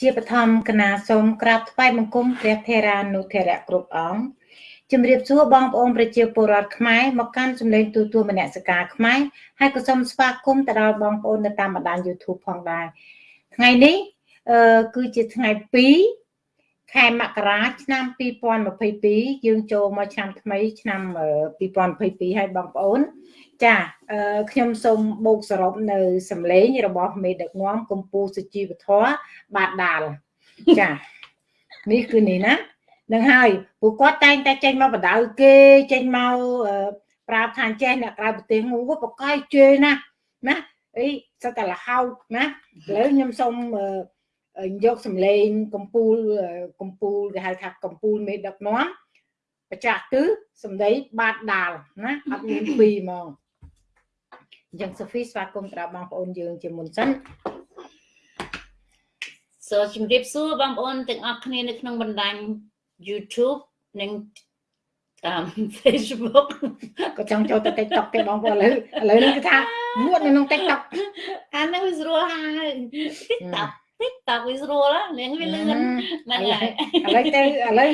ជាបឋមគណៈសូមក្រាបថ្វាយបង្គំព្រះថេរានុថេរៈគ្រប់អង្គជំរាបសួរបងប្អូនប្រជាពលរដ្ឋខ្មែរមកកាន់សម្លេងទូទួលមនសិការខ្មែរហើយក៏សូមស្វាគមន៍ទៅដល់បងប្អូននៅតាមបណ្ដាញ YouTube ផងដែរថ្ងៃនេះអឺគឺជាថ្ងៃ2ខែមករាឆ្នាំ2022យើងចូលមកឆ្នាំថ្មីឆ្នាំ2022ហើយបងប្អូន ចាខ្ញុំសូមបូកសរុបនៅសម្លេងរបស់មេដឹកនាំកម្ពុជាសុជីវធម៌បាទដាលចានេះគឺនេះណានឹងហើយពួកគាត់តែងតែចេញមកបដៅគេចេញមកប្រាប់ថាចេះអ្នកក្រៅប្រទេសងូបកកាយជេណាណាអីសិតតែលហោតណាឥឡូវខ្ញុំសូមយកសម្លេងកម្ពុជាកម្ពុជាគេហៅថាកម្ពុជាមេដឹកនាំបច្ចាស់គឺសម្ដីបាទដាលណាអត់មានពីរហ្មង អញ្ចឹងសូហ្វីស្វាគមន៍ដល់បងប្អូនយើងជាមុនសិនសូមជម្រាបសួរបងប្អូនទាំងអស់គ្នានៅក្នុងបណ្ដាញ YouTube និង Facebook ក៏ចង់ចូលទៅ TikTok ទេបងប្អូនឥឡូវឥឡូវនេះគឺថាមួតនៅក្នុង TikTok អានោះវាស្រួលហើយ TikTok TikTok វាស្រួលនាងវាលឿនហ្នឹងហើយឥឡូវទៅឥឡូវ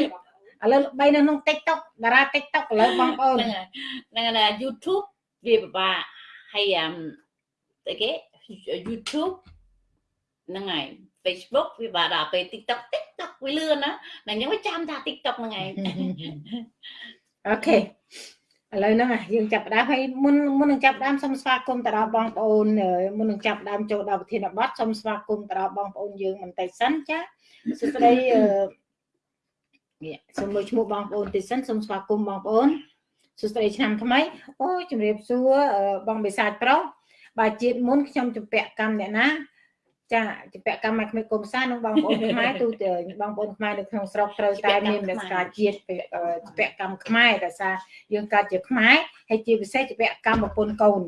ឥឡូវបីនៅក្នុង TikTok តារា TikTok ឥឡូវបងប្អូនហ្នឹងហើយ YouTube វាពិបាក ហើយអឺតែគេ YouTube ហ្នឹងហើយ Facebook វាបាទដល់ពេល TikTok TikTok វាលឿនណាតែខ្ញុំចាំថា TikTok ហ្នឹងឯងអូខេឥឡូវហ្នឹងយើងចាប់ដើមហើយមុនមុននឹងចាប់ដើមសូមស្វាគមន៍ទៅដល់បងប្អូនមុននឹងចាប់ដើមចូលដល់ប្រធានបទសូមស្វាគមន៍ទៅដល់បងប្អូនយើងបន្តិចសិនចាសួស្តីអឺនេះសូមលើឈ្មោះបងប្អូនតិចសិនសូមស្វាគមន៍បងប្អូន សួស្តីឆ្នាំថ្មីអូជំរាបសួរបងបិសាចប្រុសបើជាតិមុនខ្ញុំជំពាក់កម្មអ្នកណាចាជំពាក់កម្មមកក្មេងកុំសានឹងបងប្អូនខ្មែរទូទៅបងប្អូនខ្មែរនៅក្នុងស្រុកត្រូវតែមានមនសិការជាតិជំពាក់កម្មខ្មែរដោយសារយើងកើតជាខ្មែរហើយជាពិសេសជំពាក់កម្មប្រពន្ធកូន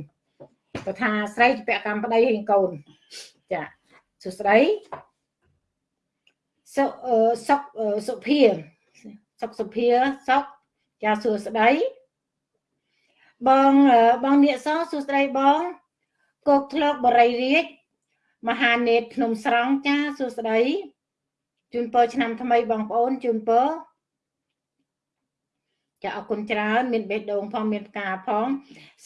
បើថាស្រីជំពាក់កម្មប្តីហើយកូនចាសួស្តីសុសុកសុភាសុកសុភាសុកចាសួស្តី បងបងនៀកសសួស្តីបងគោកធ្លកបរិយរាជមហានេតភ្នំស្រង់ចាសួស្តីជូនពរឆ្នាំថ្មីបងប្អូនជូនពរចាអរគុណច្រើនមានបេះដូងផងមានផ្កាផង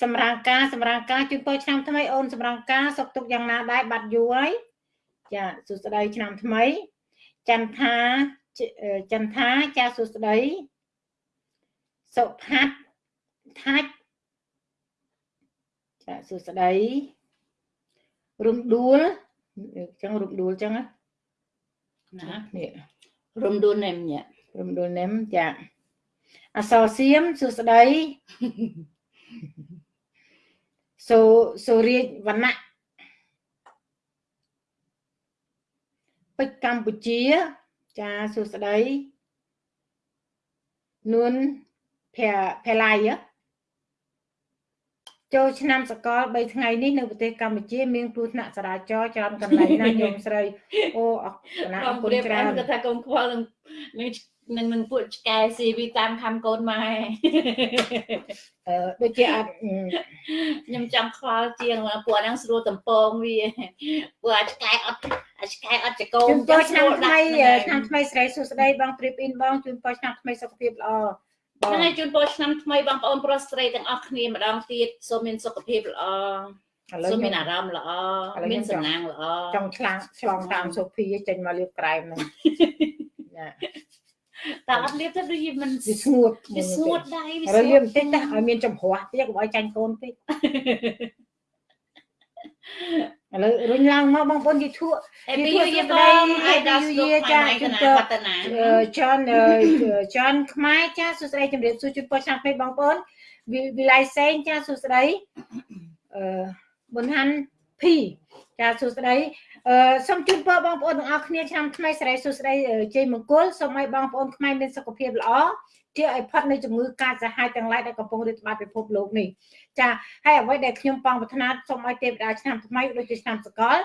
សម្រាងការសម្រាងការជូនពរឆ្នាំថ្មីអូនសម្រាងការសុខទុក្ខយ៉ាងណាដែរបាត់យូរហើយចាសួស្តីឆ្នាំថ្មីចន្ទថាចន្ទថាចាសួស្តីសុផាត់ថាច់ ចាសួស្តីរំដួលអញ្ចឹងរំដួលអញ្ចឹងណានេះរំដួលនេមញ៉ារំដួលនេមចាអសរសៀមសួស្តីសូសូរាជវណ្ណៈពេជ្រកម្ពុជាចាសួស្តីនួនភែភែឡៃ ចូលឆ្នាំសកល3ថ្ងៃនេះនៅប្រទេសកម្ពុជា មានគ្រោះថ្នាក់ចរាចរណ៍ច្រើនកន្លែងណាញោមស្រីអូអរគុណច្រើនគាត់ថាកូនខ្វល់នឹងនឹងនឹងពួកឆ្កែស៊ីវីតាមខំកូនម៉ែអឺដូចជាអត់ខ្ញុំចង់ខ្វល់ជាងពួកហ្នឹងស្រួលតំពងវាពួកអាឆ្កែអត់អាឆ្កែអត់ចកោមជូនឆ្នាំថ្មីឆ្នាំថ្មីស្រីសុស្ដីបងព្រៀបអ៊ីនបងជូនពរឆ្នាំថ្មីសុខភាពល្អ ហ្នឹងហើយជូនពរឆ្នាំថ្មីបងប្អូនប្រុសស្រីទាំងអស់គ្នាម្ដងទៀតសូមមានសុខភាពល្អសូមមានអារម្មណ៍ល្អមានសំណាងល្អចង់ឆ្លងឆ្លងតាមសុភីចេញមកលាបក្រែមហ្នឹងចាតែអត់លាបទៅដូចមិនវាស្ងួតវាស្ងួតដៃវាស្ងួតលាបបន្តិចណាឲ្យមានចំហរទៀតកុំឲ្យចាញ់កូនពេក ឥឡូវរុញឡើងមកបងប្អូនយីធក់ Happy New Year បងអាយដល់ស្រុកចាជូនពរចាន់ចាន់ខ្មែរចាសួស្តីជំរាបសួរជូនពរឆ្នាំថ្មីបងប្អូនវិល័យសេងចាសួស្តីអឺប៊ុនហាន់ភីចាសួស្តីអឺសូមជូនពរបងប្អូនទាំងអស់គ្នាឆ្នាំថ្មីសិរីសួស្តីជ័យមង្គលសូមឲ្យបងប្អូនខ្មែរមានសុខភាពល្អជាឲ្យផុតនៃជំងឺកាចសាហាវទាំងឡាយដែលកំពុងរាតត្បាតពិភពលោកនេះ ចាហើយអ្វីដែលខ្ញុំបងប្រាថ្នាសូមឲ្យទេវតាឆ្នាំថ្មីដូចជាឆ្នាំសកល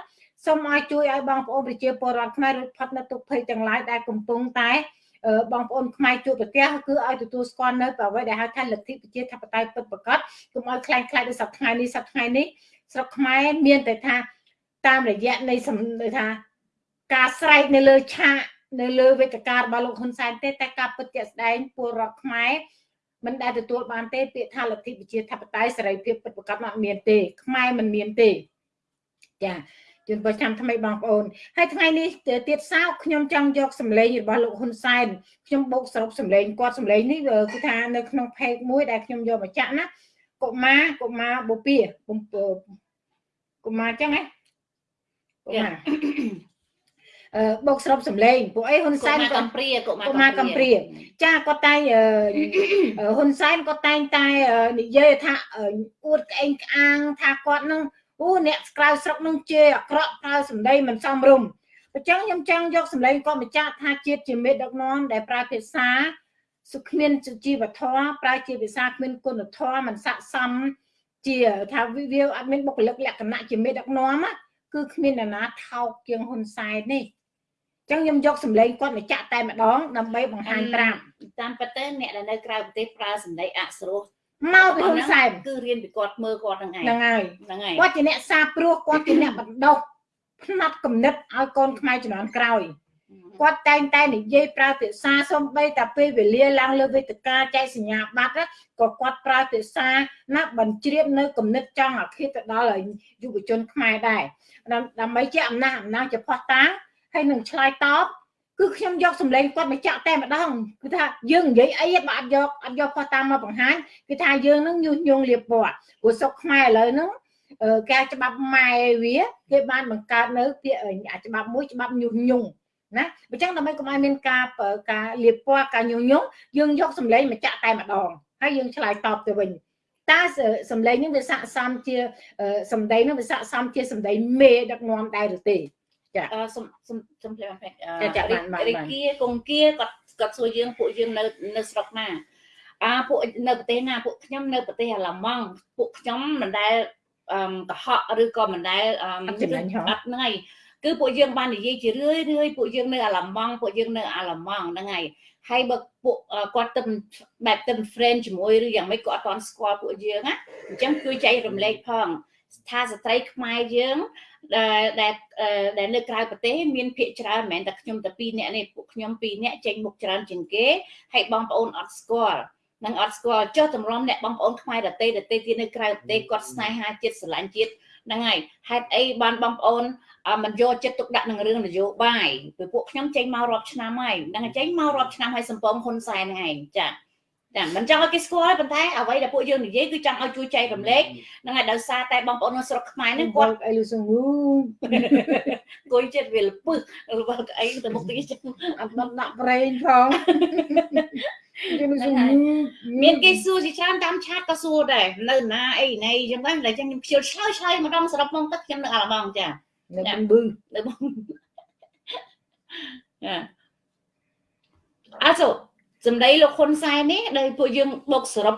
សូមឲ្យជួយឲ្យបងប្អូនប្រជាពលរដ្ឋខ្មែររួចផុតនៅទុក្ខភ័យទាំងឡាយដែលកំពុងតែបងប្អូនខ្មែរជួបប្រទះគឺឲ្យទទួលស្គាល់នៅអ្វីដែលហៅថាលទ្ធិប្រជាធិបតេយ្យពិតប្រាកដកុំឲ្យខ្លាំងខ្លាយដូចសប្តាហ៍ថ្ងៃនេះសប្តាហ៍ថ្ងៃនេះស្រុកខ្មែរមានតែថាតាមរយៈនៃសំថាការស្រែកនៅលើឆាកនៅលើវេទិការបស់លោកហ៊ុនសែនទេតែការពិតជាក់ស្ដែងពលរដ្ឋខ្មែរ មិនដែលទទួលបានទេពាក្យថាលទ្ធិប្រជាធិបតេយ្យសេរីភាពពិតប្រាកដមកមានទេ ខ្មែរមិនមានទេចាជូនប្រចាំថ្មីបងប្អូនហើយថ្ងៃនេះទៀតសោកខ្ញុំចង់យកសម្លេងរបស់លោកហ៊ុនសែនខ្ញុំបូកសរុបសម្លេងគាត់សម្លេងនេះគឺថានៅក្នុងផេកមួយដែលខ្ញុំយកមកចាក់ណាកុមារកុមារបូព៌ាកុមារចឹងណាកុមារអឺ បោកស្របសម្លេងពួកអីហ៊ុនសែនក៏កំព្រាកុមារកំព្រាចាគាត់តែហ៊ុនសែនគាត់តែងតែនិយាយថាអួតក្អេងក្អាងថាគាត់នឹងអូអ្នកក្រៅស្រុកនឹងជេរអាក្រក់ប្រើសម្ដីមិនសមរម្យអញ្ចឹងខ្ញុំចង់យកសម្លេងគាត់បញ្ជាក់ថាជាតិជាមេដឹកនាំដែលប្រើភាសាសុគ្មានសុជីវធម៌ប្រើជាភាសាគ្មានគុណធម៌មិនស័ក្តិសមជាថាវាអត់មានបុគ្គលិកលក្ខណៈជាមេដឹកនាំគឺគ្មានអ្នកណាថោកជាងហ៊ុនសែននេះ ចឹងខ្ញុំយកសម្លេងគាត់មកចាក់តែម្ដងដើម្បីបង្ហាញត្រាប់តាមពិតទៅអ្នកដែលនៅក្រៅប្រទេសប្រើសម្ដីអក្សរោះមកពីហ៊ុនសែនគឺរៀនពីគាត់មើលគាត់ហ្នឹងឯងហ្នឹងហើយហ្នឹងហើយគាត់ជាអ្នកសាព្រោះគាត់ជាអ្នកបណ្ដុះផ្នែកគំនិតឲ្យកូនខ្មែរជំនាន់ក្រោយគាត់តែងតែនិយាយប្រើភាសាសំបីតែពេលវេលាឡើងលើវេទិកាចែកសញ្ញាបត្រក៏គាត់ប្រើភាសាណាបញ្ជ្រាបនៅគំនិតចង់អាឃាតទៅដល់យុវជនខ្មែរដែរដើម្បីជាអំណះអំណាងជាផោះតាំង ហើយនឹងឆ្លើយតបគឺខ្ញុំយកសម្លេងគាត់មកចាក់តែម្ដងគឺថាយើងនិយាយអីបើអត់យកអត់យកផុសតាមមកបង្ហាញគឺថាយើងនឹងញុះញង់លៀបពណ៌ព្រោះសុកខ្មែរឥឡូវហ្នឹងការច្បាប់ម៉ែវាគេបានបង្កើតនៅពាក្យច្បាប់មួយច្បាប់ញុះញង់ណាអញ្ចឹងដើម្បីកុំឲ្យមានការការលៀបពណ៌ការញុះញង់យើងយកសម្លេងមកចាក់តែម្ដងហើយយើងឆ្លើយតបទៅវិញតើសម្លេងនេះវាស័ក្តិសមជាសម្ដីនេះវាស័ក្តិសមជាសម្ដីមេដឹកនាំដែរឬទេ ចាសុំសុំសុំភ្លាមពេកចាបានបានរីគាកុងគាគាត់គាត់សួរយើងពួកយើងនៅនៅស្រុកណាអាពួកនៅប្រទេសណាពួកខ្ញុំនៅប្រទេសអាឡម៉ង់ពួកខ្ញុំមិនដែលអឺកុហកឬក៏មិនដែលអឺអត់ហ្នឹងហើយគឺពួកយើងបាននិយាយជារឿយរឿយពួកយើងនៅអាឡម៉ង់ពួកយើងនៅអាឡម៉ង់ហ្នឹងហើយហើយបើពួកគាត់ទៅបែបទៅ friend ជាមួយឬយ៉ាងម៉េចគាត់អត់ទាន់ស្គាល់ពួកយើងណាអញ្ចឹងជួយចែករំលែកផងថាស្ត្រីខ្មែរយើង ដែលដែលនៅក្រៅប្រទេសមានភាកច្រើនមិនមែនតែខ្ញុំតែពីរនាក់នេះពួកខ្ញុំពីរនាក់ចេញមុខច្រើនជាងគេហើយបងប្អូនអត់ស្គាល់នឹងអត់ស្គាល់ចុះតម្រាំអ្នកបងប្អូនខ្មែរដតេដតេទៀតនៅក្រៅប្រទេសគាត់ស្នេហាជាតិស្រឡាញ់ជាតិហ្នឹងហើយហេតុអីបានបងប្អូនមិនយកចិត្តទុកដាក់នឹងរឿងនយោបាយពីពួកខ្ញុំចេញមករាប់ឆ្នាំហើយហ្នឹងចេញមករាប់ឆ្នាំហើយសំពងហ៊ុនសែនហ្នឹងឯងចា ចាមិនចង់ឲ្យគេស្គាល់ប៉ុន្តែអ្វីដែលពួកយើងនិយាយគឺចង់ឲ្យជួយចែករំលែកហ្នឹងហើយដោយសារតែបងប្អូននៅស្រុកខ្មែរហ្នឹងគាត់អីលឺសងូគួយចិត្តវាលពឹសរបស់អីទៅមុខទីចឹងអត់ដល់ដាក់ប្រេងផងមានគេសួរជាច្រើនតាមឆាតក៏សួរដែរនៅណាអីណៃចឹងដែរតែចឹងខ្ញុំខ្ជិលឆ្លើយឆ្លើយម្ដងសរុបមកទឹកខ្ញុំនៅអាឡម៉ង់ចានៅបឹងបឺនៅបងចាអត់សូ សម្ដីលោកហ៊ុនសែននេះដែលពួកយើងបុកសរុប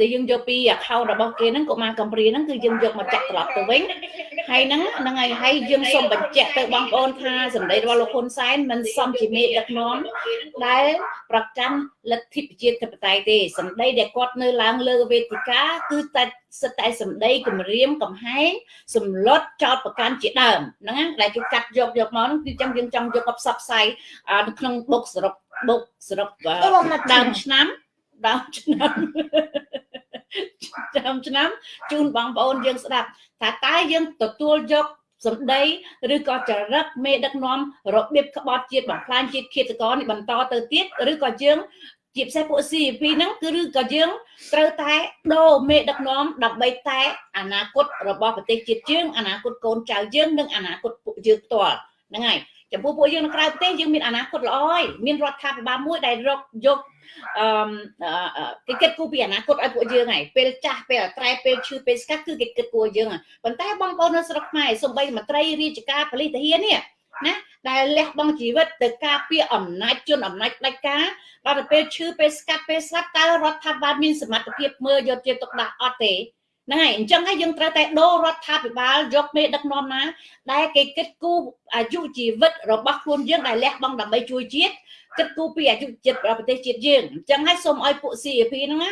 ដែលយើងយកពី account របស់គេហ្នឹងកុមារកំព្រាហ្នឹងគឺយើងយកមកចាក់ត្រឡប់ទៅវិញ ហើយហ្នឹងហ្នឹងហើយហើយយើងសូមបញ្ជាក់ទៅបងប្អូនថាសម្ដីរបស់លោកហ៊ុនសែនមិនសមជាមេដឹកនាំដែលប្រកាន់លទ្ធិប្រជាធិបតេយ្យទេសម្ដីដែលគាត់នៅឡើងលើវេទិកាគឺតែសិតតែសម្ដីគម្រាមកំហែងសម្លុតចោតប្រកាន់ជាដើមហ្នឹងដែលគេកាត់យកយកមកហ្នឹងគឺចឹងយើងចង់យកមកផ្សព្វផ្សាយនៅក្នុងបុកសរុបបុកសរុបដើមឆ្នាំដើមឆ្នាំ ដើមឆ្នាំជូនបងប្អូនយើងស្ដាប់ថាតើយើងទទួលយកសម្ដីឬក៏ចរិតមេដឹកនាំរបៀបក្បត់ជាតិបំផ្លាញជាតិឃាតករនេះបន្តទៅទៀតឬក៏យើងជាពិសេសពួក CP ហ្នឹងគឺឬក៏យើងត្រូវតែដូរមេដឹកនាំដើម្បីតែអនាគតរបស់ប្រទេសជាតិយើងអនាគតកូនចៅយើងនិងអនាគតពួកយើងផ្ទាល់ហ្នឹងហើយ ចំពោះពួកយើងនៅក្រៅប្រទេសយើងមានអនាគតល្អហើយមានរដ្ឋាភិបាលមួយដែលរកយកអឺគេគិតគូរពីអនាគតឲ្យពួកយើងហើយពេលចាស់ពេលអត្រែពេលឈឺពេលស្កាត់គឺគេគិតគូរយើងប៉ុន្តែបងប្អូននៅស្រុកខ្មែរសំបីមន្ត្រីរាជការប៉ូលីសទាហាននេះណាដែលលះបង់ជីវិតទៅការពារអំណាចជនអំណាចផ្ដាច់ការដល់ទៅពេលឈឺពេលស្កាត់ពេលស្លាប់តើរដ្ឋាភិបាលមានសមត្ថភាពមើលយកជាទុកដាក់អត់ទេ ហ្នឹងហើយអញ្ចឹងហើយយើងត្រូវតែដូររដ្ឋាភិបាលយកមេដឹកនាំណា ដែលគេគិតគូរអាយុជីវិតរបស់ខ្លួនយើងដែលលះបង់ដើម្បីជួយជាតិគិតគូរពីអាយុជាតិប្រទេសជាតិយើងអញ្ចឹងហើយសូមឲ្យពួក CAP ហ្នឹងណា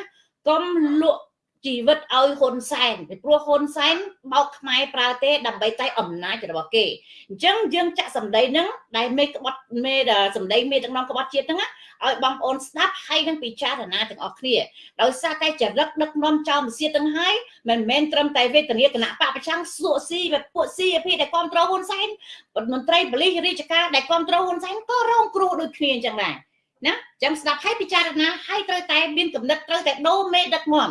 កុំលក់ ជីវិតឲ្យហ៊ុនសែនពីព្រោះហ៊ុនសែនបោកខ្មែរប្រើទេដើម្បីតែអំណាចរបស់គេអញ្ចឹងយើងចាក់សម្ដីហ្នឹងដែលមេក្បត់មេសម្ដីមេដឹកនាំក្បត់ជាតិហ្នឹងឲ្យបងប្អូនស្ដាប់ហើយនឹងពិចារណាទាំងអស់គ្នាដោយសារតែចរិតដឹកនាំចោលមសៀតទាំងហើយមិនមែនត្រឹមតែវេទនាគណៈបពប្រចាំងសួកស៊ីពួកស៊ីអភិដែលគ្រប់គ្រងហ៊ុនសែនមន្ត្រីប៉ូលីសរាជការដែលគ្រប់គ្រងហ៊ុនសែនក៏រងគ្រោះដូចគ្នាអញ្ចឹងដែរណាចាំស្ដាប់ឲ្យពិចារណាឲ្យត្រូវតែមានកំណត់ត្រូវតែដូរមេដឹកនាំ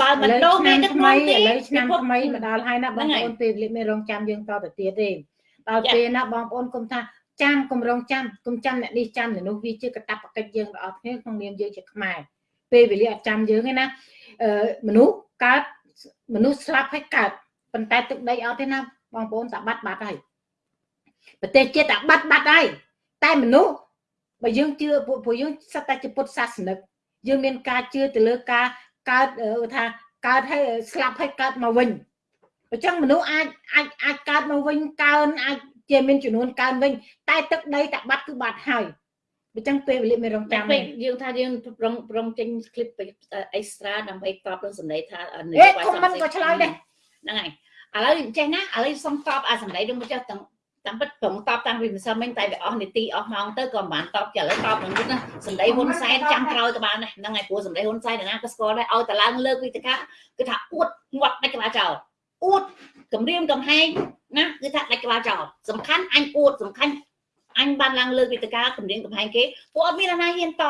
បើមិនដូរមេដឹកនាំទេឥឡូវឆ្នាំថ្មីមកដល់ហើយណាបងប្អូនពេលវេលាមានរងចាំយើងតទៅទៀតទេដល់ពេលណាបងប្អូនគុំថាចាំគម្រងចាំគុំចាំអ្នកនេះចាំអ្នកនោះវាជាកតបកិច្ចយើងបងប្អូនក្នុងនាមយើងជាខ្មែរពេលវេលាអត់ចាំយើងទេណាអឺមនុស្សកើតមនុស្សស្លាប់ហើយកើតប៉ុន្តែទឹកដីអត់ទេណាបងប្អូនតាបាត់បាត់ហើយប្រទេសជាតិតាបាត់បាត់ហើយតែមនុស្សបើយើងជឿពួកយើងសិតតែជាពុទ្ធសាសនិកយើងមានការជឿទៅលើការ កើតថាកើតហើយស្លាប់ហើយកើតមកវិញអញ្ចឹងមនុស្សអាចអាចអាចកើតមកវិញកើនអាចជាមានចំនួនកើនវិញតែទឹកដីតបាត់គឺបាត់ហើយអញ្ចឹងពេលវេលាមានរងចាំពេកយើងថាយើងប្រងប្រងចេញ clip អេស្ត្រាដើម្បីតបនឹងសំណេរថានេះវាយសំខាន់ក៏ឆ្លើយដែរហ្នឹងហើយឥឡូវចេះណាឥឡូវសុំតបអាសំណេរនឹងចេះទាំង តាមពិតប្រងតបតាំងពីម្សិលមិញតែវាអស់នីតិអស់ម៉ោងទៅក៏មិនបានតបចាឥឡូវតបនឹងនេះណាសម្ដីហ៊ុនសែនចាំក្រោយក៏បានដែរហ្នឹងហើយព្រោះសម្ដីហ៊ុនសែនណាក៏ស្គាល់ដែរឲ្យតឡើងលើកវិទ្យាគឺថាអួតងាត់ដាច់ក្បាលចោលអួតគម្រាមកំហែងណាគឺថាដាច់ក្បាលចោលសំខាន់អញអួតសំខាន់អញបានឡើងលើកវិទ្យាគម្រាមកំហែងគេពួកអត់មានអាណាហ៊ានត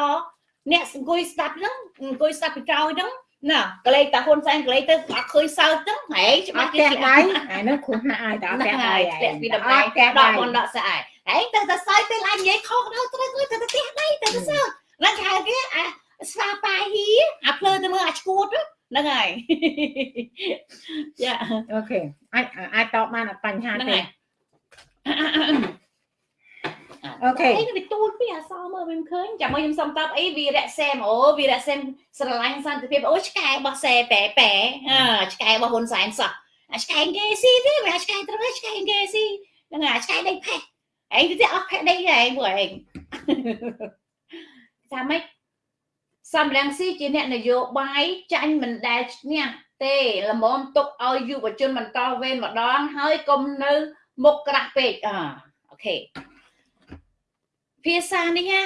អ្នកអង្គុយស្ដាប់ហ្នឹងអង្គុយស្ដាប់ពីក្រោយហ្នឹង ណាកលេតាហ៊ុនសែនកលេទៅអត់ឃើញសើចហ្នឹងហែច្បាស់គេស្ដាយអានោះគ្រោះណាស់ឲ្យដល់ផ្ទះដៃផ្ទះពីតម្លៃដល់មុនដកស្អាយហែទៅទៅសើចពេលអញនិយាយខុសដល់ត្រូវទៅទៅផ្ទះដៃទៅទៅសើចហ្នឹងគេហៅគេអាស្វាប៉ាហ៊ីអាភ្លើទៅមើលអាឈួតហ្នឹងហើយយ៉ាអូខេអាចអាចតបបានអត់បញ្ហាទេ អូខេអីវាទូលពីអសមើលមិនឃើញចាំមកខ្ញុំសុំតបអីវីរៈសែមអូវីរៈសែមស្រឡាញ់សន្តិភាពអូឆ្កែរបស់សែប៉ែប៉ែអឺឆ្កែរបស់ហ៊ុនសែនសោះអាឆ្កែគេស៊ីទេមិនអាឆ្កែត្រឹមឆ្កែគេស៊ីហ្នឹងអាឆ្កែដេកផេះឯងទៅអស់ផេះដេកឯងពួកឯងថាម៉េចសំរងស៊ីជាអ្នកនយោបាយចាញ់មិនដែលឈ្នះទេល្មមទុកឲ្យយុវជនបន្តវេនម្ដងហើយកុំនៅមុខក្រាស់ពេកអអូខេ ភាសានេះណា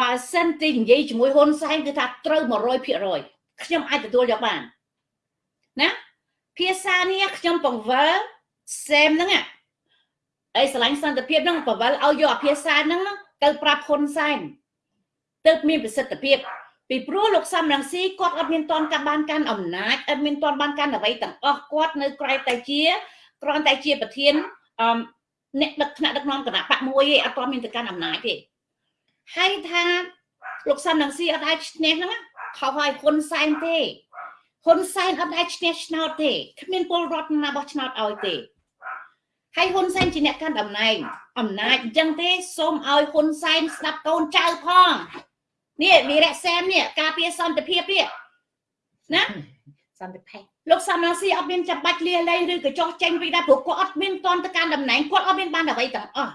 បើសិនទីនិយាយជាមួយហ៊ុនសែនគឺថាត្រូវ100%ខ្ញុំអាចទទួលយកបានណាភាសានេះខ្ញុំបង្វិលសេមហ្នឹងអីស្រឡាញ់សន្តិភាពហ្នឹងបង្វិលឲ្យយកអាភាសាហ្នឹងទៅប្រាប់ហ៊ុនសែនទៅមានប្រសិទ្ធភាពពីព្រោះលោកសំរងស៊ីគាត់អត់មានតន់កាបានកាន់អំណាចអត់មានតន់បានកាន់អ្វីទាំងអស់គាត់នៅក្រៅតែជាគ្រាន់តែជាប្រធានអឺ អ្នកដឹកថ្នាក់ដឹកនាំគណៈបកមួយឯងអត់ទាន់មានទៅកាន់អំណាចទេហើយថាលោកសំនឹងស៊ីអត់ដែរឈ្នះហ្នឹងខុសហើយហ៊ុនសែនទេហ៊ុនសែនអត់ដែរឈ្នះឆ្នោតទេគ្មានពលរដ្ឋណាបោះឆ្នោតឲ្យទេហើយហ៊ុនសែនជាអ្នកកាន់តំណែងអំណាចអញ្ចឹងទេសូមឲ្យហ៊ុនសែនស្ដាប់កូនចៅផងនេះវីរៈសែននេះការពារសន្តិភាពនេះណា សន្តិភាពលោកសំរងស៊ីអត់មានចាំបាច់លាលែងឬក៏ចោះចេញពីដែរព្រោះគាត់អត់មានតន់ទៅកាន់តំណែងគាត់អត់មានបានអ្វីទាំងអស់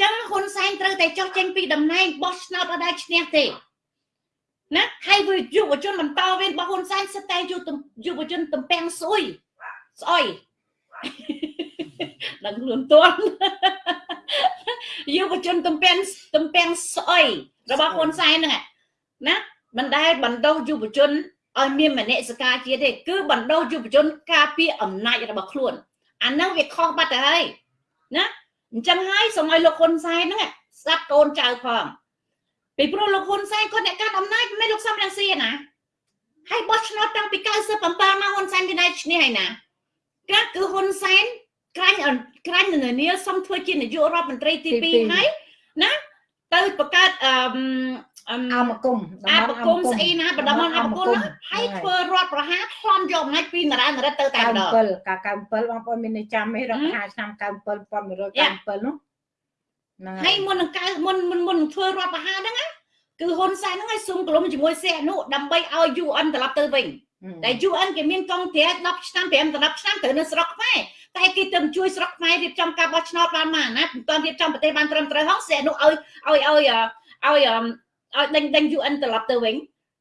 ចឹងហ៊ុនសែនត្រូវតែចោះចេញពីតំណែងបោះឆ្នោតអត់ដែរឈ្នះទេណាហើយវាយុវជនបន្តវេនរបស់ហ៊ុនសែនសិតតែយុវជនតំពាំងស្អុយស្អុយដឹងខ្លួនតន់យុវជនតំពាំងតំពាំងស្អុយរបស់ហ៊ុនសែនហ្នឹងណាមិនដែលបណ្ដោះយុវជន ឲ្យមានមនសិការជាតិទេគឺបណ្ដោះយុវជនការពារអំណាចរបស់ខ្លួនអាហ្នឹងវាខុសបាត់ទៅហើយណាអញ្ចឹងហើយសូមឲ្យលោកហ៊ុនសែនហ្នឹងស្ដាប់កូនចៅផងពីព្រោះលោកហ៊ុនសែនគាត់អ្នកកាន់អំណាចមិនលោកសំរងស៊ីណាហើយបោះឆ្នោតតាំងពី97មកហ៊ុនសែនគេដែរឈ្នះហើយណាកាគឺហ៊ុនសែនក្រាញ់ក្រាញ់ននាសុំធ្វើជានាយករដ្ឋមន្ត្រីទី2ហើយណា ទៅបង្កើតអឺអមគុំអមគុំស្អីណាបដមអមគុំហើយធ្វើរដ្ឋប្រហារខ្លំយកអំណាចពីនរណរិទ្ធទៅតែម្ដង97កា97បងប្អូនមានចាំទេរដ្ឋប្រហារឆ្នាំ97 1197នោះហ្នឹងហើយមុននឹងកៅមុនមុនមុនធ្វើរដ្ឋប្រហារហ្នឹងណាគឺហ៊ុនសែនហ្នឹងឲ្យសុំក្រុមជាមួយសេអនុដើម្បីឲ្យ UN ត្រឡប់ទៅវិញតែ UN គេមានកងទ័ព10ឆ្នាំ5ដល់10ឆ្នាំទៅនៅស្រុកខ្មែរ តែគេទៅជួយស្រុកខ្មែររៀបចំការបោះឆ្នោតបានមកណាមិនទាន់រៀបចំប្រទេសបានត្រឹមត្រូវហងសេអនុឲ្យឲ្យឲ្យឲ្យឲ្យដេញដេញ UN ត្រឡប់ទៅវិញ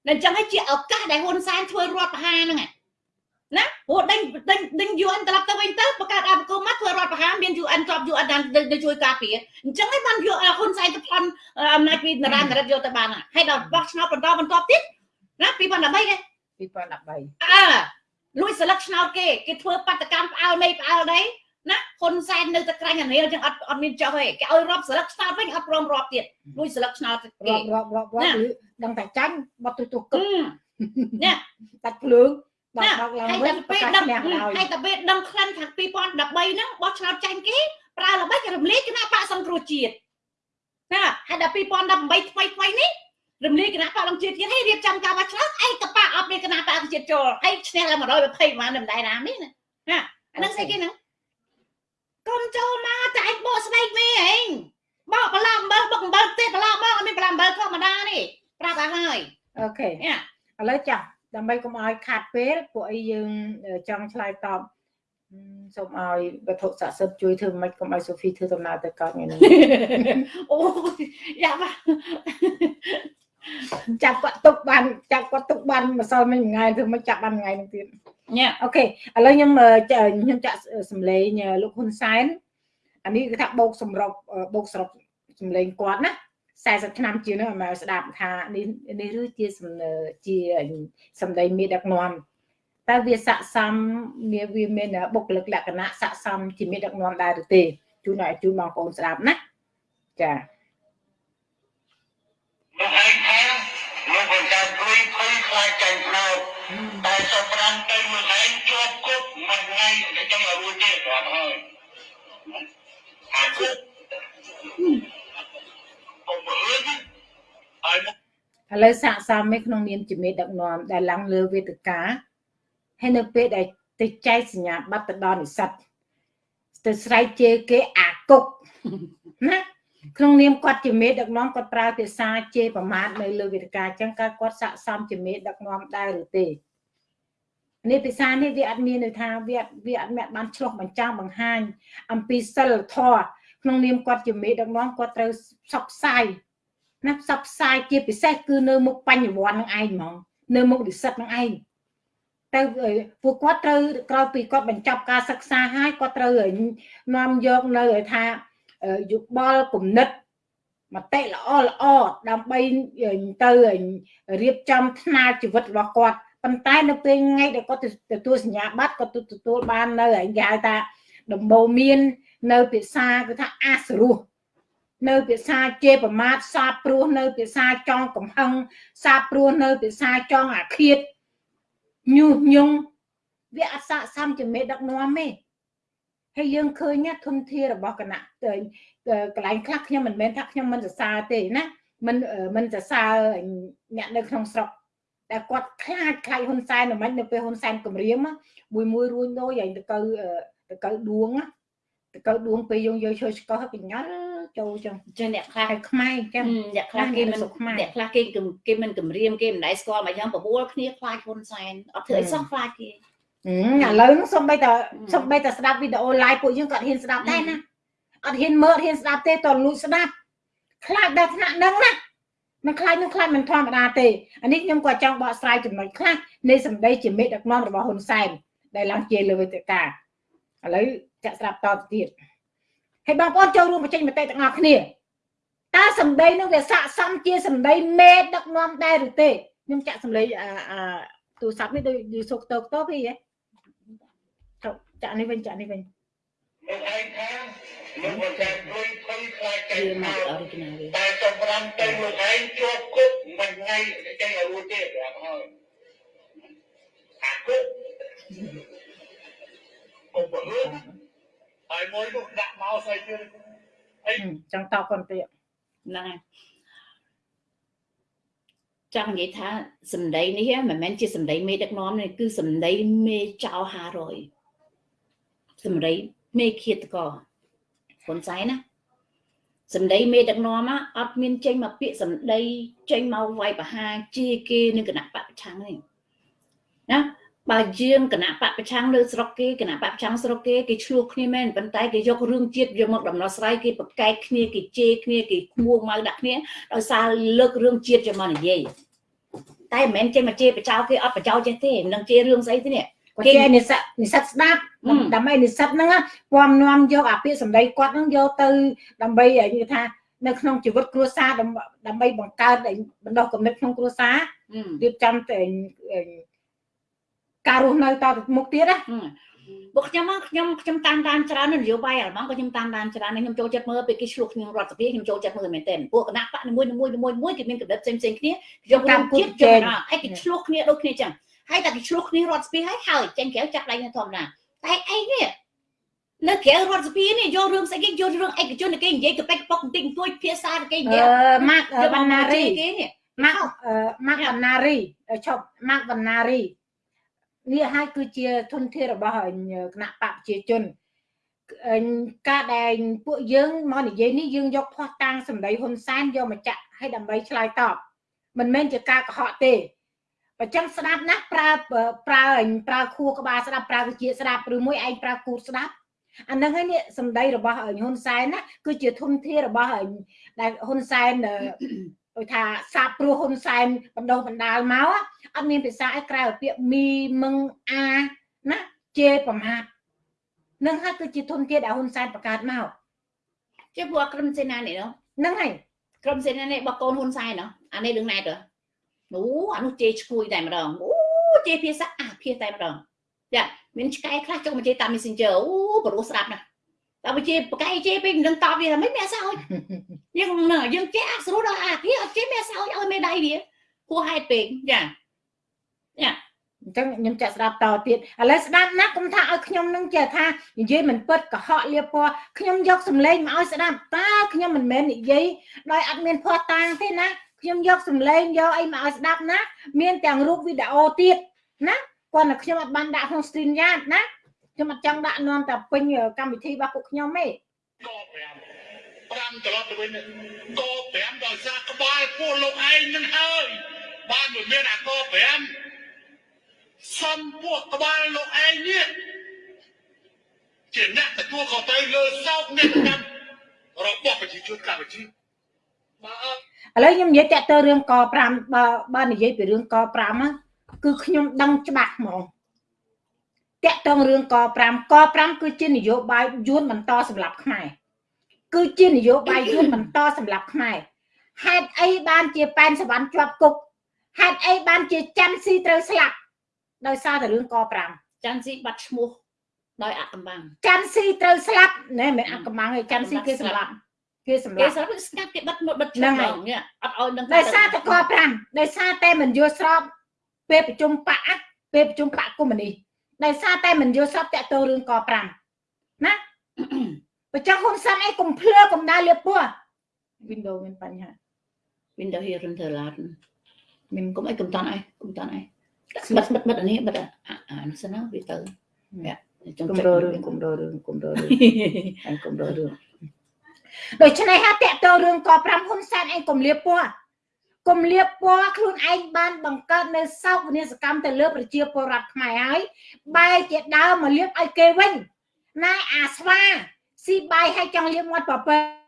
អញ្ចឹងឯងជាឱកាសដែលហ៊ុនសែនធ្វើរដ្ឋប្រហារហ្នឹងណាព្រោះដេញដេញដេញ UN ត្រឡប់ទៅវិញទៅបង្កើតអភិគមមកធ្វើរដ្ឋប្រហារមាន UN ជាប់ UN ដល់ជួយការពារអញ្ចឹងឯងបានយកហ៊ុនសែនទៅប្លន់អំណាចពីនរ៉ានរិទ្ធយកទៅបានហើយដល់បោះឆ្នោតបន្តបន្តទៀតណា2013ទេ2013អើ លួចស្លឹកឆ្នោតគេគេធ្វើបាតកម្មផ្អើលនៃផ្អើលដីណាហ៊ុនសែននៅតែក្រាញ់អានេះចឹងអត់អត់មានចុះទេគេឲ្យរាប់ស្លឹកឆ្នោតវិញអត់ព្រមរាប់ទៀតលួចស្លឹកឆ្នោតគេរាប់រាប់រាប់ដឹងតែចាញ់បត់ទូទូគឹកណាតាត់ភ្លើងដល់ដល់ឡើងវិញពេលដឹងហើយតែពេលដឹងខ្លាំងថា2013ហ្នឹងបោះឆ្នោតចាញ់គេប្រើល្បិចរំលាយគណៈបកសង្គ្រោះជាតិណាហើយដល់2018ថ្មីថ្មីនេះ រំលាយគណៈបកអង្គជាតិទៀតហើយរៀបចំការបោះឆ្នោតឯកបកអត់មានគណៈបកអង្គជាតិចូលហើយឈ្នះដល់120ម៉ានមិនដែរណានេះណាណាអាហ្នឹងស្អីគេហ្នឹងកុំចូលមកតែឯងបកស្បែកមេឯងបកបន្លាអំបិលបុកអំបិលទេបន្លាមកអត់មានបន្លាអំបិលធម្មតានេះប្រាប់ឲ្យហើយអូខេឥឡូវចាស់ដើម្បីកុំឲ្យខាត់ពេលពួកអីយើងចង់ឆ្លើយតបសូមឲ្យវត្ថុស័ក្តិសិទ្ធជួយធ្វើមិនកុំឲ្យសូហ្វីធ្វើដំណើរទៅកើតថ្ងៃនេះអូយ៉ាបា ចាប់គាត់ទុកបានចាប់គាត់ទុកបានម្សិលមិញថ្ងៃធ្វើមិនចាប់បានថ្ងៃនេះទៀតញ៉ាអូខេឥឡូវខ្ញុំខ្ញុំចាក់សម្លេងលោកហ៊ុនសែនអានេះគឺថាបោកសម្រុកបោកសរុបសម្លេងគាត់ណា40ឆ្នាំជាងនោះមកស្ដាប់ថានេះនេះឬជាជាសម្ដីមេដឹកនាំតើវាស័កសមវាវាមានបុគ្គលិកលក្ខណៈស័កសមជាមេដឹកនាំដែរឬទេជូនឲ្យជូនបងប្អូនស្ដាប់ណាចា ឥឡូវសាកសមឯក្នុងនាមជាមេដឹកនាំដែលឡើងលើវេទិកាហើយនៅពេលដែលទៅចែកសញ្ញាបត្រទៅដល់និស្សិតទៅស្រែកជេរគេអាគុកណាក្នុងនាមគាត់ជាមេដឹកនាំគាត់ប្រើភាសាជេរប្រមាថនៅលើវេទិកាអញ្ចឹងគាត់គាត់ស័កសមជាមេដឹកនាំដែរឬទេនេះភាសានេះវាអត់មានន័យថាវាវាអត់មានបានឆ្លោះបញ្ចាំងបង្ហាញអំពីសិលធម៌ ក្នុងនាមគាត់ជាមេដឹកនាំគាត់ត្រូវផ្សព្វផ្សាយណាផ្សព្វផ្សាយជាពិសេសគឺនៅមុខបញ្ញវន្តនឹងឯងហ្មងនៅមុខនិស្សិតនឹងឯងទៅពួកគាត់ត្រូវក្រោយពីគាត់បញ្ចប់ការសិក្សាហើយគាត់ត្រូវនាំយកនៅថាយោបល់គំនិតមតិល្អល្អដើម្បីទៅរៀបចំថ្នាលជីវិតរបស់គាត់ប៉ុន្តែនៅពេលថ្ងៃដែលគាត់ទទួលសញ្ញាបត្រគាត់ទទួលបាននៅគេហៅថាដំបូន្មាន នៅភាសាគឺថាអាសរោះនៅភាសាជេរប្រមាថសាបព្រោះនៅភាសាចង់កំហឹងសាបព្រោះនៅភាសាចង់អាឃាតញុះញង់វាអស័កសមជាមេដឹកនាំទេហើយយើងឃើញធនធានរបស់គណៈកន្លែងខ្លះខ្ញុំមិនមែនថាខ្ញុំមិនសរសើរទេណាមិនមិនសរសើរអ្នកនៅក្នុងស្រុកតែគាត់ខ្លាចខ្លាចហ៊ុនសែនមិននៅពេលហ៊ុនសែនគម្រាមមួយមួយរួញដូចឯងទៅទៅទៅដួងទៅ កៅដួងពេលយើងយកជួយស្កោះកញ្ញល់ចូលចឹងចឹងអ្នកខ្លះខ្មែរចឹងអ្នកខ្លះគេមិនអ្នកខ្លះគេគេមិនគម្រាមគេមិនដែរស្គាល់មកចឹងបបួលគ្នាខ្លាចហ៊ុនសែនអត់ធ្វើអីសោះខ្លាចគេឥឡូវហ្នឹងសំបីតាសំបីតាស្ដាប់វីដេអូ live ពួកយើងក៏ហ៊ានស្ដាប់ដែរណាអត់ហ៊ានមើលហ៊ានស្ដាប់ទេតលួចស្ដាប់ខ្លាចដល់ថ្នាក់ហ្នឹងណាមិនខ្លាចនឹងខ្លាចមិនធម្មតាទេអានេះខ្ញុំក៏ចង់បកស្រាយចំណុចខ្លះនៃសម្ដីជាមេដឹកនាំរបស់ហ៊ុនសែនដែលឡើងជាលើវេទិកាឥឡូវ ចាក់ស្ដាប់តទៅទៀតហើយបងប្អូនចូលរួមបញ្ចេញមតិទាំងអស់គ្នាតើសម្ដីនឹងវាស័កសមជាសម្ដីមេដឹកនាំដែរឬទេខ្ញុំចាក់សម្លេងអាទូរស័ព្ទនេះដូចយូសុកតោកតោពីហ៎ចាក់នេះវិញចាក់នេះវិញលោកឯងថាលោកមិនចាំព្រួយភ័យខ្លាចតែមកអរិ జి นាលតែសម្រាប់ទៅលោកឯងជាប់គុកមួយថ្ងៃចេញឲ្យរួចទេប្រាប់ហើយអាគុកកុំបើហើ យមួយនោះដាក់មកស្អីទៀតអីចង់តបគាត់ទៀតហ្នឹងហើយចង់និយាយថាសម្ដីនេះមិនមែនជាសម្ដីមេដឹកនាំនេះគឺសម្ដីមេចៅ500សម្ដីមេឃាតកហ៊ុនសែនណាសម្ដីមេដឹកនាំអត់មានចេញមកពាក្យសម្ដីចេញមកវាយប្រហារជាគេនឹងគណៈបពប្រឆាំងទេណា បើយើងគណៈបពប្រឆាំងលើស្រុកគេគណៈបពប្រឆាំងស្រុកគេគេឆ្លោះគ្នាមែនប៉ុន្តែគេយករឿងជាតិយកមកដំណោះស្រាយគេប្រកែកគ្នាគេជេរគ្នាគេគួងមកដាក់គ្នាដោយសារលើករឿងជាតិយកមកនិយាយតែមិនមែនចេញមកជេរបចោគេអត់បចោចេះទេមិនដឹងជេរឿងស្អីទេនេះគាត់ជានិស្សិតនិស្សិតស្ដាប់ហឹមដើម្បីនិស្សិតហ្នឹងណាពំនាំយកអាពាក្យសម្ដីគាត់ហ្នឹងយកទៅដើម្បីនិយាយថានៅក្នុងជីវិតគ្រួសារដើម្បីដើម្បីបង្កើតបណ្ដោះគំនិតក្នុងគ្រួសារហឹមរៀបចំទៅ ការរស់នៅតទៅមុខទៀតណាពួកខ្ញុំមកខ្ញុំខ្ញុំតាមដានច្រើននយោបាយអាល្លឺម៉ង់ក៏ខ្ញុំតាមដានច្រើនហើយខ្ញុំចូលចិត្តមើលពេលគេឆ្លោះគ្នារដ្ឋសភាខ្ញុំចូលចិត្តមើលមែនទែនពួកគណៈបកនីមួយៗមួយមួយមួយគេមានកម្រិតផ្សេងផ្សេងគ្នាយករួមជាតិចុះណាហើយគេឆ្លោះគ្នាដូចគ្នាចឹងហើយតែគេឆ្លោះគ្នារដ្ឋសភាហើយហើយចេញក្រៅចាក់ដៃនៅធម្មតាតែអីនេះនៅក្រៅរដ្ឋសភានេះយករឿងស្អីគេយករឿងឯកជនគេនិយាយកប៉ិកប៉ុកបន្តិចបន្តួចភាសាគេនិអឺយាយម៉ាក់យកវណ្ណារីគេនេះម៉ាក់អឺម៉ាក់វណ្ណារីឈប់ម៉ាក់វណ្ណារី នេះហើយគឺជាធនធានរបស់គណៈបកប្រជាជនអឺការដែលពួកយើងមកនិយាយនេះយើងយកផោះតាំងសម្ដីហ៊ុនសែនយកមកចាក់ឲ្យដើម្បីឆ្លើយតបមិនមែនជាការកុហកទេបើចឹងស្ដាប់ណាស់ប្រើប្រើប្រើខួរក្បាលស្ដាប់ប្រើវិជាស្ដាប់ឬមួយឯងប្រើគូតស្ដាប់អាហ្នឹងហើយនេះសម្ដីរបស់ហ៊ុនសែនណាគឺជាធនធានរបស់ដែលហ៊ុនសែនអឺ ដូចថាសាបព្រោះហ៊ុនសែនបណ្ដោះបណ្ដាលមកអត់មានភាសាអីក្រៅពីពាក្យមីមឹងអាណាជេរប្រមាថនឹងហើយគឺជាធនធានដែលហ៊ុនសែនបង្កើតមកជាពួកក្រុមសេនានេះនោះហ្នឹងហើយក្រុមសេនានេះរបស់កូនហ៊ុនសែនណោះអានេះរឿងណែតទៅអូអានោះជេរឈ្គួយតែម្ដងអូជេរភាសាអាភាសតែម្ដងចាមានឆ្កែខ្លះចុះមកជេរតាម Messenger អូព្រោះស្ដាប់ណាស់ តែបើជេរបកែជេរពេកមិនដឹងតបវាមិនមានអសោចយើងណាយើងជេរអត់ស្រួលដល់អាភាសអត់ជេរមានអសោចឲ្យមេដៃវាគួរហេតុពេកចាអញ្ចឹងខ្ញុំចាក់ស្ដាប់តទៀតឥឡូវស្ដាប់ណាស់កុំថាឲ្យខ្ញុំនឹងចេះថានិយាយមិនពិតកុហកលៀបពណ៌ខ្ញុំយកសម្លេងមកឲ្យស្ដាប់តើខ្ញុំមិនមែននិយាយដោយអត់មានភ័ស្តុតាងទេណាខ្ញុំយកសម្លេងយកអីមកឲ្យស្ដាប់ណា មានទាំងរូបវីដេអូទៀតណាគាត់តែខ្ញុំអត់បានដាក់ក្នុង stream yard ណា ខ្ញុំអត់ចង់ដាក់នាំតែពេញកម្មវិធីរបស់ពួកខ្ញុំទេក5 5ត្រឡប់ទៅវិញក5ដោយសារក្បាលពួកលោកឯងនឹងហើយបានមិនមានអាក5សំពួកក្បាលលោកឯងនេះជាអ្នកទទួលខុសត្រូវលើសោកនេតកម្មរបស់ប្រជាជនកម្ពុជាបើអត់ឥឡូវខ្ញុំនិយាយតាក់ទងរឿងក5បើបើនិយាយពីរឿងក5ហ្នឹងគឺខ្ញុំដឹងច្បាស់ហ្មង តាក់ទងរឿងក5ក5គឺជានយោបាយយួនបន្តសម្រាប់ខ្មែរគឺជានយោបាយយួនបន្តសម្រាប់ខ្មែរហេតុអីបានជាប៉ែនសវណ្ណជាប់គុកហេតុអីបានជាច័ន្ទស៊ីត្រូវស្លាប់ដោយសារតែរឿងក5ចាន់ស៊ីបាត់ឈ្មោះដោយអកំបាំងច័ន្ទស៊ីត្រូវស្លាប់ណែមិនអកំបាំងទេច័ន្ទស៊ីគេសម្លាប់គេសម្គេលាប់ស្រាប់ស្ងាត់គេបិទមកបិទឈ្មោះហ្នឹងហើយដល់នេះអត់ឲ្យដឹងដោយសារតែក5ដោយសារតែមិនយល់ស្របពេលប្រជុំបកអាពេលប្រជុំបកកុម្មុយនីស ដោយសារតែមិនយល់ស្របតាក់ទងរឿងក5ណាបើចង់ហ៊ុនសែនអីកុំភ្លឺកុំដើរលៀបពោះ Windows មានបញ្ហា Windows here រឹងធ្វើឡាតមានគុំអីគុំតាន់អីគុំតាន់អីបិទបិទបិទអានេះបិទអាអានោះសិនណាវាទៅចង់គុំចុចររឿងគុំររឿងគុំររឿងអញគុំររឿងដូច្នេះហើយតាក់ទងរឿងក5ហ៊ុនសែនអីកុំលៀបពោះ កុំលៀបពណ៌ខ្លួនឯងបានបង្កើតនៅសោកវិនាសកម្មទៅលើប្រជាពលរដ្ឋខ្មែរហើយបែរជាដើរមកលៀបឲ្យគេវិញណែអាស្វាស៊ីបាយឲ្យចង់លៀបមាត់ប្រពើ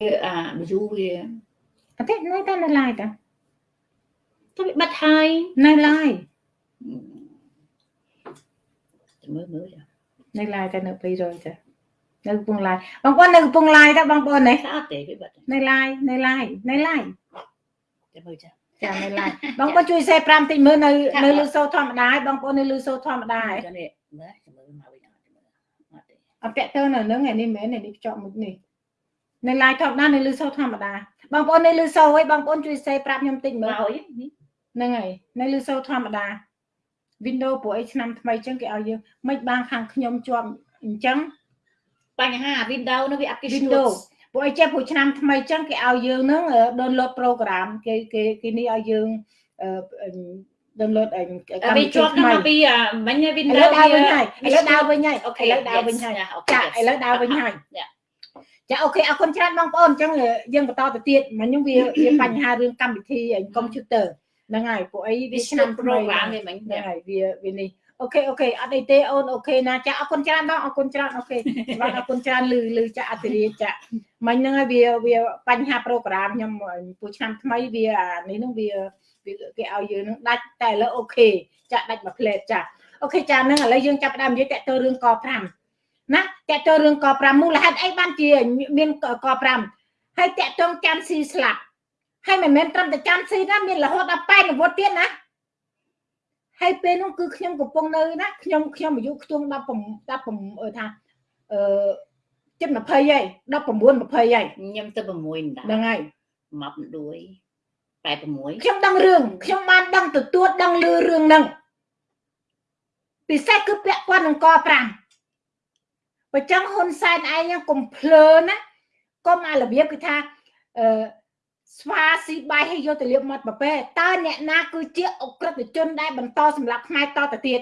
អា view វាអត់ទេនៅតែនៅ live តាទៅវាបាត់ហើយនៅ live មើលមើលនៅ live តែនៅ200តានៅកំពង់ live បងប្អូននៅកំពង់ live តាបងប្អូននេះថាអត់ទេវាបាត់នៅ live នៅ live នៅ live តែមើលចាចានៅ live បងប្អូនជួយ share 5តិចមើលនៅនៅលឺសូរធម្មតាហើយបងប្អូននៅលឺសូរធម្មតាហើយចានេះមើលមើលមកវិញអត់ទេអត់ទេអត់ពាក់ទៅនៅនឹងឯនេះមែនឯនេះភ្ជាប់មុខនេះ នៅ live ធម្មតានៅលឺសូរធម្មតាបងប្អូននៅលឺសូរហើយបងប្អូនជួយ share ប្រាប់ខ្ញុំតិចមើមកលហើយនេះហ្នឹងហើយនៅលឺសូរធម្មតា Windows ព្រោះអីឆ្នាំថ្មីអញ្ចឹងគេឲ្យយើងមិនបានខាងខ្ញុំជាប់អញ្ចឹងបញ្ហា Windows នោះវាអត់គេ Windows ព្រោះអីចេះព្រោះឆ្នាំថ្មីអញ្ចឹងគេឲ្យយើងហ្នឹង download program គេគេគេនេះឲ្យយើងអឺ download អីកម្មវាវិធីជាប់ថ្នឹងមីមកពីមិញឥ Windows ឡូវដើរវិញហើយឥឡូវដើរវិញហើយអូឥខេឡូវដើរវិញហើយចាចាឥឡូវដើរវិញហើយ ចាអូខេអរគុណច្រើនបងប្អូនអញ្ចឹងយើងបន្តទៅទៀតមិញហ្នឹងវាវាបញ្ហារឿងកម្មវិធីកុំព្យូទ័រហ្នឹងហើយពួកអីវាវាឆ្ឆ្លានាមមប្ថ្រូមីក្រាមហ្នឹងវាមិញហើយវាវានេះអូខេអូខេអត់អីទេអូនអូខេណាចាអរគុណច្រើនបងអរគុណច្រើនអូខេបាទអរគុណច្រើនលឺលឺចាអធិរាចាមិញហ្នឹងហើយវាវាបញ្ហា program ខ្ញុំពួកឆ្នាំថ្មីវាអានេះហ្នឹងវាវាគេឲ្យយើងហ្នឹងដាច់តែឥឡូវអូខេចាដាច់មួយផ្លែតចាអូខេចាហ្នឹងឥឡូវយើងចាប់ផ្ដើមនិយាយតាក់ទងរឿងក5 ណាតាក់ទងរឿងក5មូលហេតុអីបានជាមានក5ហើយតាក់ទងចាំស៊ីស្លាប់ហើយមិនមែនត្រឹមតែចាំស៊ីណាមានរហូតដល់ប៉ែនវត្តទៀតណាហើយពេលនោះគឺខ្ញុំកំពុងនៅណាខ្ញុំខ្ញុំអាយុខ្ទង់10 10អឺថាអឺជិត20ហើយ19 20ហើយខ្ញុំទៅ6ដណ្ដាហ្នឹងហើយមកដួយ86ខ្ញុំដឹងរឿងខ្ញុំបានដឹងទទួលដឹងលឺរឿងហ្នឹងពិសេសគឺពាក់ព័ន្ធនឹងក5 បើចឹងហ៊ុនសែនឯងហ្នឹងកុំភ្លើណាកុំអារបៀបគឺថាអឺស្វាស៊ីបាយឲ្យយកទៅលាបមាត់ប្រពេតើអ្នកណាគឺជាអក្រិតជនដែលបន្តសម្រាប់ខ្មែរតទៅទៀត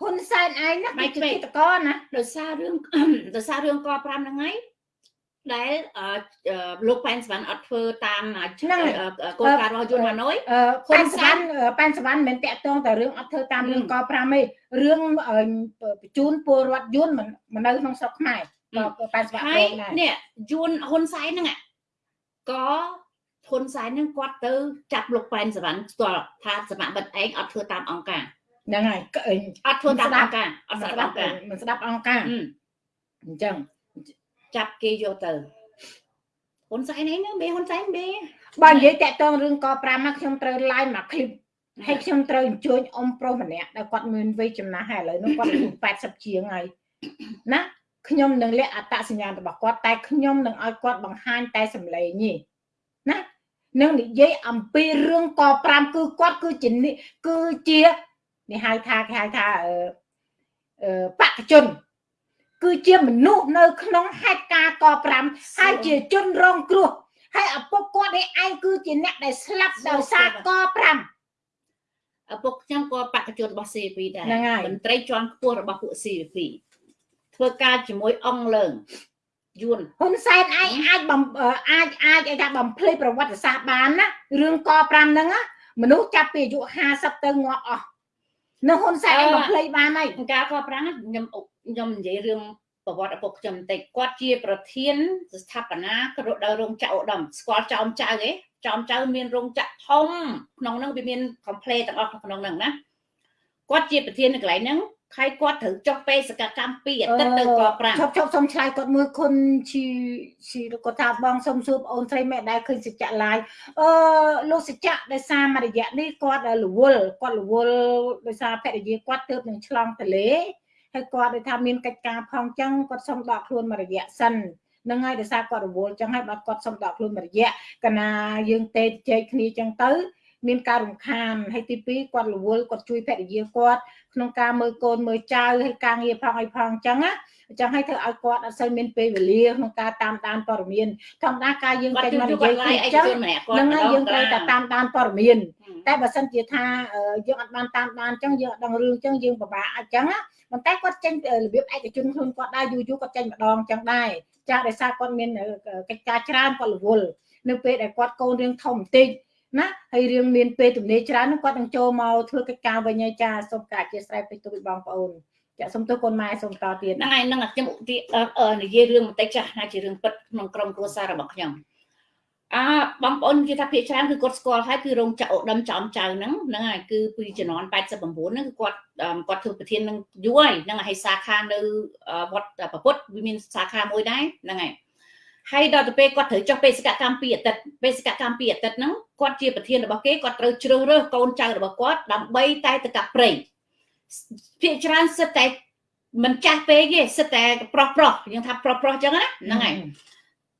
ហ៊ុនសែនឯងណាគឺជាគិតកោណាដោយសាររឿងដោយសាររឿងក5ហ្នឹងហើយ ដែលអឺលោកប៉ែនសវណ្ណអត់ធ្វើតាមគោលការណ៍របស់យន្តហាណូយអឺប៉ែនសវណ្ណប៉ែនសវណ្ណមិនមែនតាក់ទងតែរឿងអត់ធ្វើតាមរឿងក5ទេរឿងបញ្ជូនពលរដ្ឋយន្តមិននៅក្នុងស្រុកខ្មែរក៏ប៉ែនសវណ្ណហើយដែរនេះយួនហ៊ុនសែនហ្នឹងក៏ហ៊ុនសែនហ្នឹងគាត់ទៅចាប់លោកប៉ែនសវណ្ណផ្ទាល់ថាសមបិតឯងអត់ធ្វើតាមអង្គការហ្នឹងហើយអត់ធ្វើតាមអង្គការអត់មិនស្ស្ដាដាប់ប់អង្គការមិនស្ដាប់អង្គការអញ្ចឹង ចាប់គេយកទៅហ៊ុនសែនអីណាបេហ៊ុនសែនបេបើនិយាយតាក់ទងរឿងក5មកខ្ញុំត្រូវ live មក clip ហើយខ្ញុំត្រូវអញ្ជើញអ៊ំប្រុសម្នាក់ដែលគាត់មានវ័យចំណាស់ហើយឥឡូវនោះគាត់អាយុ80ជាងហើយណាខ្ញុំនឹងលាក់អត្តសញ្ញាណរបស់គាត់តែខ្ញុំនឹងឲ្យគាត់បង្ហាញតែសម្លេងនេះណានឹងនិយាយអំពីរឿងក5គឺគាត់គឺជាគឺជានេះហៅថាគេហៅថាអឺបកជន គឺជាមនុស្សនៅក្នុងហេតុការណ៍ក5ហើយជាជនរងគ្រោះហើយឪពុកគាត់ឯឯងគឺជាអ្នកដែលស្លាប់ដោយសារក5ឪពុកខ្ញុំក៏បកជនរបស់ CP ដែរហ្នឹងហើយមន្ត្រីជាន់ខ្ពស់របស់ពួក CP ធ្វើការជាមួយអង្គលើងយួនហ៊ុនសែនឯងអាចបំអឺអាចអាចឲ្យថាបំភ្លេចប្រវត្តិសាស្ត្របានណារឿងក5ហ្នឹងណាមនុស្សចាប់ពីអាយុ50ទៅងាប់អស់នៅហ៊ុនសែនឯងបំភ្លេចបានហើយការកប្រាំងខ្ញុំ ខ្ញុំនិយាយរឿងប្រវត្តិឪពុកខ្ញុំបន្តិចគាត់ជាប្រធានស្ថាបនាក៏ដល់រោងចក្រឧត្តមស្គាល់ចោមចៅឯងចោមចៅមានរោងចក្រធំក្នុងហ្នឹងវាមាន complete ទាំងអស់ក្នុងហ្នឹងណាគាត់ជាប្រធាននៅកន្លែងហ្នឹងហើយគាត់ត្រូវចុះបេសកកម្មពីអាទិត្យទៅកប្រាំងឈប់ឈប់សុំឆ្លើយគាត់មួយគុណជីជីគាត់ថាបងសុំសួរបងអូនស្រីមែនដែរឃើញសច្ចៈឡាយអឺលោកសច្ចៈដោយសារមួយរយៈនេះគាត់រវល់គាត់រវល់ដោយសារភរិយាគាត់ទើបនឹងឆ្លងទលេ ហើយគាត់ដូចថាមានកិច្ចការផងចឹងគាត់សុំដកខ្លួនមួយរយៈសិននឹងហើយដោយសារគាត់រវល់ចឹងហើយបាទគាត់សុំដកខ្លួនមួយរយៈកាលណាយើងទេជែកគ្នាចឹងទៅមានការរំខានហើយទី2គាត់រវល់គាត់ជួយភរិយាគាត់ ក្នុងការមើលកូនមើលចៅហើយការងារផងអីផងអញ្ចឹងណាអញ្ចឹងឲ្យធ្វើឲ្យគាត់អត់សូវមានពេលវេលាក្នុងការតាមដានព័ត៌មានធម្មតាការយើងគាត់ចេញជួយមកនិគាត់យាយឡាយគឺឯអញ្ចឹងកជនម្នាក់គាត់ហ្នឹងហើយយើងត្រូវតែតាមដានព័ត៌មានតែតែបើសិនជាថាអឺយើងអត់បានតាមដានអញ្ចឹងយើងអត់ដឹងរឿងអញ្ចឹងយើងពិបាកអញ្ចឹងណាប៉ុន្តែគាត់ចេញពីរបៀបឯកជនខ្លួនគាត់ដែរយូរយូរគាត់ចេញម្ដងអញ្ចឹងដែរចាស់ដោយសារគាត់មានអឺកិច្ចការច្រើនគាត់រវល់នៅពេលដែលគាត់កូនរឿងធំបន្តិច ណាហើយរឿងមានពេលទំនេរច្រើនហ្នឹងគាត់នឹងចូលមកធ្វើកិច្ចការវិញហើយចាសូមការអធិស្ឋានពេកទៅបងប្អូនចាក់សុំទោសកូនម៉ែសុំតទៀតហ្នឹងហើយហ្នឹងខ្ញុំឧទាហរណ៍និយាយរឿងបន្តិចចាស់ណាជារឿងពិតក្នុងក្រុមគ្រួសាររបស់ខ្ញុំអើបងប្អូនគេថាភាគច្រើនគឺគាត់ស្គាល់ហើយគឺរោងចក្រឧត្តមចំចៅហ្នឹងហ្នឹងហើយគឺពីជំនាន់89ហ្នឹងគឺគាត់គាត់ធ្វើប្រធាននឹងយូរហើយហ្នឹងហើយសាខានៅវត្តប្រពុតវាមានសាខាមួយដែរហ្នឹងហើយ ហើយដល់ទៅពេលគាត់ត្រូវចុះបេសកកម្មពីអតីតបេសកកម្មពីអតីតហ្នឹងគាត់ជាប្រធានរបស់គេគាត់ត្រូវជ្រើសរើសកូនចៅរបស់គាត់ដើម្បីតែទៅកាប់ព្រៃភាគច្រើនសិតតែមិនចាស់ពេកទេសិតតែប្រុសប្រុសយើងថាប្រុសប្រុសអញ្ចឹងណាហ្នឹងហើយ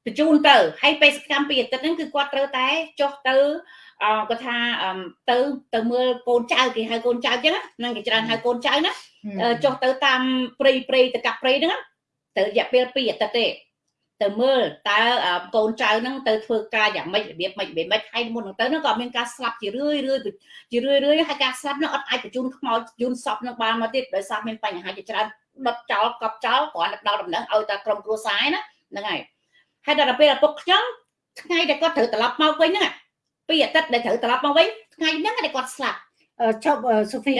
បញ្ជូនទៅហើយបេសកកម្មពីអតីតហ្នឹងគឺគាត់ត្រូវតែចុះទៅអឺគាត់ថាទៅទៅមើលកូនចៅគេហៅកូនចៅអញ្ចឹងហ្នឹងគេច្រើនហៅកូនចៅណាចុះទៅតាមព្រៃព្រៃទៅកាប់ព្រៃហ្នឹងទៅរយៈពេល2អាទិត្យទេ ទៅមើលតើកូនចៅហ្នឹងទៅធ្វើការយ៉ាងម៉េចរបៀបម៉េចរបៀបម៉េចហើយមុនហ្នឹងទៅហ្នឹងក៏មានការស្លាប់ជារឿយរឿយជារឿយរឿយហើយការស្លាប់ហ្នឹងអត់អាចបញ្ជូនខ្មោចយូនសពនឹងបានមកទៀតដោយសារមានបញ្ហាជាច្រើនដុតចោលកប់ចោលគ្រាន់តែដល់ដំណឹងឲ្យតែក្រុមគ្រួសារណាហ្នឹងហើយហើយដល់ពេលឪពុកខ្ញុំថ្ងៃដែលគាត់ត្រូវត្រឡប់មកវិញហ្នឹងពីអាទិត្យដែលត្រូវត្រឡប់មកវិញថ្ងៃហ្នឹងដែលគាត់ស្លាប់ ឈប់សូហ្វី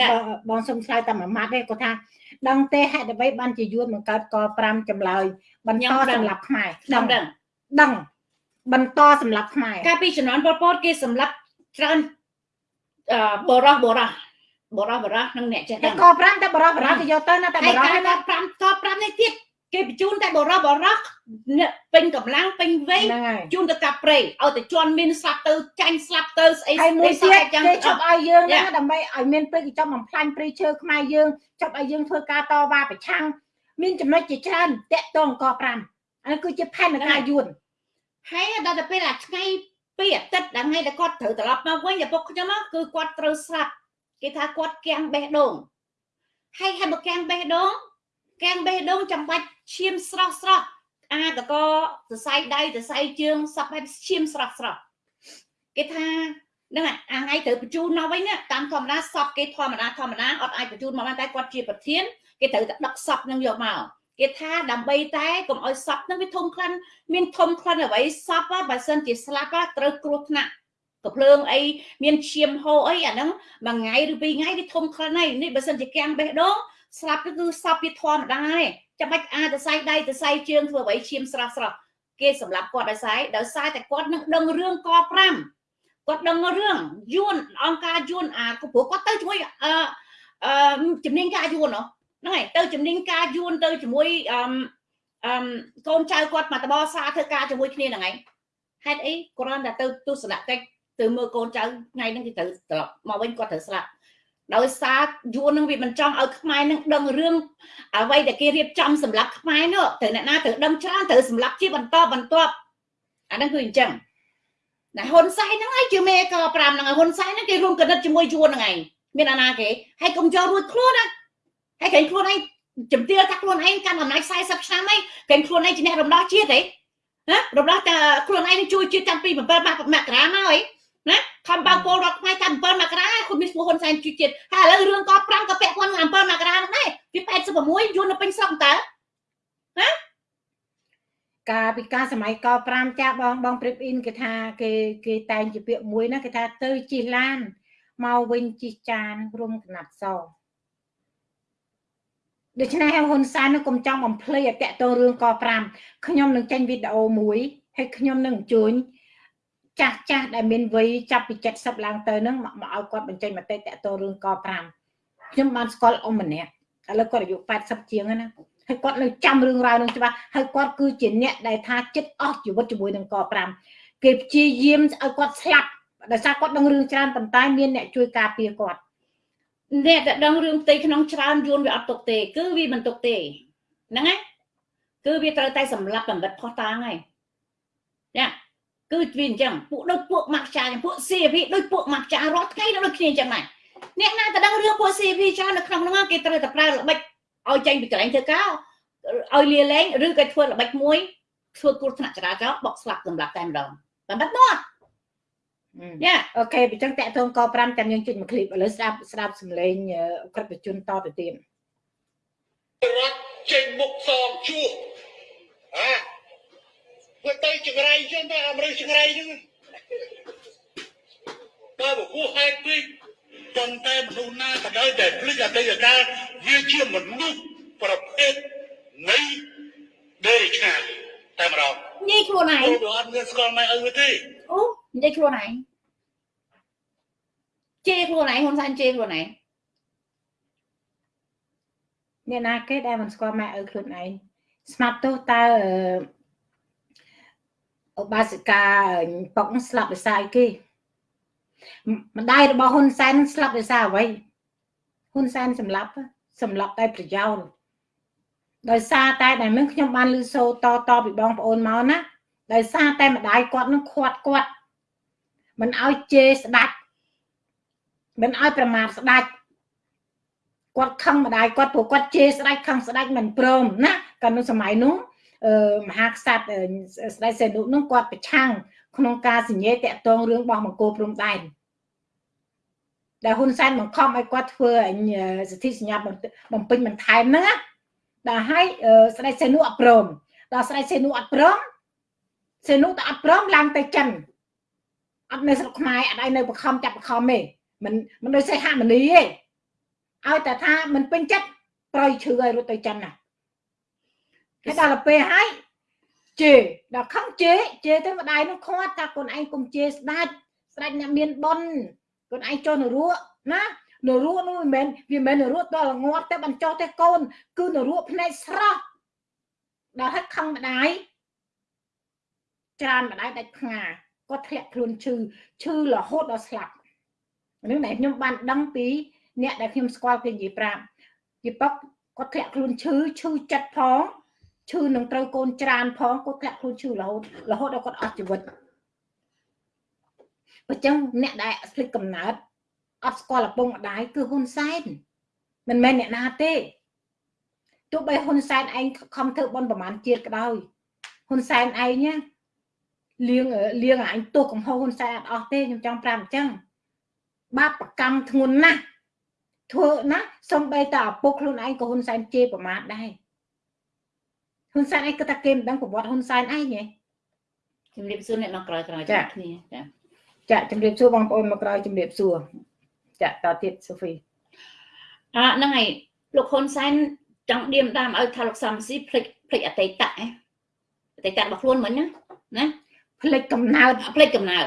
បងសុំឆ្លើយតែមួយម៉ាត់ទេគាត់ថាដឹងទេហេតុអ្វីបានជាយួនបង្កើតក5ចម្លើយបន្តសម្រាប់ខ្មែរដឹងដឹងដឹងបន្តសម្រាប់ខ្មែរកាលពីជំនាន់ប៉ុលពតគេសម្រាប់ច្រើនអឺបរោះបរោះបរោះបរោះនឹងអ្នកចេះដឹងក5តែបរោះបរោះគេយកទៅណាតែបរោះណា5ក5នេះទៀត គេបញ្ជូនតែបរោះបរោះពេញកម្លាំងពេញវ័យជូនទៅកាប់ព្រៃឲ្យតែជន់មានស្លាប់ទៅចាញ់ស្លាប់ទៅស្អីហើយមួយទៀតគេជប់ឲ្យយើងណាដើម្បីឲ្យមានព្រៃគេចង់បំផ្លាញព្រៃឈើខ្មែរយើងជប់ឲ្យយើងធ្វើការតវ៉ាប្រឆាំងមានចំណុចជាច្រើនតាក់ទងក5អានេះគឺជាផែនការយួនហើយដល់ទៅពេលអាថ្ងៃពីអាទិត្យដល់ថ្ងៃដែលគាត់ត្រូវត្រឡប់មកវិញឪពុកខ្ញុំគឺគាត់ត្រូវស្លាប់គេថាគាត់គាំងបេះដូងហើយហើយមកគាំងបេះដូង គាំងបេះដូងចាំបាច់ឈាមស្រស់ស្រស់អាតកសរសៃដៃសរសៃជើងសពបែបឈាមស្រស់ស្រស់គេថាហ្នឹងអាថ្ងៃត្រូវបញ្ជូនមកវិញតាមធម្មតាសពគេធម្មតាធម្មតាអត់អាចបញ្ជូនមកបានតែគាត់ជាប្រធានគេត្រូវតែដឹកសពនឹងយកមកគេថាដើម្បីតែកុំឲ្យសពនឹងវាធំក្លិនមានធំក្លិនអ្វីសពបើសិនជាស្លាប់ត្រូវគ្រោះថ្នាក់កភ្លើងអីមានឈាមហូរអីអាហ្នឹងមួយថ្ងៃឬពីរថ្ងៃវាធំក្លិនហើយនេះបើសិនជាកាំងបេះដូង ស្លាប់គឺសពវាធម្មតាទេចាំបាច់អាចទៅសៃដៃទៅសៃជើងធ្វើអ្វីឈាមស្រស់ស្រស់គេសម្រាប់គាត់ដោយសារដោយសារតែគាត់នឹងដឹងរឿងក5គាត់ដឹងរឿងយួនអង្គការយួនអាព្រោះគាត់ទៅជាមួយអឺអឺជំនាញការយួនហ្នឹងហើយទៅជំនាញការយួនទៅជាមួយអឺអឺកូនចៅគាត់មកតបសារធ្វើការជាមួយគ្នាហ្នឹងហើយហេតុអីគ្រាន់តែទៅទស្សនកិច្ចទៅមើលកូនចៅថ្ងៃហ្នឹងគេត្រូវត្រឡប់មកវិញគាត់ត្រូវស្លាប់ ដោយសារយួននឹងវាមិនចង់ឲ្យខ្មែរនឹងដឹងរឿងអ្វីដែលគេរៀបចំសម្រាប់ខ្មែរនោះត្រូវអ្នកណាត្រូវដឹងច្រើនត្រូវសម្រាប់ជាបន្តបន្ទាប់អាហ្នឹងគឺអញ្ចឹងតែហ៊ុនសែនហ្នឹងឯងជាមេក5ហ្នឹងហ៊ុនសែនហ្នឹងគេរួមគណិតជាមួយយួនហ្នឹងឯងមានអាណាគេហើយកុំចូលរួចខ្លួនណាហើយគេខ្លួនឯងជំទាវថាខ្លួនឯងកាន់អំណាច40ឆ្នាំឯងគេខ្លួនឯងជាអ្នករំដោះជាតិទេណារំដោះតែខ្លួនឯងជួយជាតិតាំងពី7មករាមកហើយណា ខំបើពលរដ្ឋខ្មែរតាម7មករាគាត់មានឈ្មោះហ៊ុនសែនជួយជាតិហើយឥឡូវរឿងក5ក៏ពាក់ព័ន្ធនឹង7មករាហ្នឹងដែរពី86យួននៅពេញស្រុកតើណាកាលពីការសម័យក5ចាស់បងបងព្រិបអ៊ីនគេថាគេគេតែងជាពាក្យមួយណាគេថាទៅជិះឡានមកវិញជិះចានរុំកណាត់សដូច្នេះហ៊ុនសែននឹងកុំចង់បំភ្លេចអតតរឿងក5ខ្ញុំនឹងចេញវីដេអូមួយហើយខ្ញុំនឹងអញ្ជើញ ចាស់ចាស់ដែលមានវ័យចាប់ពី70ឡើងទៅហ្នឹងមកឲ្យគាត់បញ្ចេញមតិតតទៅរឿងក5ខ្ញុំបានស្គាល់អ៊ំម្នាក់ឥឡូវគាត់អាយុ80ជាងណាហើយគាត់នៅចាំរឿងរ៉ាវនឹងច្បាស់ហើយគាត់គឺជាអ្នកដែលថាចិត្តអស់ជីវិតជាមួយនឹងក5គេព្យាយាមឲ្យគាត់ស្លាប់ដោយសារគាត់ដឹងរឿងច្រើនប៉ុន្តែមានអ្នកជួយការពារគាត់អ្នកដែលដឹងរឿងផ្ទៃក្នុងច្រើនយួនវាអត់ទុកទេ គឺវាមិនទុកទេហ្នឹងណាគឺវាត្រូវតែសម្លាប់បំបិតផោះតាងហើយណា គឺវាអញ្ចឹងពួកដូចពួកម៉ាក់ចាពួក CP ដូចពួកម៉ាក់ចារាល់ថ្ងៃដូចគ្នាអញ្ចឹងដែរអ្នកណាទៅដឹងរឿងពួក CP ចានៅក្នុងហ្នឹងគេត្រូវតែប្រើល្បិចឲ្យចេញពីកន្លែងធ្វើការឲ្យលាលែងឬក៏ធ្វើល្បិចមួយធ្វើគ្រោះថ្នាក់ចរាចរណ៍បកស្លាប់សម្រាប់តែម្ដងបំបិតមកយ៉ាអូខេអញ្ចឹងតាក់ទងក5តាមយើងជិះមួយឃ្លីបឥឡូវស្ដាប់ស្ដាប់សំឡេងក្រិតជនតទៅទៀតរដ្ឋចេញមុខសងជួអា វាទៅចង្រៃចឹងទៅអាមេរិកចង្រៃហ្នឹងបើមកគោះហេតុពេកប៉ុន្តែមនុស្សណាក៏ដោយតែភ្លេចអតីតកាលហវាជាមនុស្សប្រភេទនៃដេរិឆានតែម្ដងនិយាយខ្លួនឯងវាអត់មានស្គាល់ម៉ែឪវាទេអូនិយាយខ្លួនឯងជេរខ្លួនឯងហ៊ុនសែនជេរខ្លួនឯងអ្នកណាគេដែលមិនស្គាល់ម៉ែឪខ្លួនឯងស្មាត់ទោះតើ ឧបាសិកាប៉ុកស្លាប់ដោយសារអីគេម្ដាយរបស់ហ៊ុនសែនស្លាប់ដោយសារអ្វីហ៊ុនសែនសម្លាប់សម្លាប់តែប្រយោជន៍ដោយសារតែដែលនឹងខ្ញុំបានលឺសូតតពីបងប្អូនមកណាដោយសារតែម្ដាយគាត់នឹងខាត់គាត់មិនឲ្យជេរស្ដាច់មិនឲ្យប្រមាថស្ដាច់គាត់ខឹងម្ដាយគាត់ព្រោះគាត់ជេរស្ដាច់ខឹងស្ដាច់មិនព្រមណាកាលនោះសម័យនោះអឺ មហាក្សត្រស្ដេចសែនុនោះគាត់ប្រឆាំងក្នុងការសញ្ញេតាក់ទងរឿងរបស់មង្គលព្រំដែនដែលហ៊ុនសែនបង្ខំឲ្យគាត់ធ្វើសិទ្ធិសញ្ញាបំពេញបន្ថែមហ្នឹងណាដល់ឲ្យស្ដេចសែនុអត់ព្រមដល់ស្ដេចសែនុអត់ព្រមសែនុទៅអត់ព្រមឡើងទៅចិនអត់នៅស្រុកខ្មែរអត់ឲ្យនៅបខំចាប់បខំទេមិនមិនដូចសេះហមនីទេឲ្យតែថាមិនពេញចិត្តប្រយឈឺឲ្យរត់ទៅចិនណា គេដល់ទៅពេលហើយជេដល់ខំជេជេទៅម្ដាយនោះខាត់ថាកូនឯងកុំជេស្ដាច់ស្ដាច់អ្នកមានប៉ុនកូនឯងចុះនរកណានរកនោះមិនមែនវាមិនមែននរកដល់ងាត់តែបញ្ចុះទេកូន គឺនរកភ្នែកស្រស់ដល់ហើយខឹងម្ដាយច្រើនម្ដាយដាច់ផ្ងាគាត់ធ្លាក់ខ្លួនឈឺឈឺរហូតដល់ស្លាប់នឹងដែលខ្ញុំបានដឹងពីអ្នកដែលខ្ញុំស្គាល់គេនិយាយប្រាប់ពីប៉ុកគាត់ធ្លាក់ខ្លួនឈឺឈឺចិត្តផង ឈឺនឹងត្រូវកូនច្រានផងគាត់ធ្លាក់ខ្លួនឈឺរហូតរហូតដល់គាត់អស់ជីវិតបើចឹងអ្នកដែលស្លេចកំណើតអត់ស្គាល់ឪពុកម្ដាយគឺហ៊ុនសែនមិនមែនអ្នកណាទេទោះបីហ៊ុនសែនឯងខំធ្វើបន់ប្រមាណជាតិក៏ដោយហ៊ុនសែនឯងណាលៀងលៀងអញទោសកំហុសហ៊ុនសែនអត់អស់ទេខ្ញុំចង់ប្រាប់អញ្ចឹងបាបប្រកម្មធ្ងន់ណាស់ធ្វើណាសំបីតាឪពុកខ្លួនឯងក៏ហ៊ុនសែនជេរប្រមាថដែរ ហ៊ុនសែនឯងគាត់ថាគេមិនដឹងប្រវត្តិហ៊ុនសែនឯងហ៎ជំរាបសួរអ្នកមកក្រោយក្រោយចាគ្នាចាចាជំរាបសួរបងប្អូនមកក្រោយជំរាបសួរចាតទៀតសូហ្វីអ่ะហ្នឹងហើយលោកហ៊ុនសែនចង់ឌៀមដាមឲ្យថាលោកសំស៊ីភ្លេចភ្លេចអតីតអតីតរបស់ខ្លួនមិញណាណាភ្លេចកំណើតភ្លេចកំណើត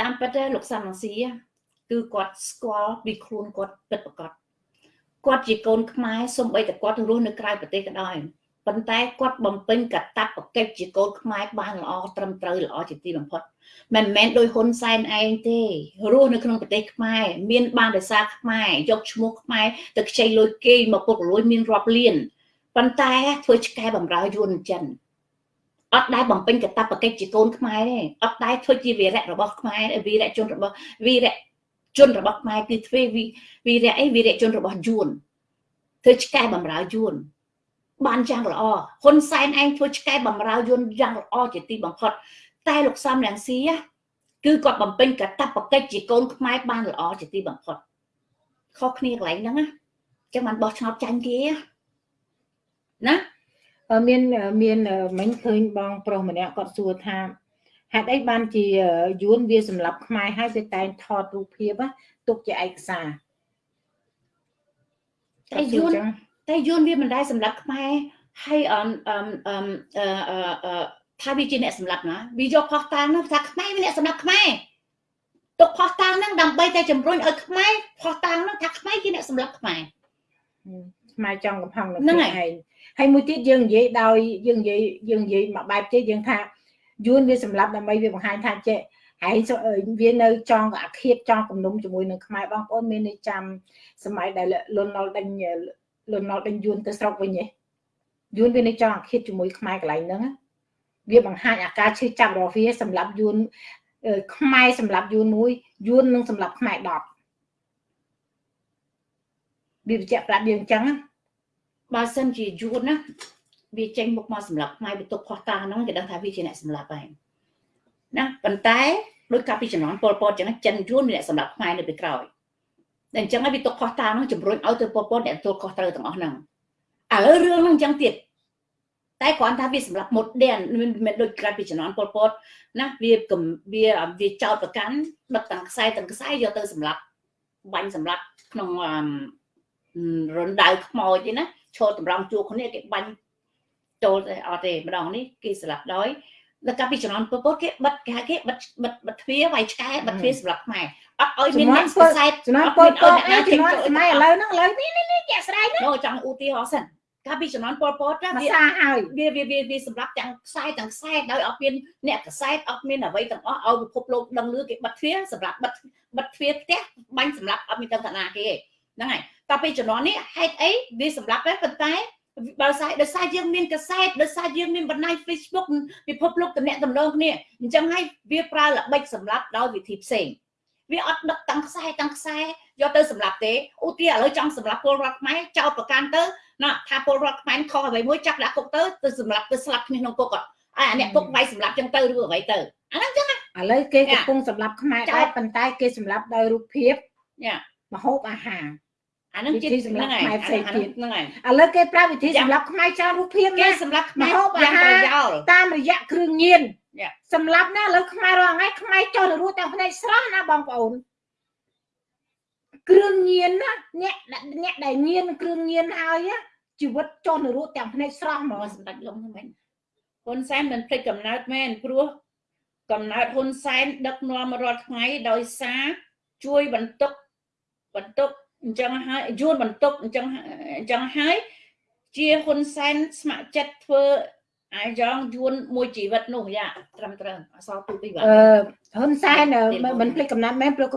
តាមពិតទេលោកសំស៊ីគឺគាត់ស្គាល់ពីខ្លួនគាត់ពិតប្រាកដគាត់ជាកូនខ្មែរសូម្បីតែគាត់រស់នៅក្រៅប្រទេសក៏ដោយ ប៉ុន្តែគាត់បំពេញកតបកិច្ចជាកូនខ្មែរបានល្អត្រឹមត្រូវល្អជាទីបំផុតមិនមែនដោយហ៊ុនសែនឯងទេរស់នៅក្នុងប្រទេសខ្មែរមានបានដោយសារខ្មែរយកឈ្មោះខ្មែរទៅខ្ចីលុយគេមកពុករលួយមានរាប់លានប៉ុន្តែធ្វើឆ្កែបំរើយួនចិនអត់ដែលបំពេញកតបកិច្ចជាកូនខ្មែរទេអត់ដែលធ្វើជាវីរៈរបស់ខ្មែរវីរៈជនរបស់វីរៈជនរបស់ខ្មែរគឺធ្វើវីរៈអីវីរៈជនរបស់យួនធ្វើឆ្កែបំរើយួន បានយ៉ាងល្អហ៊ុនសែនឯងធ្វើឆ្កែបំរើយួនយ៉ាងល្អជាទីបំផុតតែលោកសំរងស៊ីគឺគាត់បំពេញកតបកិច្ចជាកូនខ្មែរបានល្អជាទីបំផុតខុសគ្នាកន្លែងហ្នឹងណាចឹងបានបោះឆ្នោតចាញ់គេណាមានមានមិញឃើញបងប្រុសម្នាក់គាត់សួរថាហេតុអីបានជាយួនវាសម្រាប់ខ្មែរហើយវាតែងថតរូបភាពទុកជាឯកសារតែយួន តែយួនវាមិនដែលសម្រាប់ខ្មែរហើយអឺអឺអឺថាវាជាអ្នកសម្លាប់ណាវាយកផោះតាំងនោះថាខ្មែរវាអ្នកសម្លាប់ខ្មែរទុកផោះតាំងហ្នឹងដើម្បីតែជំរុញឲ្យខ្មែរផោះតាំងនោះថាខ្មែរជាអ្នកសម្លាប់ខ្មែរខ្មែរចង់កំផឹងនឹងខ្លួនឯងហើយមួយទៀតយើងនិយាយដោយយើងនិយាយយើងនិយាយមួយបែបទៀតយើងថាយួនវាសម្លាប់ដើម្បីវាបង្ហាញថាចេះហើយវានៅចង់អាឃាតចង់គំនុំជាមួយនឹងខ្មែរបងប្អូនមាននៅចាំសម័យដែលលន់ណុលដេញ លន់ណុលដេញយួនទៅស្រុកវិញហ៎យួនវានៅចង់អាឃាតជាមួយខ្មែរកន្លែងហ្នឹងវាបង្ហាញអាការឈឺចាប់របស់វាសម្រាប់យួនខ្មែរសម្រាប់យួនមួយយួននឹងសម្រាប់ខ្មែរ10វាបញ្ជាក់ប្រាប់យើងអញ្ចឹងបើសិនជាយួនណាវាចេញមុខមកសម្រាប់ខ្មែរវាទុកខុសតាហ្នឹងគេដឹងថាវាជាអ្នកសម្លាប់ហើយណាប៉ុន្តែដោយកាលពីចំនួនពលពតអញ្ចឹងចិនយួនមានអ្នកសម្លាប់ខ្មែរនៅពីក្រោយ តែអញ្ចឹងហើយវាទុកខុសតាហ្នឹងជំរុញឲ្យទៅពលពតអ្នកទទួលខុសត្រូវទាំងអស់ហ្នឹងឥឡូវរឿងហ្នឹងអញ្ចឹងទៀតតែគ្រាន់ថាវាសម្រាប់មុតដែនមិនដូចក្រៅពីចំនួនពលពតណាវាវាវាចោតប្រកាន់ដឹកទាំងខ្សែទាំងខ្សែយកទៅសម្រាប់បាញ់សម្រាប់ក្នុងរណ្ដៅខ្មោចទេណាឈរតម្រង់ជួរគ្នាគេបាញ់ចូលទេអត់ទេម្ដងនេះគេស្លាប់ដោយ ដល់កាលពីជំនាន់ពពុទ្ធគេបិទគេហៅគេបិទបិទបិទទ្វារវាយឆ្កែបិទទ្វារសម្រាប់ខ្មែរអត់ឲ្យមានអ្នកខ្សែជំនាន់ពលពតឯជំនាន់សម័យឥឡូវហ្នឹងឥឡូវនេះនេះជាក់ស្ដែងនោះចង់ឧទាហរណ៍សិនកាលពីជំនាន់ពលពតវាសាហើយវាវាវាវាសម្រាប់ទាំងខ្សែទាំងខ្សែដោយអត់មានអ្នកខ្សែអត់មានអ្វីទាំងអស់ឲ្យពិភពលោកដឹងលឺគេបិទទ្វារសម្រាប់បិទបិទទ្វារផ្ទះបាញ់សម្រាប់អត់មានទាំងឋានៈគេហ្នឹងហើយតទៅពីជំនាន់នេះហេតុអីវាសម្រាប់តែប៉ុន្តែ បើស្អីដោយសារយើងមានកសែតដោយសារយើងមានបណ្ដាញ Facebook ពិភពលោកតំណែងតំណងគ្នាអញ្ចឹងហើយវាប្រើល្បិចសម្រាប់ដោយវិធីផ្សេងវាអត់ដឹកតាំងខ្សែតាំងខ្សែយកទៅសម្រាប់ទេឧទាហរណ៍ឥឡូវចង់សម្រាប់ពលរដ្ឋខ្មែរចោតប្រកាន់ទៅណាថាពលរដ្ឋខ្មែរខុសអ្វីមួយចាប់ដាក់គុកទៅទៅសម្រាប់ទៅស្លាប់គ្នាក្នុងគុកអត់អាអ្នកគុកវាយសម្រាប់ចឹងទៅឬអ្វីទៅអាហ្នឹងចឹងឥឡូវគេកំពុងសម្រាប់ខ្មែរដែរប៉ុន្តែគេសម្រាប់ដោយរូបភាពយ៉ាមហូបអាហារ អានឹងជាសម្រាប់ខ្មែរផ្សេងទៀតហ្នឹងហើយឥឡូវគេប្រើវិធីសម្រាប់ខ្មែរច្រើនរូបភាពគេសម្រាប់ខ្មែរយ៉ាងប្រយោលតាមរយៈគ្រឿងញៀនសម្រាប់ណាឥឡូវខ្មែររាល់ថ្ងៃខ្មែរចុះទៅរស់ទាំងផ្នែកស្រស់ណាបងប្អូនគ្រឿងញៀនណាអ្នកអ្នកដែលញៀនគ្រឿងញៀនហើយជីវិតចុះនៅរស់ទាំងភ្នែកស្រស់ហ្មងសម្ដេចលំហ្នឹងមែនហ៊ុនសែនមិនភ្លេចកំណើតមែនព្រោះកំណើតហ៊ុនសែនដឹកនាំរាល់ថ្ងៃដោយសារជួយបន្ទុកបន្ទុក អញ្ចឹងហើយយួនបន្ទុកអញ្ចឹងអញ្ចឹងហើយជាហ៊ុនសែនស្ម័គ្រចិត្តធ្វើអាយ៉ងយួនមួយជីវិតនោះយ៉ាត្រឹមត្រូវអសរទូទីបាទអឺហ៊ុនសែនមិនភ្លេចកំណត់មែនព្រោះ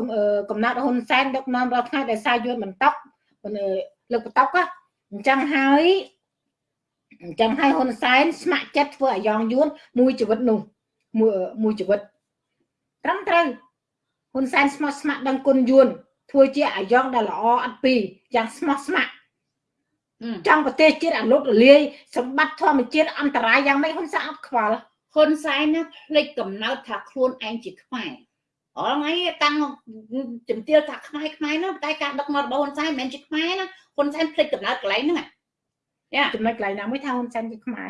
កំណត់ហ៊ុនសែនដឹកនាំរាល់ថ្ងៃដោយសារយួនបន្ទុកលើកបន្ទុកអញ្ចឹងហើយអញ្ចឹងហើយហ៊ុនសែនស្ម័គ្រចិត្តធ្វើអាយ៉ងយួនមួយជីវិតនោះមួយមួយជីវិតត្រឹមត្រូវហ៊ុនសែនស្មោះស្ម័គ្រដឹងគុណយួន ធ្វើជាអាយ៉ងដែលល្អអត់ពីយ៉ាងស្មោះស្ម័គ្រចង់ប្រទេសជាតិអាលុតរលាយសម្បត្តិធម្មជាតិអន្តរាយយ៉ាងម៉េចហ៊ុនសែនអត់ខ្វល់ហ៊ុនសែនណាភ្លេចកំណើតថាខ្លួនឯងជាខ្មែរអរថ្ងៃតាំងជំទាវថាខ្មែរខ្មែរនោះតែការដឹកនាំរបស់ហ៊ុនសែនមិនមែនជាខ្មែរណាហ៊ុនសែនភ្លេចកំណើតកន្លែងហ្នឹងយ៉ាចំណុចកន្លែងណាមួយថាហ៊ុនសែនជាខ្មែរ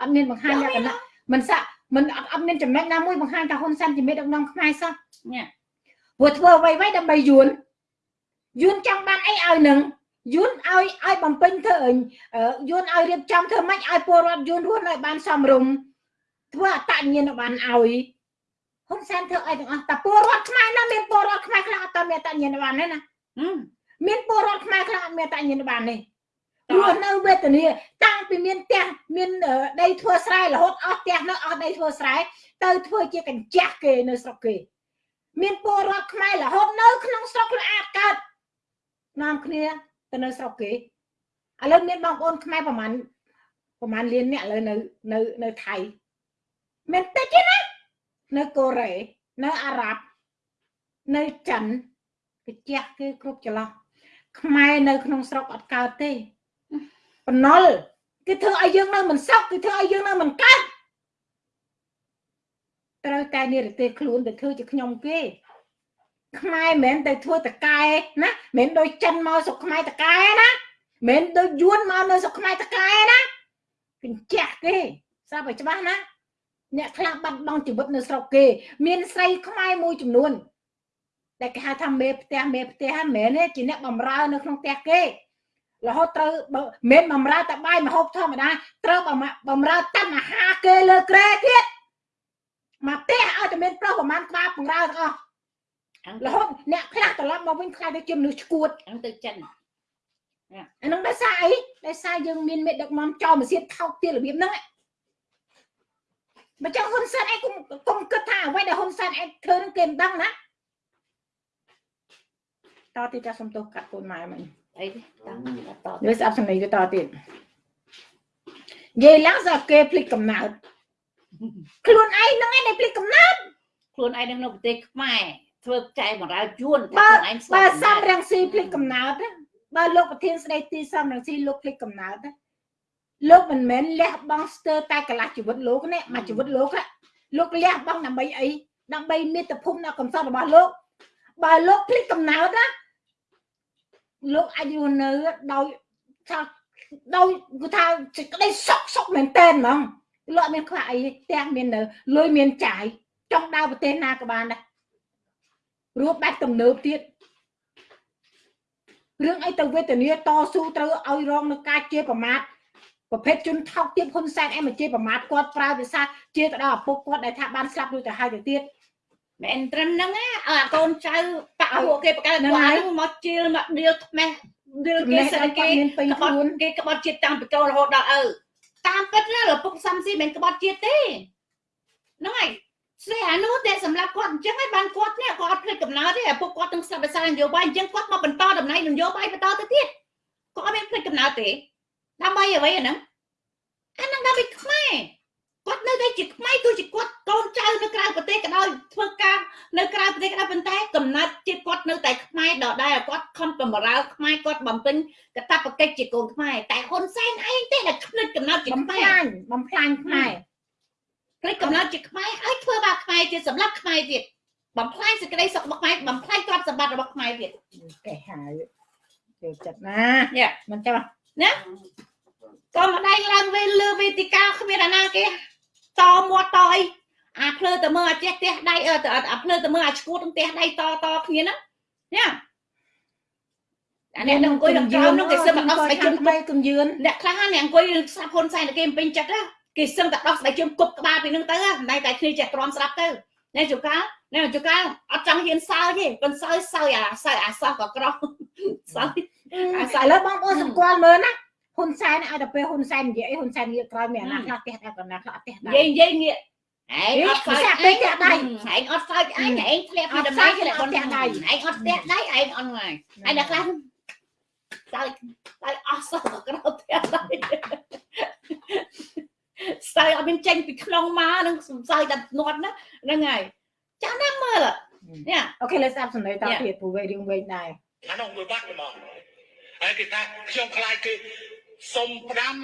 អត់មានបង្ហាញលក្ខណៈមិនសាក់មិនអត់អត់មានចំណុចណាមួយបង្ហាញថាហ៊ុនសែនជាមេដឹកនាំខ្មែរសោះញ៉ាព្រោះធ្វើអ្វីៗដើម្បីយួន យួនចង់បានអីឲ្យនឹងយួនឲ្យឲ្យបំពេញធ្វើយួនឲ្យរៀបចំធ្វើម៉េចឲ្យពលរដ្ឋយួនរស់នៅបានសមរម្យធ្វើអតញ្ញាណបានឲ្យហ៊ុនសែនធ្វើអីទាំងអស់តែពលរដ្ឋខ្មែរណាមានពលរដ្ឋខ្មែរខ្លះអត់មានអតញ្ញាណបានទេណាមានពលរដ្ឋខ្មែរខ្លះអត់មានអតញ្ញាណបានទេរស់នៅវេទនាតាំងពីមានផ្ទះមានដីធ្វើស្រែរហូតអស់ផ្ទះនៅអស់ដីធ្វើស្រែទៅធ្វើជាកញ្ចាស់គេនៅស្រុកគេ មានពលរដ្ឋខ្មែររហូតនៅក្នុងស្រុកខ្លួនអាចកើត នាំគ្នាទៅនៅស្រុកគេឥឡូវមានបងប្អូនខ្មែរប្រហែលប្រហែលលានអ្នកឥឡូវនៅនៅនៅថៃមានតិចទេណានៅកូរ៉េនៅអារ៉ាប់នៅចិនកញ្ជះគេគ្រប់ចន្លោះខ្មែរនៅក្នុងស្រុកអត់កើតទេបំណុលគេធ្វើឲ្យយើងនៅមិនសុខគេធ្វើឲ្យយើងនៅមិនកើតត្រូវតែនិរទេសខ្លួនទៅធ្វើជាខ្ញុំគេ ខ្មែរមិនមែនទៅធ្វើតកែណាមិនមែនដូចចិនមកស្រុកខ្មែរតកែណាមិនមែនដូចយួនមកនៅស្រុកខ្មែរតកែណាកញ្ចាស់គេស្រាប់ឲ្យច្បាស់ណាអ្នកខ្លះបាត់បង់ជីវិតនៅស្រុកគេ មានស្រីខ្មែរមួយចំនួនដែលគេហៅថាមេផ្ទះមេផ្ទះហ្នឹងមិនមែនទេជាអ្នកបំរើនៅក្នុងផ្ទះគេរហូតត្រូវមិនបំរើតែបាយមហូបធម្មតាត្រូវបំរើតាន់អាហារគេលើក្រែទៀតមកផ្ទះឲ្យតែមានប្រុសប្រហែលក្បាលបង្រើទាំងអស់ រហូតអ្នកខ្លះត្រឡប់មកវិញខ្លាចទៅជាមនុស្សឈួតហ្នឹងទៅចិនអាហ្នឹងដោយសារអីដោយសារយើងមានមេដឹកនាំចោលមកសៀតថោកទៀតរបៀបហ្នឹងបើចឹងហ៊ុនសែនឯងគុំគុំគិតថាអ្វីដែលហ៊ុនសែនឯងធ្វើនឹងគេមិនដឹងណាតទៀតចាសំទោសកាត់កូនម៉ែមិញអីទេតាំងតនេះស្អប់សំឡេងទៅតទៀតនិយាយឡើងស្អប់គេភ្លេចកំណើតខ្លួនឯងនឹងឯងភ្លេចកំណើតខ្លួនឯងនៅប្រទេសខ្មែរ ធ្វើចែកបរាយួនតែខ្លួនឯងស្បើសំរងស៊ីភ្លេចកំណើតបើលោកប្រធានស្ដីទីសំរងស៊ីលោកភ្លេចកំណើតលោកមិនមែនលះបង់ស្ទើរតែកន្លះជីវិតលោកនេះមកជីវិតលោកលោកលះបង់ដើម្បីអីដើម្បីមាតុភូមិនៅកំសត់របស់លោកបើលោកភ្លេចកំណើតណាលោកអាចរស់នៅដោយថាដោយគឺថាសេចក្តីសុខសុខមែនតែនហ្មងលោកអត់មានខ្វះអីទាំងមាននៅលុយមានចាយចង់ដើរប្រទេសណាក៏បានដែរ រួបបាច់ទំនើបទៀតរឿងអីទៅវេទនាតស៊ូត្រូវឲ្យរងនឹងការជេរប្រមាថប្រភេទជនថោកទាបហ៊ុនសែនអែមជេរប្រមាថគាត់ប្រើភាសាជេរទៅដល់ឪពុកគាត់ដែលថាបានស្លាប់រួចទៅហើយទៅទៀតមែនត្រឹមហ្នឹងណាអាកូនចៅបាក់ពួកគេបកកើតគាត់ហ្នឹងមកជិលមកដៀលថ្មេះដៀលគេសិនគេក្បត់គេក្បត់ជាតិតាំងពីកូនរហូតដល់ឪតាមពិតណាឪពុកសំស៊ីមិនក្បត់ជាតិទេហ្នឹងហើយ ស្រីអានោះតែសម្រាប់គាត់អញ្ចឹងហើយបានគាត់នេះគាត់អត់ភ្លេចកំណើតទេឪពុកគាត់ទាំងស្រាប់ភាសានយោបាយអញ្ចឹងគាត់មកបន្តតំណែងនយោបាយបន្តទៅទៀតគាត់អត់មានភ្លេចកំណើតទេដើម្បីអ្វីអាហ្នឹងអាហ្នឹងដើម្បីខ្មែរគាត់នៅតែជាខ្មែរទោះជាគាត់កូនចៅនៅក្រៅប្រទេសក៏ដោយធ្វើការនៅក្រៅប្រទេសក៏ដោយប៉ុន្តែកំណត់ជាតិគាត់នៅតែខ្មែរដដែលគាត់ខំបំរើខ្មែរគាត់បំពេញកតបកិច្ចជាកូនខ្មែរតែហ៊ុនសែនឯងទេដែលខ្មិចកំណត់ជាបំផ្លាញបំផ្លាញខ្មែរ ខ្មិចកំណត់ជាខ្មែរហើយធ្វើបាបខ្មែរជាសម្រាប់ខ្មែរទៀតបំផ្លាញសេចក្តីសុខរបស់ខ្មែរបំផ្លាញទ្រព្យសម្បត្តិរបស់ខ្មែរទៀតគេហៅចូលចិត្តណាមិនចាំណាក៏ម្ដាយឡើងវិញលើវេទិកាគ្មានអាណាគេតមាត់តអីអាភ្លើទៅមើលអាចេះផ្ទះដៃអាភ្លើទៅមើលអាឈួតផ្ទះដៃតតគ្នាណាណាអានេះនឹងអង្គុយនឹងក្រោមនឹងគេសឹមដោះស្បែកជើងថ្មីកំយឿនអ្នកខ្លះអ្នកអង្គុយស្ដាប់ហ៊ុនសែនគេពេញចិត្តណា គេសឹមតែដោះស្បែកជើងគប់ក្បាលពីនឹងទៅមិនតែគ្នាចេះទ្រាំស្ដាប់ទៅណែជូកាណែជូកាអត់ចង់ហ៊ានសើទេប៉ុន្តែសើសើអាសើអាសោះក៏ក្រសើអាសើឥឡូវបងប្អូនសម្គាល់មើលណាហ៊ុនសែនឲ្យតែពេលហ៊ុនសែននិយាយអីហ៊ុនសែនងាកក្រោយមានអាណាខ្លះផ្ទះតែកណ្ដាលខ្លះផ្ទះដែរនិយាយនិយាយងាកឯងអត់ខ្លាចពេកផ្ទះដៃឯងអត់ខ្លាចឯងឯងធ្លាក់ពីដំណើរធ្លាក់ផ្ទះដៃឯងអត់ផ្ទះដៃឯងអត់ងាយឯងដល់ខ្លះតើតើអស់សោះក្រោយផ្ទះដៃ ស្ទើរអត់មានចេញពីក្នុងមកនឹងសំសើតែនាត់ណាហ្នឹងហើយចាំណាមើលនេះអូខេលើស្ដាប់សំឡេងតទៀតព្រោះវែងរឿងវែងដែរអានោះមួយបាត់ហ្មងហើយគេថាខ្ញុំខ្លាចគេសុំផ្ដាំ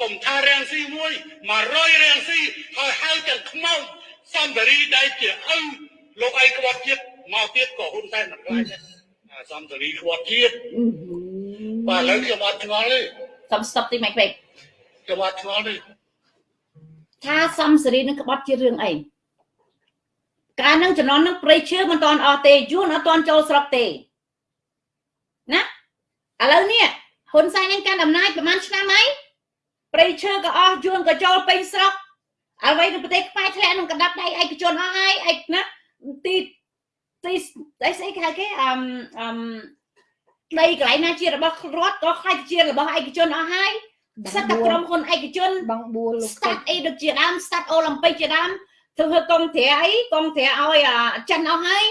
កុំថារាំងស៊ីមួយ100រាំងស៊ីហើយហៅទាំងខ្មោចសំតារីដែលជាឪលោកអីក្បត់ជាតិមកទៀតក៏ហ៊ុនសែនមិនខ្លាចដែរសំតារីក្បត់ជាតិបាទឥឡូវខ្ញុំអត់ឆ្ងល់ទេសំស្តុបទីម៉េចពេកខ្ញុំអត់ឆ្ងល់ទេ ថាសំសេរីនឹងក្បត់ជារឿងអីកាលនឹងចំណន់នឹងព្រៃឈើមិនតាន់អស់ទេយួនអត់តាន់ចូលស្រុកទេណាឥឡូវនេះហ៊ុនសែននឹងកាន់អំណាចប្រហែលឆ្នាំហើយព្រៃឈើក៏អស់យួនក៏ចូលពេញស្រុកអ្វីនៅប្រទេសខ្មែរធ្លាក់ក្នុងកណ្ដាប់ដៃឯកជនអស់ហើយឯកណាទីទីអីស្អីគេហៅគេអឹមអឹមដីកន្លែងណាជារបស់រដ្ឋក៏ខ្លាចជារបស់ឯកជនអស់ហើយ សិតតែក្រុមហ៊ុនឯកជនបងបួលលោកស្តាត់អីដូចជាដើមស្តាត់អូឡ িম্প ិកជាដើមធ្វើកងត្រាអីកងត្រាឲ្យចិនអស់ហើយ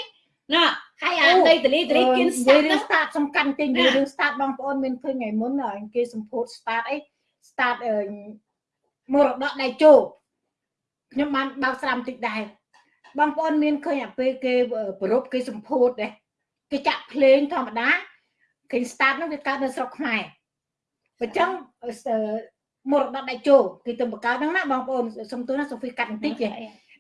ណាហើយអាដីតលីតលីគៀន start រឿង start សំខាន់ទេនិយាយរឿង start បងប្អូនមានឃើញថ្ងៃមុនគេសម្ពោធ start អី start មរតកដៃជោខ្ញុំបានបើកស្រាមតិចដែរបងប្អូនមានឃើញអាពេលគេប្រពគេសម្ពោធដែរគេចាក់ភ្លេងធម្មតាគេ start នោះវាកើតនៅស្រុកខ្មែរ អញ្ចឹងមរតកដៃជោគេទៅបង្កើតហ្នឹងណាបងប្អូនសុំទោសណាសូហ្វីកាត់បន្តិចទេ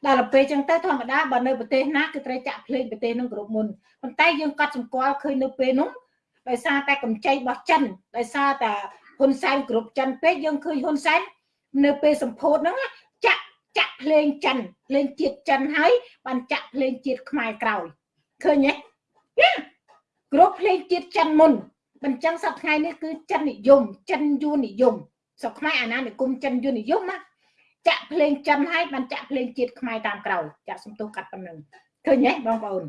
ដល់ទៅពេលចឹងទៅធម្មតាបើនៅប្រទេសណាគឺត្រូវចាក់ភ្លេងប្រទេសនឹងគ្រប់មុនប៉ុន្តែយើងកត់សម្គាល់ឃើញនៅពេលនោះដោយសារតែកម្ចីរបស់ចិនដោយសារតែហ៊ុនសែនគ្រប់ចិនពេកយើងឃើញហ៊ុនសែននៅពេលសម្ពោធហ្នឹងចាក់ចាក់ភ្លេងចិនភ្លេងជាតិចិនហើយបានចាក់ភ្លេងជាតិខ្មែរក្រោយឃើញទេគ្រប់ភ្លេងជាតិចិនមុន បញ្ចឹងសប្តាហ៍ថ្ងៃនេះគឺចិននិយមចិនយួននិយមស្រុកខ្មែរអាណានិគមចិនយួននិយមណាចាក់ភ្លេងចិនហើយបានចាក់ភ្លេងជាតិខ្មែរតាមក្រោយចាក់សំទោសកាត់ប៉ុណ្ណឹងឃើញទេបងប្អូន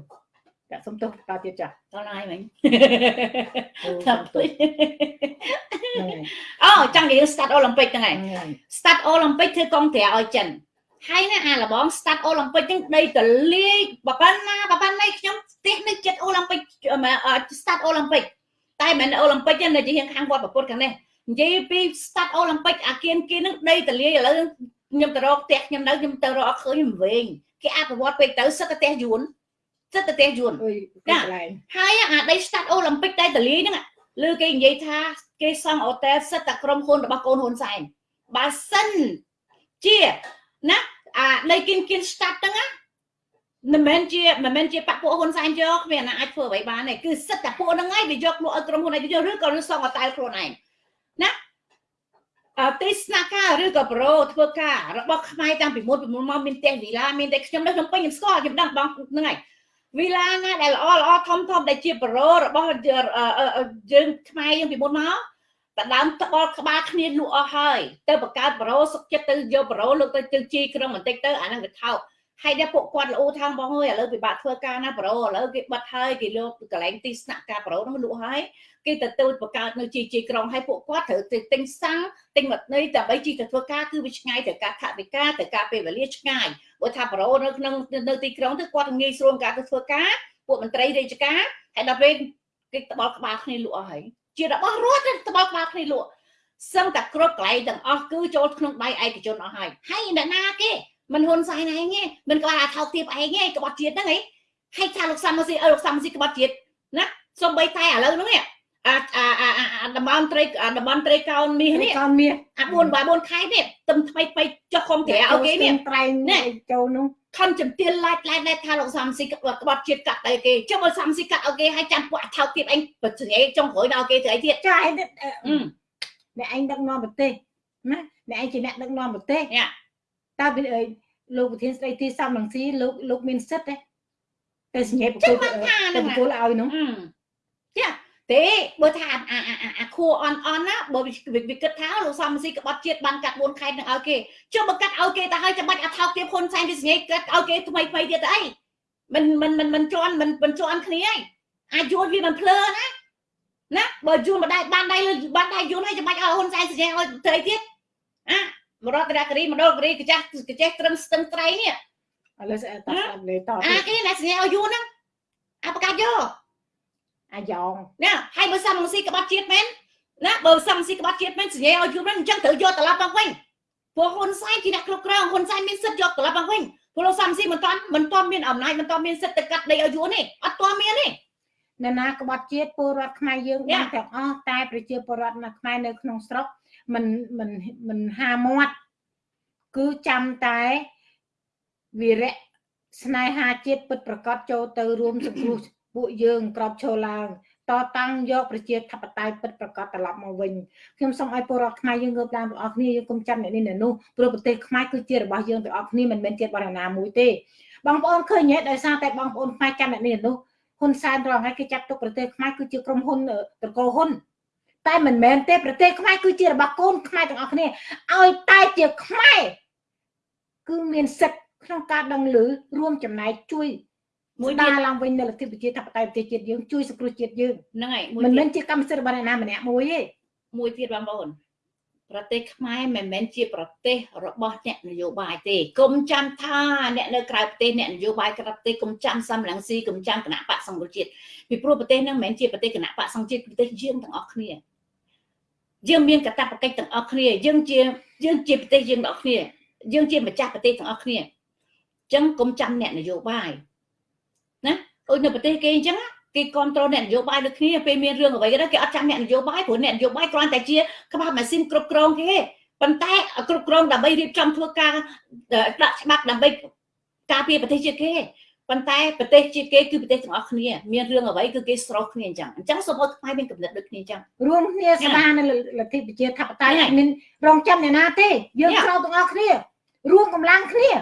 ចាក់សំទោសតទៀតចាស់តឡាយមិញតាមទៅអូចង់និយាយ start Olympic ហ្នឹងហើយ start Olympic ធ្វើកងត្រាឲ្យចិនហើយណាអាលបង start Olympic ហ្នឹងដីតលាយបបាណាបបាណាខ្ញុំផ្ទះនៅចិត្ត Olympic start Olympic តែមិន Olympic ទេនៅជាខាងវត្តប្រពុតខាងនេះនិយាយពី start Olympic អាគៀនគៀនហ្នឹងដីតលាយឥឡូវខ្ញុំទៅរកផ្ទះខ្ញុំនៅខ្ញុំទៅរកឃើញវិញគេអភិវឌ្ឍពេកទៅសិតតែផ្ទះយួនសិតតែផ្ទះយួនចាហើយអាដី start Olympic តែតលីហ្នឹងលើគេនិយាយថាគេសង់អូតែលសិតតែក្រុមហ៊ុនរបស់កូនហ៊ុនសែនបើសិនជាណាអាដីគិនគិន start ហ្នឹង មិនមែនជាមិនមែនជាបពពួកហ៊ុនសែនយកគ្មានណាអាចធ្វើអ្វីបានទេគឺសិតតែពួកហ្នឹងឯងវាយកលក់ឲ្យក្រុមហ៊ុនឯងយកឬក៏សង់អូតែលខ្លួនឯងណាទេសនាការឬក៏ប្រូធ្វើការរបស់ខ្មែរតាំងពីមុនពីមុនមកមានផ្ទះវីឡាមានតែខ្ញុំនៅក្នុងពេញខ្ញុំស្គាល់ខ្ញុំដឹងបងហ្នឹងហើយវីឡាណាដែលល្អល្អធំធំដែលជាប្រូរបស់យើងខ្មែរយើងពីមុនមកតដើមត្បល់ក្បាលគ្នាលក់អស់ហើយទៅបង្កើតប្រូសុកចិត្តទៅយកប្រូលោកទៅទៅជីក្រុងបន្តិចទៅអាហ្នឹងវាថោក ហើយដែលពួកគាត់ល្អថាងបងអើយឥឡូវពិបាកធ្វើការណាប្រូឥឡូវគេបិទហើយគេលោកកន្លែងទីស្នាក់ការប្រូហ្នឹងលក់ហើយគេទៅទៅបង្កើតនៅជីជីក្រុងហើយពួកគាត់ត្រូវទៅទិញសាំងទិញមត់នៃដើម្បីជីទៅធ្វើការគឺវាឆ្ងាយទៅការថវិកាទៅការពេលវេលាឆ្ងាយបើថាប្រូនៅក្នុងនៅទីក្រុងទៅគាត់ងាយស្រួលការទៅធ្វើការពួកមន្ត្រីរាជការហើយដល់ពេលគេត្បល់ក្បាលគ្នាលក់អស់ហើយជារបស់រដ្ឋត្បល់ក្បាលគ្នាលក់សឹងតែគ្រប់កន្លែងទាំងអស់គឺចូលក្នុងដៃឯកជនអស់ហើយហើយអ្នកណាគេ មិនហ៊ុនសែនឯងទេមិនក្បាលអាថោកទាបឯងទេក្បត់ជាតិហ្នឹងឯងហើយថាលោកសំស៊ីអើលោកសំស៊ីក្បត់ជាតិណាសំបីតែឥឡូវហ្នឹងអាអាអាតំបន់ត្រីតំបន់ត្រីកោនមាសនេះកោនមាសអា4បាយ4ខែនេះទឹមថ្មីថ្មីចុះខំត្រែឲ្យគេនេះត្រែងនេះចូលនោះខំជំទានឡាច់ឡាច់ឡាច់ថាលោកសំស៊ីក្បត់ជាតិកាត់ទៅគេចុះបើសំស៊ីកាត់ឲ្យគេឲ្យចាំពួកអាថោកទៀតអញបើស្រីចុងក្រោយដល់គេទៅអីទៀតចាឯងអ្នកឯងដឹកនាំប្រទេសណាអ្នកឯងជាអ្នកដឹកនាំប្រទេស តើលោកប្រធានស្ដីទីសំរងស៊ីលោកលោកមានសិទ្ធទេទៅសញ្ញាបកគោលទៅបកគោលឲ្យនោះចាទេបើថាអាអាខួអន់អន់ណាបើវាគិតថាលោកសំស៊ីក្បត់ជាតិបានកាត់4ខែនឹងឲ្យគេចុះបើកាត់ឲ្យគេទៅឲ្យចាំបាច់អថោកទៀតហ៊ុនសែនវាសញ្ញាកាត់ឲ្យគេថ្មីថ្មីទៀតទៅអីមិនមិនមិនមិនជន់មិនមិនជន់គ្នាឯងអាចយួនវាមិនភ្លើណាណាបើយួនមិនដែរបានដៃបានដៃយួនឲ្យចាំបាច់ឲ្យហ៊ុនសែនសញ្ញាឲ្យទៅអីទៀតអា មរតនគិរីមណ្ឌលគិរីកចាស់កចេះត្រឹមស្ទឹងត្រៃនេះឥឡូវស្អែកតលេតអាគេអ្នកសញ្ញាឲ្យយួនហ្នឹងអាប្រកាសយកអាយ៉ងណាហើយបើសំស៊ីក្បត់ជាតិមែនណាបើសំស៊ីក្បត់ជាតិមែនសញ្ញាឲ្យយួនហ្នឹងអញ្ចឹងត្រូវយកត្រឡប់មកវិញព្រោះហ៊ុនសែនជាអ្នកគ្រប់គ្រងហ៊ុនសែនមានសិទ្ធិយកត្រឡប់មកវិញព្រោះសំស៊ីមិនតាន់មិនតាន់មានអំណាចមិនតាន់មានសិទ្ធិទៅកាត់ដីឲ្យយួនទេអត់តាន់មានទេអ្នកណាក្បត់ជាតិពលរដ្ឋខ្មែរយើងបានទាំងអស់តែប្រជាពលរដ្ឋនៅខ្មែរនៅក្នុងស្រុក មិនមិនមិនហាមាត់គឺចាំតែវិរៈស្នេហាជាតិពិតប្រកបចូលទៅរួមសង្គ្រោះពួកយើងក្របឈរឡើងតតាំងយកប្រជាធិបតេយ្យពិតប្រកបត្រឡប់មកវិញខ្ញុំសូមឲ្យពលរដ្ឋខ្មែរយើងងើបឡើងទាំងអស់គ្នាយើងកុំចាំអ្នកនេះអ្នកនោះព្រោះប្រទេសខ្មែរគឺជារបស់យើងទាំងអស់គ្នាមិនមែនជាតិបរិណាមួយទេបងប្អូនឃើញទេដោយសារតែបងប្អូនខ្មែរចាំអ្នកនេះអ្នកនោះហ៊ុនសែនរងហើយគេចាត់ទុកប្រទេសខ្មែរគឺជាក្រុមហ៊ុនតកោហ៊ុន តែមិនមែនទេប្រទេសខ្មែរគឺជារបស់កូនខ្មែរទាំងអស់គ្នាឲ្យតែជាខ្មែរគឺមានសិទ្ធិក្នុងការដឹងឮរួមចំណែកជួយមួយដាឡើងវិញនៅលទ្ធិប្រជាធិបតេយ្យប្រទេសជាតិយើងជួយសង្គ្រោះជាតិយើងហ្នឹងហើយមិនមែនជាកម្មសិទ្ធិរបស់អ្នកណាម្នាក់មួយទេមួយទៀតបងប្អូនប្រទេសខ្មែរមិនមែនជាប្រទេសរបស់អ្នកនយោបាយទេគុំចាំថាអ្នកនៅក្រៅប្រទេសអ្នកនយោបាយក្រៅប្រទេសគុំចាំសំរងស៊ីគុំចាំគណៈបកសង្គ្រោះជាតិពីព្រោះប្រទេសហ្នឹងមិនមែនជាប្រទេសគណៈបកសង្គ្រោះជាតិប្រទេសយើងទាំងអស់គ្នា យើងមានកតបកិច្ចទាំងអស់គ្នាយើងជាយើងជាប្រទេសយើងទាំងអស់គ្នា យើងជាម្ចាស់ប្រទេសទាំងអស់គ្នាអញ្ចឹងគុំចាំអ្នកនយោបាយណាដូចនៅប្រទេសគេអញ្ចឹងគេគ្រប់គ្រងអ្នកនយោបាយដូចគ្នាពេលមានរឿងអ្វីទៅគេអត់ចាំអ្នកនយោបាយព្រោះអ្នកនយោបាយគ្រាន់តែជាក្បាលម៉ាស៊ីនគ្រប់គ្រងគេប៉ុន្តែគ្រប់គ្រងដើម្បីរៀបចំធ្វើការដាក់ច្បាប់ដើម្បីការពារប្រទេសជាតិគេ ប៉ុន្តែប្រទេសជាតិគេគឺប្រទេសទាំងអស់គ្នាមានរឿងអ្វីគឺគេស្រោះគ្នាអញ្ចឹងអញ្ចឹងសូមឲ្យខ្មែរមានកំណត់ដូចគ្នាអញ្ចឹងរួមគ្នាស្ដារនៅលទ្ធិប្រជាធិបតេយ្យអត់មានរងចាំអ្នកណាទេយើងស្រោទាំងអស់គ្នារួមកម្លាំងគ្នា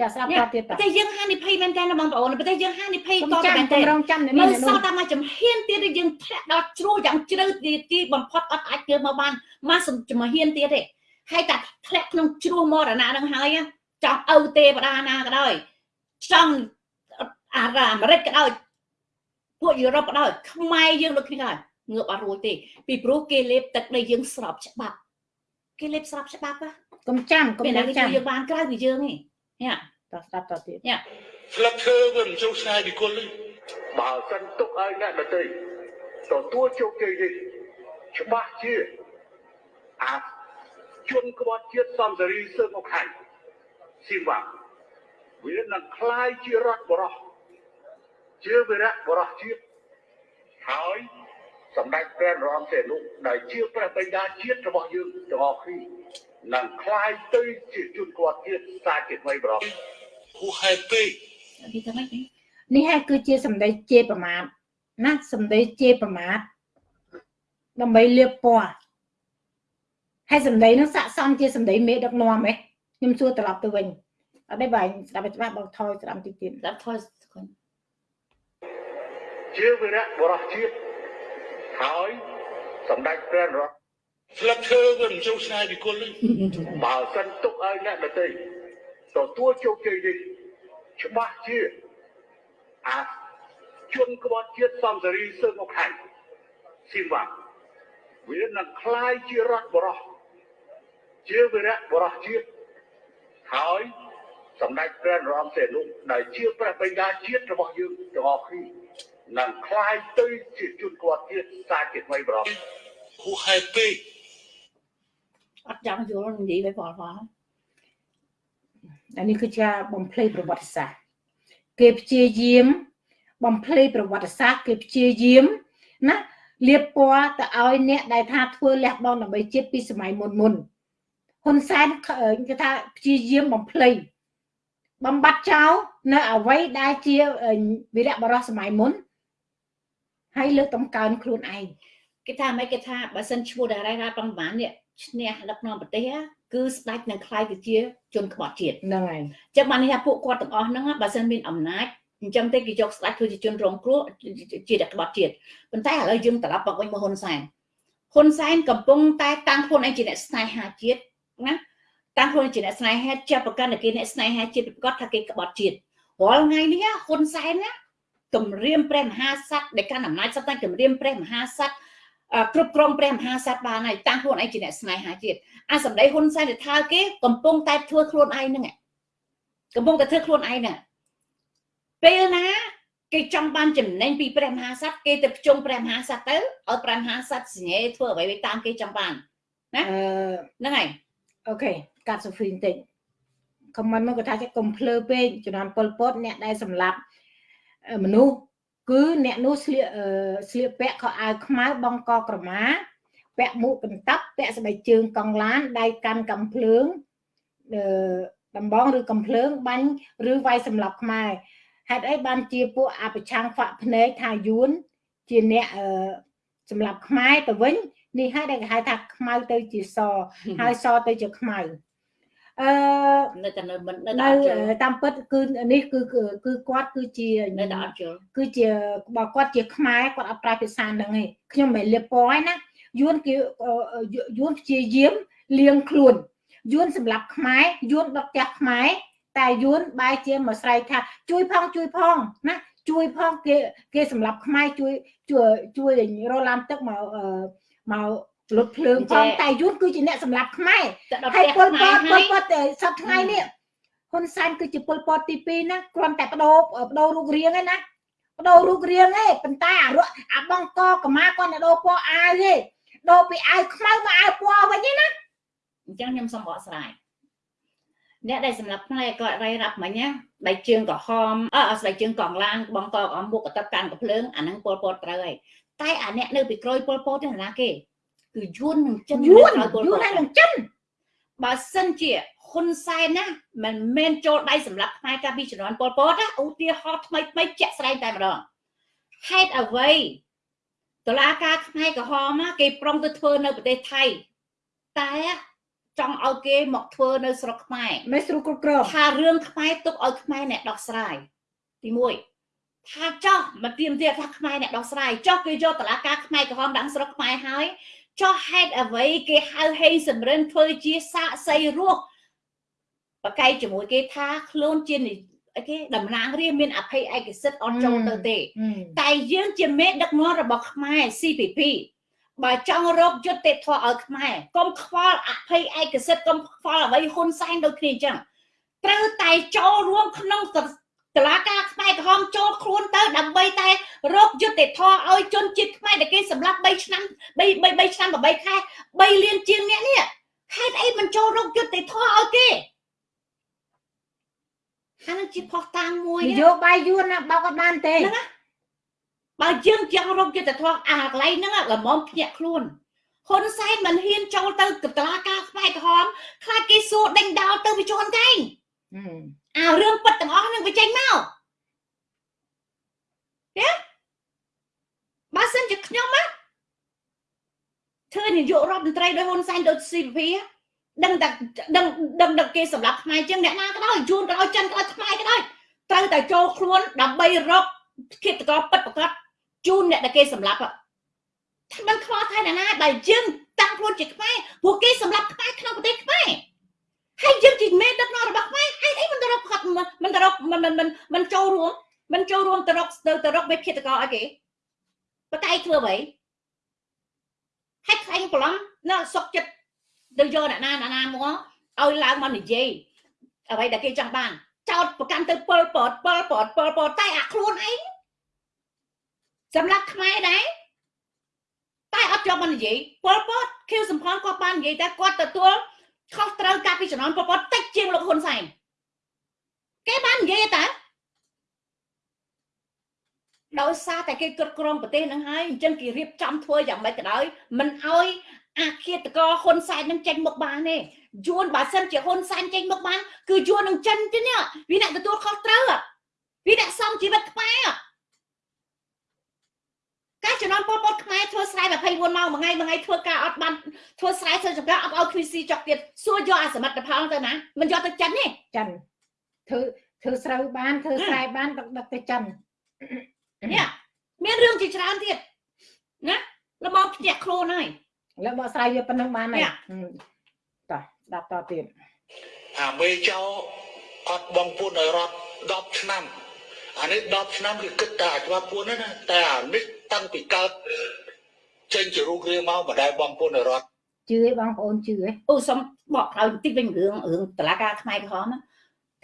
ចាស្រាប់តទៀតប្រទេសយើងហានិភ័យមែនតើបងប្អូនប្រទេសយើងហានិភ័យតមែនតើរងចាំនេះមើលសតតែមកចំហៀនទៀតយើងធ្លាក់ដល់ជ្រោះយ៉ាងជ្រៅទីបំផុតអត់អាចធ្វើមកបានមកចំហៀនទៀតទេហើយតែធ្លាក់ក្នុងជ្រោះមរណៈនឹងហើយចង់ឪទេវតាណាក៏ដោយ ចង់អារ៉ាអាមេរិកក៏ដោយពួកយុរ៉ុបក៏ដោយខ្មែរយើងដូចគ្នាដែរងើបអត់រួចទេពីព្រោះគេលេបទឹកដីយើងស្របច្បាប់គេលេបស្របច្បាប់កុំចាំកុំចាំយើងបានក្រៅពីយើងទេយ៉ាតស្ដាប់តទៀតយ៉ាស្លឹកឈើវាមិនជ្រុះឆ្ងាយពីគុលទេបើសិនទុកឲ្យអ្នកដទៃទទួលជោគជ័យនេះច្បាស់ជាអាចជនក្បត់ជាតិសំសេរីសឹងអខៃស៊ីវ៉ា វានឹងคล้ายជារដ្ឋបរោះជាវិរៈបរោះជាតិហើយសម្ដេចព្រះនរោត្តមសីហនុដែលជាព្រះបិតាជាតិរបស់យើងទាំងអស់គ្នានឹងคล้ายទៅជាជនគាត់ជាតិសាជាថ្មីបរោះហួហេតុពេកនេះហើយគឺជាសម្ដីជេរប្រមាថណាសម្ដីជេរប្រមាថដើម្បីលៀបពណ៌ហើយសម្ដីនោះស័កសមជាសម្ដីមេដឹកនាំហ៎ខ្ញុំសួរត្រឡប់ទៅវិញ អត់ទេបងស្ដាប់ច្បាស់បងថយស្ដាប់តិចទៀតស្ដាប់ថយ ជាវីរៈបរោះជាតិហើយសម្ដេចព្រះនរោត្តមស្លឹកឈើវាមិនចូលឆ្ងាយពីគុលទេបើសិនទុកឲ្យអ្នកដទៃទទួលជោគជ័យនេះច្បាស់ជាអាចជនក្បត់ជាតិសំសារីសើមកខៃស៊ីវ៉ាវានឹងคล้ายជារដ្ឋបរោះជាវីរៈបរោះជាតិហើយ សម្ដេចព្រះនរោត្តមសីហនុដែលជាព្រះបិតាជាតិរបស់យើងទាំងអស់គ្នានឹងคล้ายទៅជាជនក្បត់ជាតិសាជាថ្មីបរោះហូហេពេក អត់ចង់យល់និយាយទៅផលផល អានេះគឺជាបំភ្លៃប្រវត្តិសាស្ត្រគេព្យាយាមបំភ្លៃប្រវត្តិសាស្ត្រគេព្យាយាមណាលៀបពណ៌ទៅឲ្យអ្នកដែលថាធ្វើលះបង់ដើម្បីជាតិពីសម័យមុនមុនហ៊ុនសែនគេថាព្យាយាមបំភ្លៃ បំបត្តិចោលនៅអវ័យដែលជាវីរៈបរោះសម័យមុនហើយលើកតម្កើងខ្លួនឯងគេថាមិនគេថាបើសិនឈ្មោះតារារ៉ាប្រងប្រហែលនេះឈ្នះដឹកនាំប្រទេសគឺស្ដេចនឹងខ្លាយទៅជាជនក្បត់ជាតិហ្នឹងហើយអញ្ចឹងបាននេះថាពួកគាត់ទាំងអស់ហ្នឹងបើសិនមានអំណាចអញ្ចឹងទេគេយកស្ដេចធ្វើជាជនរងគ្រោះជាក្បត់ជាតិប៉ុន្តែឥឡូវយើងត្រឡប់មកវិញមកហ៊ុនសែនហ៊ុនសែនកំពុងតែតាំងខ្លួនឯងជាអ្នកស្នេហាជាតិណា តាំងខ្លួនជាអ្នកស្នេហាជាប្រកាន់តែគេអ្នកស្នេហាជាតិប្រកាសថាគេក្បត់ជាតិរាល់ថ្ងៃនេះហ៊ុនសែនណាគម្រាមព្រះមហាក្សត្រដែលកាន់អំណាចសត្វតែគម្រាមព្រះមហាក្សត្រគ្រប់គ្រងព្រះមហាក្សត្របានហើយតាំងខ្លួនឯងជាអ្នកស្នេហាជាតិអាសម្ដីហ៊ុនសែនទៅថាគេកំពុងតែធ្វើខ្លួនឯងហ្នឹងកំពុងតែធ្វើខ្លួនឯងហ្នឹងពេលណាគេចង់បានចំណេញពីព្រះមហាក្សត្រគេទៅភ្ជុំព្រះមហាក្សត្រទៅឲ្យព្រះមហាក្សត្រសញ្ញេធ្វើអ្វីតាមគេចង់បានណាហ្នឹងហើយអូខេ កាត់សូហ្វីបន្តិចខមមិនមកគាត់ថាគេកុំភ្លើពេកជំនាន់ប៉ុលពតអ្នកដែលសម្លាប់មនុស្សគឺអ្នកនោះស្លៀកស្លៀកពាក់ខោអាវខ្មៅបងកក្រមា ពាក់មួកកន្តាប់ពាក់ស្បែកជើងកង់ឡានដៃកាន់កំភ្លើងអឺដំបងឬកំភ្លើងបាញ់ឬវាយសម្លាប់ខ្មែរហេតុអីបានជាពួកអបឆាំងហ្វាក់ភ្នែកថាយួនជាអ្នកអឺសម្លាប់ខ្មែរទៅវិញនេះហើយដែលគេហៅថាខ្មៅទៅជាសហើយសទៅជាខ្មៅ អឺនៅតែនៅមិននៅតាមពិតគឺនេះគឺគឺគាត់គឺជានៅតែអត់ជល់គឺជាបើគាត់ជាខ្មែរគាត់អត់ប្រើភាសាហ្នឹងទេខ្ញុំមិនលៀបពណ៌ណាយួនគេយួនព្យាយាមលៀងខ្លួនយួនសម្រាប់ខ្មែរយួនដុតផ្ទះខ្មែរតែយួនបែរជាមកស្រែកថា ជួយផងជួយផងណាជួយផងគេគេសម្រាប់ខ្មែរជួយជួយជួយរឡានទឹកមកមក លុតភ្លើងផងតែយួនគឺជាអ្នកសម្រាប់ខ្មែរហើយពលពតពលពតសប្ថ្ងៃនេះហ៊ុនសែនគឺជាពលពតទី2ណាគ្រាន់តែបដូរបដូររូបរាងឯណាបដូររូបរាងឯងប៉ុន្តែអារក់អាបងកកម្មាគាត់តែដូរពណ៌អាវទេដូរពីអាវខ្មៅមកអាវពណ៌វិញណាអញ្ចឹងខ្ញុំសូមបកស្រាយអ្នកដែលសម្រាប់ផ្នែកគាត់រៃរាប់មិញណាដៃជើងក្រហមអើស្បែកជើងកងឡានបងកកអមមុខកតបកាន់កភ្លើងអាហ្នឹងពលពតត្រូវហើយតែអាអ្នកនៅពីក្រោយពលពតនេះណាគេ គឺយួននឹងចិនយួនយួននឹងចិនបើសិនជាហ៊ុនសែនណាមិនមែនចូលដៃសម្រាប់ខ្មែរកាពីជំនាន់ពលពតណាឧទាហរណ៍ថ្មីថ្មីជាក់ស្ដែងតែម្ដងហេតុអ្វីតឡាការខ្មែរក្រហមគេប្រុងទៅធ្វើនៅប្រទេសថៃតែចង់ឲ្យគេមកធ្វើនៅស្រុកខ្មែរមិនស្រួលគ្រប់គ្រងថារឿងខ្មែរទុកឲ្យខ្មែរអ្នកដោះស្រាយទី1ថាចោះមកទៀមទៀតថាខ្មែរអ្នកដោះស្រាយចោះគេយកតឡាការខ្មែរក្រហមដាក់ស្រុកខ្មែរហើយ ចោះហេតុអ្វីគេហៅហេងសំរិនធ្វើជាសាកសីរស់បកែកជាមួយគេថាខ្លួនជាអីគេតំណាងរាមានអភ័យឯកសិទ្ធអត់ចូលទៅទេ តែយើងជាមេដឹកនាំរបស់ខ្មែរ CPP បើចង់រកយុត្តិធម៌ឲ្យខ្មែរកុំខ្វល់អភ័យឯកសិទ្ធកុំខ្វល់អ្វីហ៊ុនសែនដូចគ្នាអញ្ចឹងត្រូវតែចូលរួមក្នុង តឡាការខ្មែរក្រហមចូលខ្លួនទៅដើម្បីតែរកយុត្តិធម៌ឲ្យជនជាតិខ្មែរដែលគេសម្លាប់3ឆ្នាំ3 3ឆ្នាំ8ខែ3លានជាងអ្នកនេះហេតុអីមិនចូលរកយុត្តិធម៌ឲ្យគេអានឹងជាផុសតាងមួយនយោបាយយួនណាបោកអត់បានទេហ្នឹងបើយើងចង់រកយុត្តិធម៌អាកន្លែងហ្នឹងល្មមភ្ញាក់ខ្លួនហ៊ុនសែនមិនហ៊ានចូលទៅតឡាការខ្មែរក្រហមខ្លាចគេសួរដេញដោលទៅវិជន់កែង អារឿងពិតទាំងអស់ហ្នឹងវាចេញមកទេបើសិនជាខ្ញុំណាធ្វើនាយករដ្ឋមន្ត្រីដោយហ៊ុនសែនដូច CP ដឹងតែដឹងដឹងដឹងគេសម្រាប់ខ្មែរជាងអ្នកណាក៏ដោយយួនក៏ដោយចិនក៏ដោយខ្មែរក៏ដោយត្រូវតែចូលខ្លួនដើម្បីរកគិតកោពិតប្រកបជូនអ្នកដែលគេសម្លាប់ថាមិនខ្វល់ថៃណាណាដែលយើងតាំងខ្លួនជាខ្មែរព្រោះគេសម្លាប់ខ្មែរក្នុងប្រទេសខ្មែរ ហើយយើងជាមេដឹកនាំរបស់ខ្មែរហេតុអីមិនទៅរកផាត់មិនទៅរកមិនមិនមិនចូលរួមមិនចូលរួមទៅរកទៅទៅរកមេឃាតកោអីគេបកែកធ្វើអ្វីហើយខ្លាញ់ប្រឡំនៅសុកចិត្តទៅយកអ្នកណាអ្នកណាមកឲ្យឡើងមកនិយាយអ្វីដែលគេចង់បានចោតប្រកាន់ទៅពលពតពលពតពលពតតែអាខ្លួនឯងសម្រាប់ខ្មែរដែរតែអត់ជាប់មកនិយាយពលពតខៀវសំផនគាត់បាននិយាយតែគាត់ទទួល ខុសត្រូវការពីជំនាន់ពលពតតិចជាងលោកហ៊ុនសែនគេបាននិយាយតែដោយសារតែគេគ្រប់គ្រងប្រទេសនឹងហើយអញ្ចឹងគេរៀបចំធ្វើយ៉ាងម៉េចក៏ដោយមិនអោយអាឃាតកហ៊ុនសែននឹងចេញមុខបានទេយួនបើសិនជាហ៊ុនសែនចេញមុខបានគឺយួននឹងចិនទេនេះវាអ្នកទទួលខុសត្រូវវាអ្នកសំជីវិតខ្មែរ ការចំនួនពលពតខ្មែរធ្វើស្រែ24ម៉ោងមួយថ្ងៃមួយថ្ងៃធ្វើការអត់បានធ្វើស្រែធ្វើចម្ការអត់ឲ្យ QC ចុកទៀតសួរយកអាសមិទ្ធផលទៅណាមិនយកទៅចិនទេចិនធ្វើធ្វើស្រូវបានធ្វើស្រែបានដឹកដឹកទៅចិននេះមានរឿងជាច្រើនទៀតណាល្មមភ្ញាក់ខ្លួនហើយលើបកស្រាយវាប៉ុណ្ណឹងបានហើយតោះស្ដាប់តទៀតអាមេចោអត់បងពួនឲ្យរត់10ឆ្នាំអានេះ10ឆ្នាំគឺគិតតែអាច្បាប់ពួនណាតែអានេះ តាំងពីកើតចេញជារូបរាងមកមិនដែលបងពួនឲ្យរត់ជឿឯបងប្អូនជឿឯអូសុំបកក្រោយបន្តិចវិញរឿងរឿងតឡាការខ្មែរក្រហមណា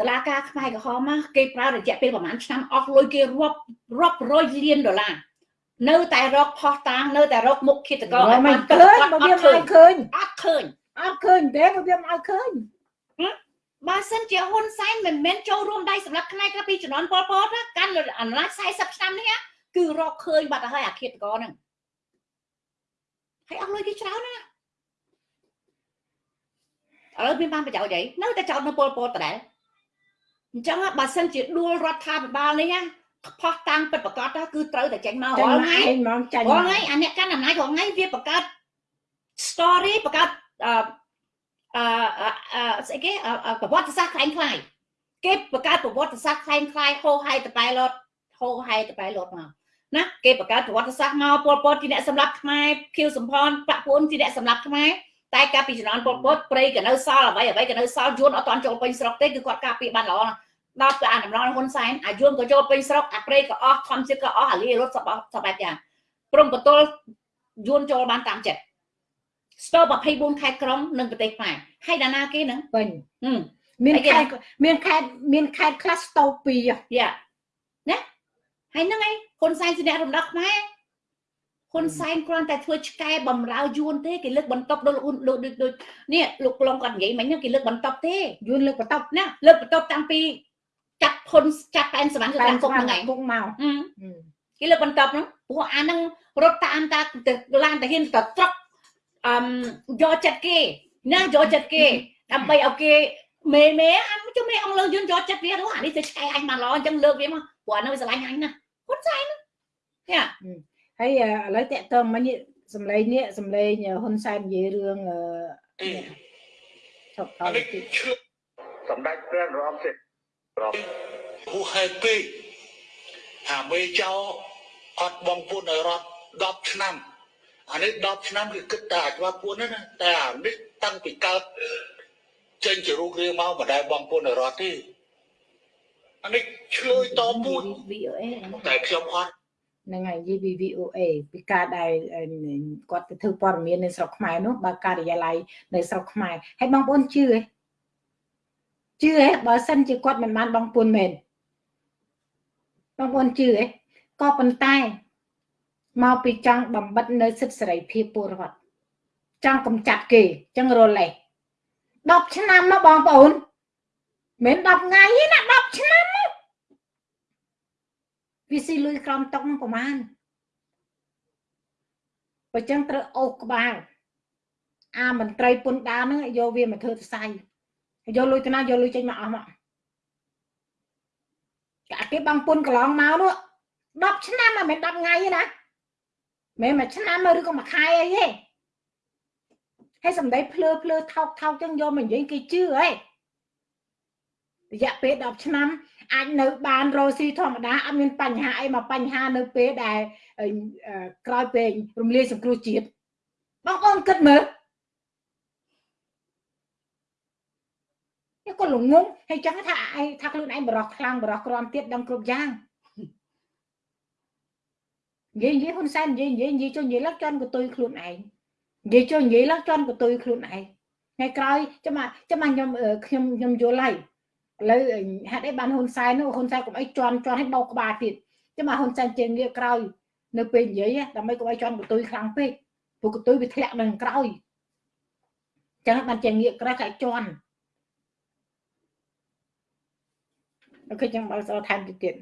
តឡាការខ្មែរក្រហមណាគេប្រើរយៈពេលប្រហែលឆ្នាំអស់លុយគេរាប់រាប់រយលានដុល្លារនៅតែរកផោះតាងនៅតែរកមុខឃាតករឲ្យមិនឃើញបើវាមិនឃើញអត់ឃើញអត់ឃើញទេបើវាមិនឲ្យឃើញបើសិនជាហ៊ុនសែនមិនមែនចូលរួមដៃសម្រាប់ខ្មែរកាលពីជំនាន់ប៉ុលពតកាន់អាណត្តិ40ឆ្នាំនេះ គឺរកឃើញបាត់ទៅហើយអាឃាតករហ្នឹងហើយអស់លុយគេច្រើនណាឥឡូវមានបានប្រយោជន៍អីនៅតែចោតនៅពលពតដដែលអញ្ចឹងបើសិនជាដួលរដ្ឋាភិបាលនេះណាផោះតាំងពិតប្រកបគឺត្រូវតែចេញមករាល់ថ្ងៃហ្មងចាញ់រាល់ថ្ងៃអាអ្នកកាន់អំណាចរាល់ថ្ងៃវាបង្កើត story បង្កើតអឺអឺស្អីគេប្រវត្តិសាស្ត្រខ្លាំងខ្លាយគេបង្កើតប្រវត្តិសាស្ត្រខ្លាំងខ្លាយហោហែតបែលត់ហោហែតបែលត់មក ណាគេបង្កើតប្រវត្តិសាស្ត្រមកពលពតជាអ្នកសម្លាប់ខ្មែរខៀវសំផនបាក់ពួនជាអ្នកសម្លាប់ខ្មែរតែកាលពីជំនាន់ពលពតព្រៃក៏នៅសល់អ្វីអ្វីក៏នៅសល់យួនអត់ទាន់ចូលពេញស្រុកទេគឺគាត់ការពារបានល្អណាស់ដល់ទៅអាដំណងហ៊ុនសែនអាយួនក៏ចូលពេញស្រុកអាព្រៃក៏អស់ធម្មជាតិក៏អស់អាលីរត់សបសបែបយ៉ាងព្រមបទលយួនចូលបានតាមចិត្តស្ទើរ24ខេត្តក្រុងនិងប្រទេសខ្មែរហើយដាណាគេហ្នឹងពេញមានខេត្តមានខេត្តមានខេត្តខ្លះស្ទោពីយ៉ាណា ហើយហ្នឹងឯងហ៊ុនសែនជាអ្នករំដោះខ្មែរហ៊ុនសែនគ្រាន់តែធ្វើឆ្កែបំរើយួនទេគេលើកបន្ទប់ដូចលោកដូចនេះលោកក្លងគាត់និយាយមិញគេលើកបន្ទប់ទេយួនលើកបន្ទប់ណាលើកបន្ទប់តាំងពីចាត់ធុនចាត់ប៉ែនសវណ្ណគឺតាមគុកហ្នឹងឯងគុកមកគេលើកបន្ទប់ហ្នឹងព្រោះអាហ្នឹងរត់តាមតាឡានតាហ៊ានទៅត្រកអឹមយកចិត្តគេណាយកចិត្តគេដើម្បីឲ្យគេមេមេអាជុំមេអង្គលើយន្តយកចិត្តវានោះអានេះទៅឆ្កែអញបានល្អអញ្ចឹងលើកវាមកព្រោះអានោះវាស្រឡាញ់អញណា ហ៊ុនសែនយ៉ាហើយឥឡូវតកតមិញសំឡេងនេះសំឡេងហ៊ុនសែននិយាយរឿងអឺថប់ថប់សម្ដេចព្រះនរោត្តមសិទ្ធប្រហូហេតុពេកអាមេចោអត់បងពួនឲ្យរត់10ឆ្នាំអានេះ10ឆ្នាំគឺគិតតែអាច្បាប់ពួនណាតែអានេះតាំងពីកើតចេញជារូបរាងមកមិនដែលបងពួនឲ្យរត់ទេ អានេះឆ្លើយតបពួនតែខ្ញុំអត់ហ្នឹងហើយយី VOA ពីការដែលគាត់ទៅធ្វើព័ត៌មាននៅស្រុកខ្មែរនោះបើការិយាល័យនៅស្រុកខ្មែរហើយបងប្អូនជឿទេជឿហ៎បើសិនជាគាត់មិនបានបងពុនមែនបងប្អូនជឿហ៎ក៏ប៉ុន្តែមកពីចង់បំបិតនៅសិទ្ធិសេរីភាពពលរដ្ឋចង់កំចាត់គេចឹងរលេះ10ឆ្នាំមកបងប្អូនមិន10ថ្ងៃទេណា10ឆ្នាំ វាស៊ីលុយក្រំតុកនឹងប្រហែលបើចឹងត្រូវអូសក្បាលអាមន្ត្រីពុនដានឹងយកវាមកធ្វើសរសៃយកលុយទៅណាយកលុយចេញមកអស់មកកាគេបងពុនកន្លងមកនោះ10ឆ្នាំមិនមែន10ថ្ងៃទេណាមិនមួយឆ្នាំឬក៏មួយខែអីទេហើយសំដីភ្លើភ្លើថោកថោកចឹងយកមកនិយាយគេជឿហី រយៈពេល10ឆ្នាំអាចនៅបានរស់ស៊ីធម្មតាអត់មានបញ្ហាអីមកបញ្ហានៅពេលដែលក្រោយពេលរំលាយសង្គ្រោះជាតិបងប្អូនគិតមើលក៏ល្ងងហើយចឹងថាឯងថាខ្លួនឯងបរោះខ្លាំងបរោះក្រំទៀតដឹងគ្រប់យ៉ាងនិយាយនិយាយហ៊ុនសែននិយាយនិយាយនិយាយចុះនិយាយឡើងជន់កតុយខ្លួនឯងនិយាយចុះនិយាយឡើងជន់កតុយខ្លួនឯងថ្ងៃក្រោយចាំចាំខ្ញុំខ្ញុំខ្ញុំយល់ហើយ ឥឡូវហេតុអីបានហ៊ុនសែននោះហ៊ុនសែនកុំអីជន់ជន់ឲ្យបោកក្បាលទៀតចាំហ៊ុនសែនជាងាកក្រោយនៅពេលនិយាយដើម្បីកុំឲ្យជន់កតុយខ្លាំងពេកព្រោះកតុយវាធ្លាក់នឹងក្រោយចឹងបានជាងាកក្រោយតែជន់អូខេចឹងបើសល់ថែមទៀត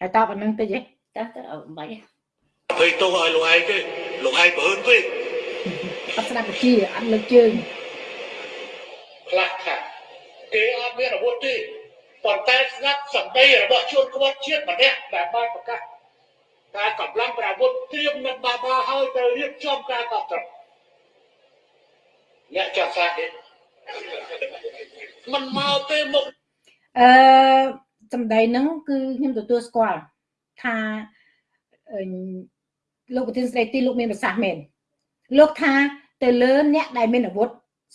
ហើយតបអានឹងតិចទេតើទៅអត់បាច់ភ័យទោសឲ្យលោកឯងទេលោកឯងបើហឺនពេកអត់ស្ដាប់វិជាអត់លើកជើងខ្លះថា គេអត់មានអាវុធទេប៉ុន្តែស្ងាត់សម្ដីរបស់ជួនក្បត់ជាតិម្នាក់ដែលបានប្រកាសការកម្លាំងប្រាវុធត្រៀមនឹងបាបាហើយទៅរៀបចំការកប់ត្រអ្នកចាស់សាទេมันមកទេមុខអឺសម្ដីហ្នឹងគឺខ្ញុំទទួលស្គាល់ថាលោកប្រធានស្ដីទីលោកមានប្រសាសន៍មែនលោកថាទៅលើអ្នកដែលមានអាវុធ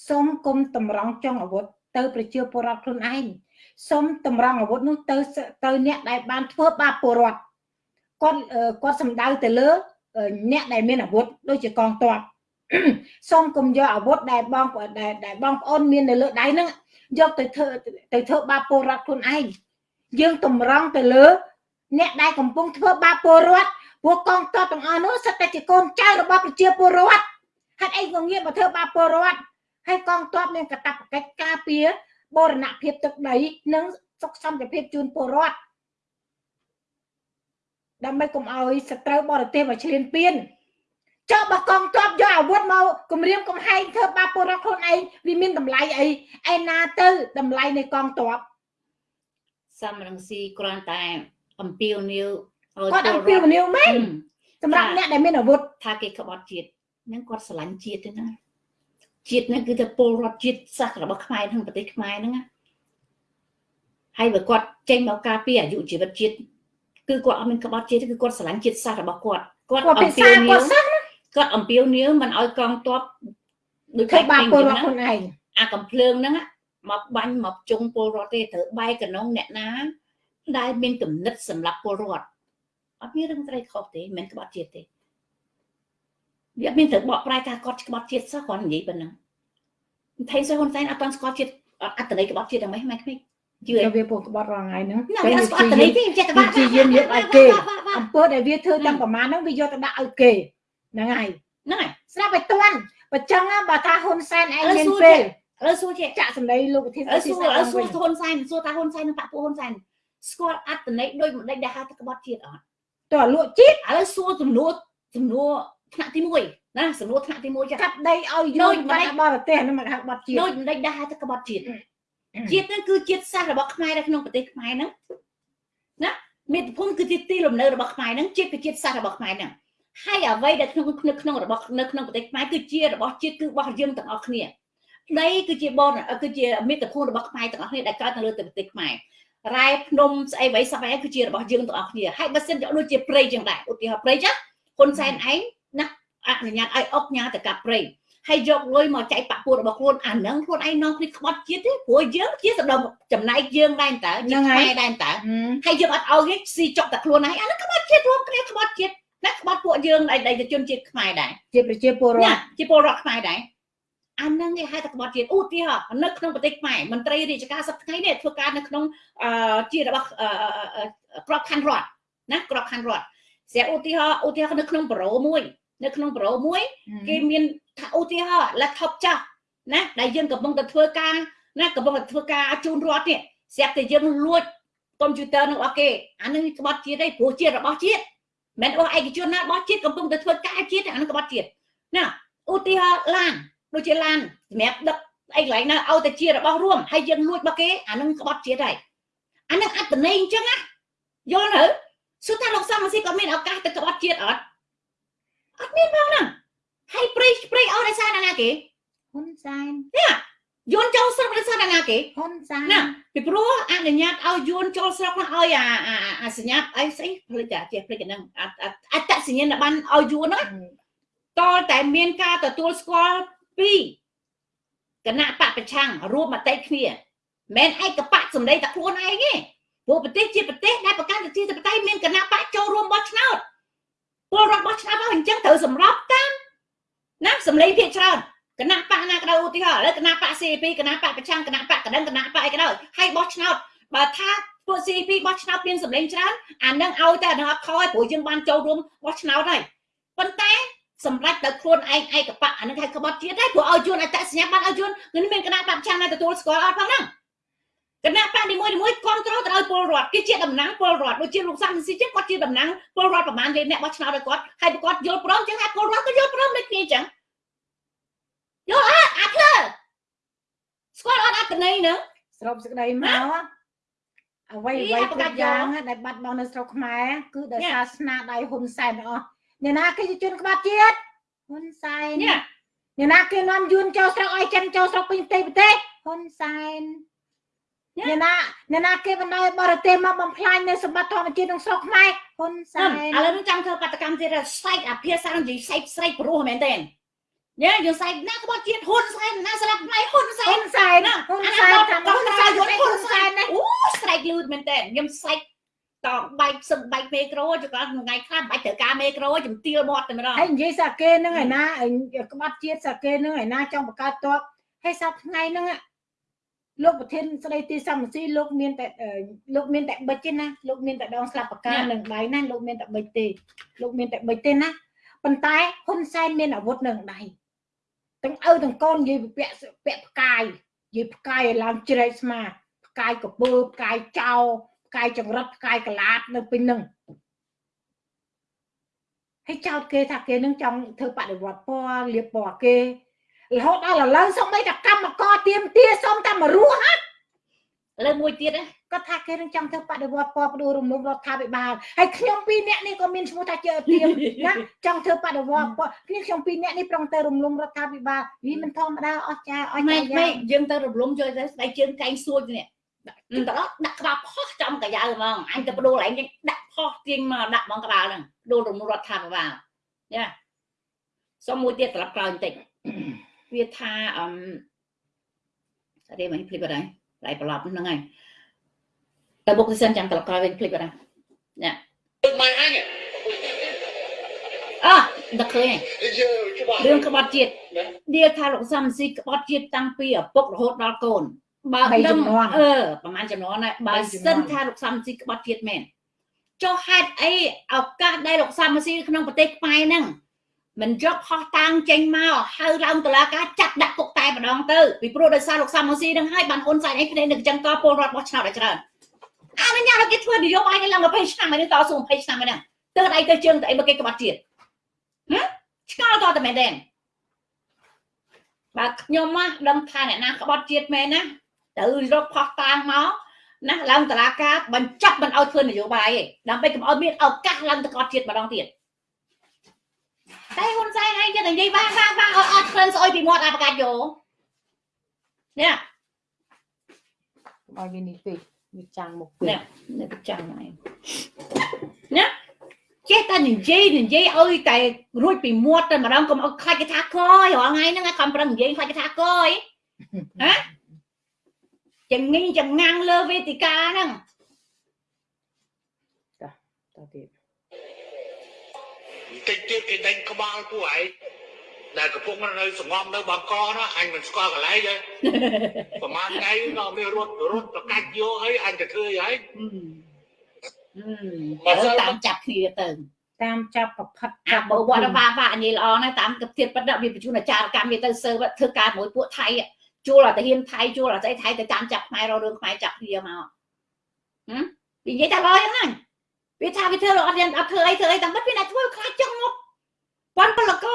សូមគុំតម្រង់ចុងអាវុធ ទៅប្រជាពលរដ្ឋខ្លួនឯងសូមតម្រង់អាវុធនោះទៅទៅអ្នកដែលបានធ្វើបាបពលរដ្ឋគាត់គាត់សំដៅទៅលើអ្នកដែលមានអាវុធដូចជាកងទ័ពសូមគុំយកអាវុធដែលបងដែលបងប្អូនមាននៅលើដៃហ្នឹងយកទៅធ្វើទៅធ្វើបាបពលរដ្ឋខ្លួនឯងយើងតម្រង់ទៅលើ អ្នកដែលកំពុងធ្វើបាបពលរដ្ឋពួកកងទ័ពទាំងអស់នោះសិតតែជាកូនចៅរបស់ប្រជាពលរដ្ឋហេតុអីក៏ងាកមកធ្វើបាបពលរដ្ឋ ហើយកងទ័ពមានកាតព្វកិច្ចការពារបរណភាពទឹកដី និងសុខសន្តិភាពជូនពលរដ្ឋដើម្បីកុំឲ្យសត្រូវបរទេសមកឈ្លានពានចុះបើកងទ័ពយកអាវុធមកគម្រាមកំហែងធ្វើបាបពលរដ្ឋខ្លួនឯងវាមានតម្លៃអីឯណាទៅតម្លៃនៃកងទ័ពសំរងស៊ីគ្រាន់តែអំពាវនាវឲ្យគាត់អំពាវនាវមែនសម្រាប់អ្នកដែលមានអាវុធថាគេក្បត់ជាតិហ្នឹងគាត់ស្រឡាញ់ជាតិទេណា ជាតិហ្នឹងគឺទៅពលរដ្ឋជាតិសាសរបស់ខ្មែរក្នុងប្រទេសខ្មែរហ្នឹងណាហើយបើគាត់ចេញមកការពារអាយុជីវិតជាតិគឺគាត់អត់មានក្បត់ជាតិគឺគាត់ស្រឡាញ់ជាតិសាសរបស់គាត់គាត់អំពាវនាវគាត់អំពាវនាវមិនឲ្យកងទ័ពដូចគេបាពលរដ្ឋខ្លួនឯងអាកំភ្លើងហ្នឹងមកបាញ់មកជុងពលរដ្ឋទេត្រូវបែកកណងអ្នកណា ដែលមានគំនិតសម្រាប់ពលរដ្ឋអត់មានរឿងត្រីខុសទេមិនក្បត់ជាតិទេ វាមានត្រូវបកប្រែការគាត់ក្បត់ជាតិសោះគាត់និយាយប៉ុណ្ណឹងថៃសុហ៊ុនសែនអត់តន់ស្គាល់ជាតិអត្តន័យក្បត់ជាតិយ៉ាងម៉េចម៉េចក្មេងជឿវាពុកក្បត់រងថ្ងៃហ្នឹងតែវាស្គាល់អត្តន័យទេចេះតែបាក់ជាយាមយកឲ្យគេអំពើដែលវាធ្វើទាំងប្រមាណហ្នឹងវាយកទៅដាក់ឲ្យគេហ្នឹងហើយហ្នឹងហើយស្រាប់ឲ្យតាន់បើចឹងបើថាហ៊ុនសែនឯងមានពេលឥឡូវសួរជាចាក់សម្ដីលោកប្រធានសួរសួរហ៊ុនសែនសួរថាហ៊ុនសែននិងបាក់ពួកហ៊ុនសែនស្គាល់អត្តន័យដោយមិនដេចដែលហៅថាក្បត់ជាតិអត់តើលក់ជាតិឥឡូវសួរចំនួនចំនួន ថ្នាក់ទី1ណាសំណួរថ្នាក់ទី1ចាកាត់ដីឲ្យយកមកបរទេសហ្នឹងមកហៅក្បត់ជាតិដូចមិនដេចដែលហៅថាក្បត់ជាតិជាតិហ្នឹងគឺជាតិសាសន៍របស់ខ្មែរនៅក្នុងប្រទេសខ្មែរហ្នឹងណាមាតុភូមិគឺជាទីលំនៅរបស់ខ្មែរហ្នឹងជាតិគឺជាតិសាសន៍របស់ខ្មែរហ្នឹងហើយអ្វីដែលក្នុងនៅក្នុងរបស់នៅក្នុងប្រទេសខ្មែរគឺជារបស់ជាតិគឺរបស់យើងទាំងអស់គ្នាដីគឺជាបនគឺជាមាតុភូមិរបស់ខ្មែរទាំងអស់គ្នាដែលកើតនៅលើប្រទេសខ្មែររ៉ែភ្នំស្អីអ្វីសពឯងគឺជារបស់យើងទាំងអស់គ្នាហើយបើសិនជាដូចជាព្រៃចឹងដែរឧទាហរណ៍ព្រៃចឹងហ៊ុនសែនឯងណា អនុញ្ញាតឲ្យអុកញ៉ាទៅកាប់ព្រៃហើយយកលុយមកចែកបាក់ពួររបស់ខ្លួនអានឹងខ្លួនឯងនាំគ្នាក្បត់ជាតិទេព្រោះយើងជាសម្ដុំចំណែកយើងដែរតើជាខ្មែរដែរតើហើយយើងអត់ឲ្យគេស៊ីចុកតែខ្លួនឯងអានឹងក្បត់ជាតិរួមគ្នាក្បត់ជាតិណាក្បត់ពួកយើងឯកជនជាតិខ្មែរដែរជាប្រជាពលរដ្ឋជាពលរដ្ឋខ្មែរដែរអានឹងគេហៅថាក្បត់ជាតិឧទាហរណ៍នៅក្នុងប្រទេសខ្មែរមន្ត្រីរាជការសប្តាហ៍នេះធ្វើការនៅក្នុងជារបស់ក្របខ័ណ្ឌរដ្ឋណាក្របខ័ណ្ឌរដ្ឋស្រាប់ឧទាហរណ៍ឧទាហរណ៍នៅក្នុងប្រូមួយ នៅក្នុងប្រូមួយគេមានថាឧទាហរណ៍ laptop ចាស់ណាដែលយើងកំពុងតែធ្វើការណាកំពុងតែធ្វើការជូនរដ្ឋនេះស្រាប់តែយើងលួចកុំព្យូទ័រនឹងរបស់គេអានឹងក្បត់ជាតិទេព្រោះជាតិរបស់ជាតិមិនរបស់ឯកជនណារបស់ជាតិកំពុងតែធ្វើការជាតិអានឹងក្បត់ជាតិណាឧទាហរណ៍ឡានដូចជាឡានសម្រាប់ដឹកអីកន្លែងណាឲ្យតែជារបស់រួមហើយយើងលួចរបស់គេអានឹងក្បត់ជាតិហើយអានឹងអត្តន័យអញ្ចឹងណាយល់ទៅសួរថាលោកសំស៊ីក៏មានឱកាសទៅក្បត់ជាតិអត់ អត់មានផងហ្នឹងហើយព្រៃព្រៃអស់ដោយសារណាគេហ៊ុនសែននេះយួនចូលស្រុកដោយសារតែណាគេហ៊ុនសែនណាពីព្រោះអនុញ្ញាតឲ្យយួនចូលស្រុកនោះឲ្យអាអាអាសញ្ញាអីស្អីផ្លេចអាចេះផ្លេចកណ្ដឹងអអត្តសញ្ញាណប័ណ្ណឲ្យយួនហ្នឹងតលតែមានការទទួលស្គាល់ពីគណៈបកប្រឆាំងរួមមតិគ្នាមិនឯកបកសម្ដីតែខ្លួនឯងទេព្រោះប្រទេសជាប្រទេសដែលប្រកាន់ប្រជាធិបតេយ្យមានគណៈបកចូលរួមបោះឆ្នោត ពលរដ្ឋបោះឆ្នោតមកអញ្ចឹងត្រូវសម្របតាមណាសម្លេងភាគច្រើនគណៈបកណាក៏ដោយឧទាហរណ៍ឥឡូវគណៈបក CP គណៈបកប្រឆាំងគណៈបកកណ្ដឹងគណៈបកអីក៏ដោយហើយបោះឆ្នោតបើថាពួក CP បោះឆ្នោតមានសម្លេងច្រើនអានឹងឲ្យតែដល់អត់ខយព្រោះយើងបានចូលរួមបោះឆ្នោតហើយប៉ុន្តែសម្រាប់ដល់ខ្លួនឯងឯកបកអានឹងហៅក្បត់ជាតិហើយព្រោះឲ្យជួនអត្តសញ្ញាណប័ណ្ណឲ្យជួននឹងមានគណៈបកប្រឆាំងណាទទួលស្គាល់អត់ផងហ្នឹង គណៈបកនីមួយៗគ្រប់គ្រងទៅឲ្យពលរដ្ឋគេជាតំណាងពលរដ្ឋដូចជាលោកសំស៊ីចឹងគាត់ជាតំណាងពលរដ្ឋប្រហែលជាអ្នកបោះឆ្នោតឲ្យគាត់ហើយគាត់យល់ព្រមចឹងហើយពលរដ្ឋក៏យល់ព្រមដូចគ្នាចឹងយល់អត់អាភ្លើស្គាល់អត់អត្តន័យហ្នឹងស្របសេចក្តីមកអ្វីអ្វីគ្រប់យ៉ាងដែលបាត់បង់នៅស្រុកខ្មែរគឺដោយសារស្នាដៃហ៊ុនសែនទាំងអស់អ្នកណាគេជាជនក្បត់ជាតិហ៊ុនសែននេះអ្នកណាគេនាំយួនចូលស្រុកឲ្យចិនចូលស្រុកពេញប្រទេសប្រទេសហ៊ុនសែន អ្នកណាអ្នកណាគេបណ្ដោយបរទេសមកបំផ្លាញនៅសម្បត្តិធម្មជាតិក្នុងស្រុកខ្មែរហ៊ុនសែនឥឡូវនឹងចង់ធ្វើបាតកម្មទៀតស្ែកអាភាសានិយាយស្ែកស្ែកព្រោះមែនទេញ៉ែយើងស្ែកណាក្បត់ជាតិហ៊ុនសែនណាស្លាប់ផ្លៃហ៊ុនសែហ៊ុននសែនហ៊ុនសែនតាមហ៊ុនសែនយល់ហ៊ុនសែនណាអូស្រែកលឺមែនទេខ្ញុំស្រែកតបែកសឹងបែកមេក្រូចក៏ថ្ងៃខ្លះបាច់ត្រូវការមេក្រូជំទាលមាត់តែម្ដងហើយនិយាយសាគេហ្នឹងឯណាក្បត់ជាតិសាគេហ្នឹងឯណាចង់បង្កើតតបហើយសាប់ថ្ងៃហ្នឹង លោកប្រធានស្ដីទីសំស៊ីលោកមានតែលោកមានតែបិចទេណាលោកមានតែដងស្លាប់ប្រការនឹងដៃណាលោកមានតែបិចទេលោកមានតែបិចទេណាប៉ុន្តែហ៊ុនសែនមានអាវុធនឹងដៃទាំងឪទាំងកូននិយាយពាក់ពាក់ផ្កាយនិយាយផ្កាយឲ្យឡើងជ្រែកស្មាផ្កាយកពើផ្កាយចោផ្កាយចង្រិតផ្កាយកលាតនៅពេញហ្នឹងហើយចោតគេថាគេនឹងចង់ធ្វើបដិវត្តពណ៌លៀបពណ៌គេ រហូតដល់ឥឡូវសូម្បីតែកម្មករទៀមទាសុំតែមករស់ឥឡូវមួយទៀតណាគាត់ថាគេនឹងចង់ធ្វើបដិវត្តពណ៌បដូររំលំរដ្ឋាភិបាលហើយខ្ញុំពីរនាក់នេះក៏មានឈ្មោះថាជាទៀមណាចង់ធ្វើបដិវត្តពណ៌គ្នាខ្ញុំពីរនាក់នេះប្រងទៅរំលំរដ្ឋាភិបាលវាមិនធម្មតាអស់ចាអស់ម៉េចាចយ៉ាម៉េចយើងទៅរំលំជួយទៅស្បែកជើងកែងសួចនេះទៅដល់ដាក់ក្បាលផុសចំកាយ៉ាវហ្មងអញទៅបដូរឯងដាក់ផុសទៀងមកដាក់ហ្មងក្បាលហ្នឹងបដូររំលំរដ្ឋាភិបាលយ៉ាសុំមួយទៀតត្រឡប់ក្រោយបន្តិច វាថាអឹមស្អីមិញភ្លេចបាត់ហើយឡៃប្រឡប់ហ្នឹងហើយតែបុកទៅសិនចាំត្រឡប់ក្រោយវិញភ្លេចបាត់ហើយ Được mày anh ạ អោះដឹកឃើញហើយ Bây giờ các bạn រឿងក្បត់ជាតិឌៀថាលោកសំស៊ីក្បត់ជាតិតាំងពីឪពុករហូតដល់កូនបើបីដឹងចំនួនអឺប្រហែលចំនួនហើយបើបីចំនួនសិនថាលោកសំស៊ីក្បត់ជាតិមែនចុះហេតុអីឱកាសដែលលោកសំស៊ីក្នុងប្រទេសខ្មែរហ្នឹង មិនយកផោះតាំងចេញមកហៅឡើងតុលាការចាត់ដាក់គុកតែម្ដងទៅពីព្រោះដោយសារលោកសំស៊ីហ្នឹងហើយបានហ៊ុនសែនឯងគ្នានឹងចឹងតពលរដ្ឋបោះឆ្នោតឲ្យច្រើនអនុញ្ញាតឲ្យគេធ្វើនយោបាយនេះឡើង20ឆ្នាំហើយនេះតស៊ូ20ឆ្នាំហើយហ្នឹងទៅដៃទៅជើងទៅអីមកគេក្បត់ជាតិហ៎ឆ្កល់តតែមែនទេបើខ្ញុំណាដឹងថាអ្នកណាក្បត់ជាតិមែនណាទៅរកផោះតាងមកណាឡើងតឡាការបញ្ចប់មិនឲ្យធ្វើនយោបាយទេដើម្បីកុំឲ្យមានឱកាសឡើងទៅក្បត់ជាតិម្ដងទៀត តែហ៊ុនសែនឯងចិត្តនិយាយបានបានបានឲ្យអត់ក្លិនស្អុយពីមាត់អាប្រកាសយោនេះឲ្យវានេះពេកវាចាំងមកពេនេះកនេះប្រចាំហ្នឹងឯងណាចេះតែនិយាយនិយាយឲ្យតែរួចពីមាត់តែម្ដងកុំឲ្យខ្លាចគេថាកយរាល់ថ្ងៃហ្នឹងឲ្យខំប្រឹងនិយាយខ្លាចគេថាកយហ៎ចងញចងាំងលើវេទិកាហ្នឹងតើទៀត Tình tiết cái đánh có bao của ấy Là cái phúc nó nơi sổ ngom nơi bà con đó Anh mình score cái lấy chứ Và mà ngay nó mới rút rút nó cách vô ấy Anh cái thư ấy អឺអឺទៅតាមចាប់គ្នាទៅតាមចាប់ប្រផិតអាបើវត្តវាវានិយាយល្អណាស់តាមគិតទៀតប៉ិតវាបញ្ជូនអាចារ្យកម្មវាទៅសើធ្វើការមួយពួកថៃជួលអត់ទៅហ៊ានថៃជួលអត់ស្អីថៃទៅតាមចាប់ខ្មែររករឿងខ្មែរចាប់គ្នាមកហ៎និយាយតែល្អយ៉ាងណា វាថាវាធ្វើអត់យ៉ាងអត់ធ្វើអីធ្វើអីតាមមិនវាអ្នកធ្វើខ្លាចចង់មកប៉ុនពលក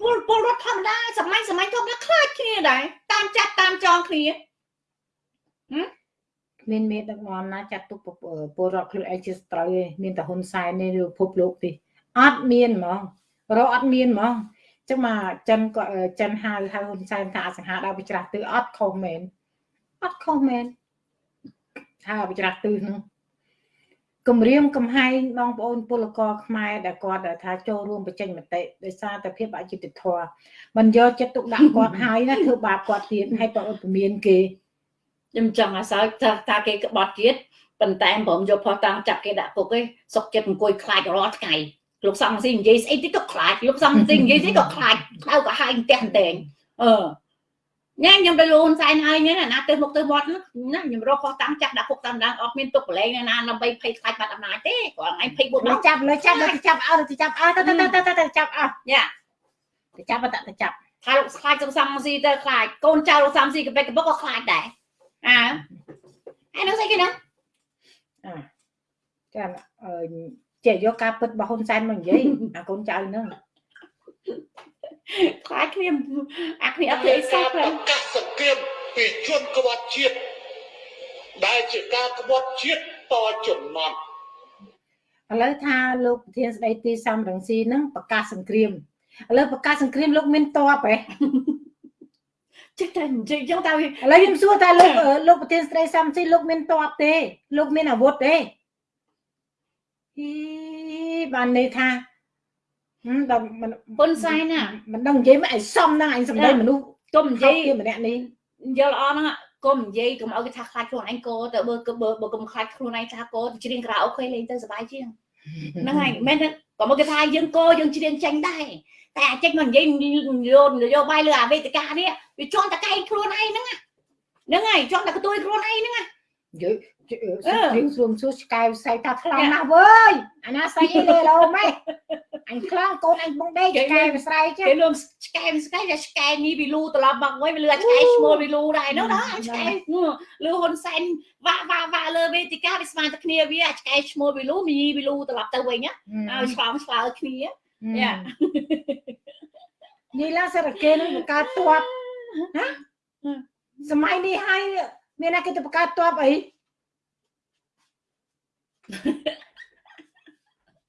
ពលពលរដ្ឋធម្មតាសម័យសម័យធម្មតាខ្លាចគ្នាដែរតាមចាប់តាមចងគ្នាមានមេដឹកនាំណាចាត់ទុកពលរដ្ឋខ្លួនឯងជាសត្រូវទេមានតែហ៊ុនសែននេះឬពិភពលោកទេអត់មានហ្មងរកអត់មានហ្មងចឹងមកចិនក៏ចិនហៅហៅហ៊ុនសែនថាអសង្ហាដល់វិច្រាស់ទិសអត់ខុសមែនអត់ខុសមែនថាវិច្រាស់ទិសហ្នឹង គម្រាមកំហែងបងប្អូនពលករខ្មែរដែលគាត់ថាចូលរួមបញ្ចេញមតិដោយសារតែភាពអយុត្តិធម៌មិនយកចិត្តទុកដាក់គាត់ហើយណាធ្វើបាបគាត់ទៀតហើយបើអត់ពមៀនគេខ្ញុំចង់អាសើថាថាគេក្បត់ទៀតប៉ុន្តែព្រមយកផោះតាំងចាប់គេដាក់គុកឯងសុកចិត្តអង្គុយខ្លាចរាល់ថ្ងៃលោកសំស៊ីនិយាយស្អីតិចក៏ខ្លាចលោកសំស៊ីនិយាយស្អីក៏ខ្លាចក្តៅក៏ហាយផ្ទះតែងអឺ ញ៉ាំខ្ញុំទៅលូនសែនហើយនេះណាទៅមុខទៅមាត់ណាខ្ញុំរកខុសតាំងចាក់ដាក់គុកតាមដានអត់មានទុកបលែងណាដើម្បីភ័យខ្លាចបាត់អំណាចទេគាត់ឯងភ័យ4ដងចាប់លើចាប់លើចាប់អើទៅចាប់អើទៅទៅទៅទៅចាប់អើយ៉ាទៅចាប់ទៅទៅចាប់ថាលោកខ្លាចលោកសំស៊ីទៅខ្លាចកូនចៅលោកសំស៊ីកបិកកបុកក៏ខ្លាចដែរអើហើយនឹងស្អីគេហ្នឹងអើចាំអឺចេះយកការពិតរបស់ហ៊ុនសែនមកនិយាយអាកូនចៅហ្នឹង ខ្លាចគ្នាអាគ្នាអត់ធ្វើសោះប្រកាសសង្គ្រាមពីជនក្បត់ជាតិដែលជាការក្បត់ជាតិតចំណត់ឥឡូវថាលោកប្រធានស្ដីទីសំរងស៊ីហ្នឹងប្រកាសសង្គ្រាមឥឡូវប្រកាសសង្គ្រាមលោកមានតបហ៎ចេះតែនិយាយចឹងតើឥឡូវខ្ញុំសួរថាលោកលោកប្រធានស្ដីសំស៊ីលោកមានតបទេ លោកមានអាវុធទេអីបានន័យថា ដល់ពុនសែនណាមិនដឹងនិយាយមិនឲ្យសមហ្នឹងអញសំដីមនុស្សកុំនិយាយម្នាក់នេះយល់ល្អហ្នឹងកុំនិយាយកុំឲ្យគេថាខ្លាចខ្លួនឯងកោទៅបើបើបើកុំខ្លាចខ្លួនឯងថាកោទៅច្រៀងក្រៅអូខេលេងទៅសុបាយជាងហ្នឹងហើយមិនមែនក៏មកគេថាយើងកោយើងច្រៀងចាញ់ដែរតែអាចចេញមកនិយាយយកនយោបាយលើអាវេទិកានេះវាជន់តកែងខ្លួនឯងហ្នឹងហ្នឹងហើយជន់តែកទួយខ្លួនឯងហ្នឹងយើ រៀងស្រួមសួរឆ្កែផ្សៃថាខ្លាំងណាស់វើយអាណាស្អីអីលេឡូម៉េចអញខ្លាំងកូនអញបងដេកឆ្កែវាស្រ័យចេះគេលំឆ្កែឆ្កែតែឆ្កែនេះវាលូត្រឡប់មកវិញវាលឺឆ្កែឈ្មោះវាលូដែរនោះណាឆ្កែលឺហ៊ុនសែនវាក់វាក់វាក់លើវេទិកាវាស្មានតែគ្នាវាឆ្កែឈ្មោះវាលូមីវាលូត្រឡប់ទៅវិញណាឲ្យឆ្លងឆ្លើគ្នាយ៉ានេះឡាសារកេនឹងបង្កើតតបណាសម័យនេះហើយមានណាគេទៅបង្កើតតបអី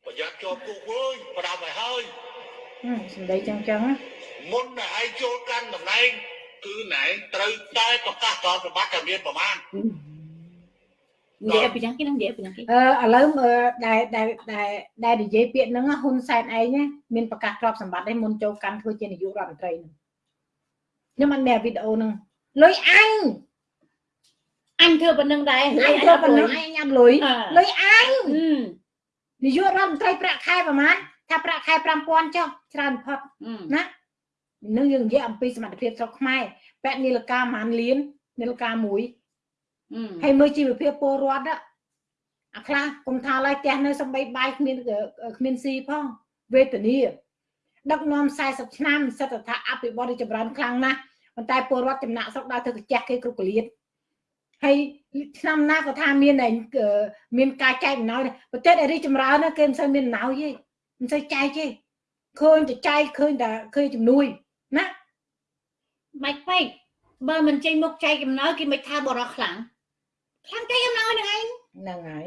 ប្រយ័ត្នជាប់គុកវើយប្រាប់ឲ្យហើយសម្ដីចឹងចឹងមុនតែឯងចូលកាន់តំណែងគឺណែត្រូវតែប្រកាសតបសម្បត្តិតែមានប្រមាណនិយាយពីយ៉ាងគេនឹងនិយាយពីយ៉ាងគេអឺឥឡូវដែលដែលដែលដែលនិយាយពាក្យហ្នឹងហ៊ុនសែនឯងមានប្រកាសទ្រព្យសម្បត្តិឯងមុនចូលកាន់ធ្វើជានាយករដ្ឋមន្ត្រីហ្នឹងខ្ញុំអត់មានវីដេអូហ្នឹងលុយអញ អញធ្វើប៉ុណ្្នឹងដែរអញធ្វើប៉ុណ្្នឹងអញញ៉ាំលុយលុយអញនាយករដ្ឋមន្ត្រីប្រាក់ខែប្រហែលថាប្រាក់ខែ5000ចុះច្រើនផុតណានឹងយើងនិយាយអំពីសមត្ថភាពស្រុកខ្មែរពាក់នីលកាប្រហែលលាននីលកាមួយហើយមើលជីវភាពពលរដ្ឋអាខ្លះគុំថាឡើយផ្ទះនៅសំបីបាយគ្មានគ្មានស៊ីផងវេទនាដឹកនាំ40ឆ្នាំសិទ្ធិថាអភិវឌ្ឍចម្រើនខ្លាំងណាស់ប៉ុន្តែពលរដ្ឋចំណាក់ស្រុកដើរទៅកាជះគេគ្រប់កលៀត ហើយឆ្នាំណាក៏ថាមានមានការចែកអំណោយប្រទេសដែលរីចម្រើនគេមិនសូវមានអំណោយទេមិនសូវចែកទេឃើញតែចែកឃើញតែឃើញជំនួយណាមិនពេកបើមិនចេញមុខចែកអំណោយគេមិនថាបរោះខ្លាំងខ្លាំងចែកអំណោយហ្នឹងឯងហ្នឹងហើយ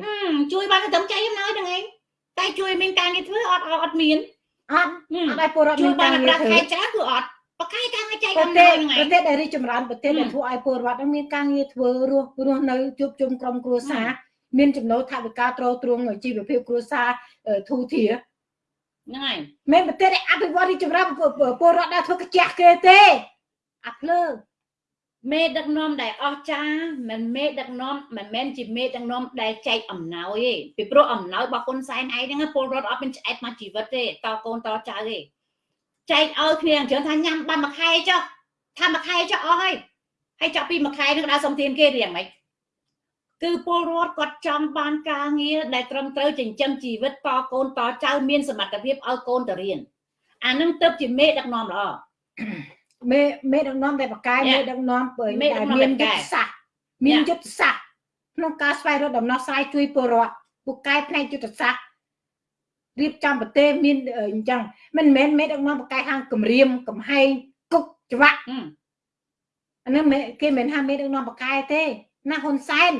ជួយបានតែចែកអំណោយហ្នឹងឯងតែជួយមានការងារធ្វើអត់អត់មានអត់អត់ឲ្យពលរដ្ឋមានការងារធ្វើជួយបានប្រាក់ខែច្រើនគឺអត់ បកកាយការងារចែកអំណោយហ្នឹងឯងប្រទេសដែលរីកចម្រើនប្រទេសដែលធ្វើឲ្យពលរដ្ឋមានការងារធ្វើរស់រស់នៅជួបជុំក្រុមគ្រួសារមានចំណូលថវិកាទ្រទ្រង់ជីវភាពគ្រួសារធូរធារហ្នឹងហើយមិនប្រទេសអភិវឌ្ឍរីចម្រើនពលរដ្ឋដែលធ្វើកាជះគេទេអាភ្លើមេដឹកនាំដែលអស់ចាមិនមេដឹកនាំមិនមែនជាមេដឹកនាំដែលចែកអំណោយទេពីព្រោះអំណោយរបស់ហ៊ុនសែនឯងហ្នឹងពលរដ្ឋអត់មានឆ្អែតមកជីវិតទេតកូនតចៅទេ ចែកឲ្យគ្នាអញ្ចឹងថាញ៉ាំបានមួយខែចុះថាមួយខែចុះអស់ហើយហើយចាប់ពីមួយខែនឹងដើរសុំទានគេរៀងម៉េចគឺពលរដ្ឋគាត់ចង់បានការងារដែលត្រឹមត្រូវចិញ្ចឹមជីវិតតកូនតចៅមានសមត្ថភាពឲ្យកូនទៅរៀនអានឹងទៅជាមេដឹកនាំល្អមេមេដឹកនាំតែបកាយមេដឹកនាំមានយុទ្ធសាស្ត្រមានយុទ្ធសាស្ត្រក្នុងការស្វែងរកដំណោះស្រាយជួយពលរដ្ឋពូកែផ្នែកយុទ្ធសាស្ត្រ រៀបចំប្រទេសមានអញ្ចឹងមិនមែនមេដឹកនាំបកាយហាងគម្រាមកំហែងគុកច្បាក់អានោះគេមិនថាមេដឹកនាំបកាយទេណាហ៊ុនសែន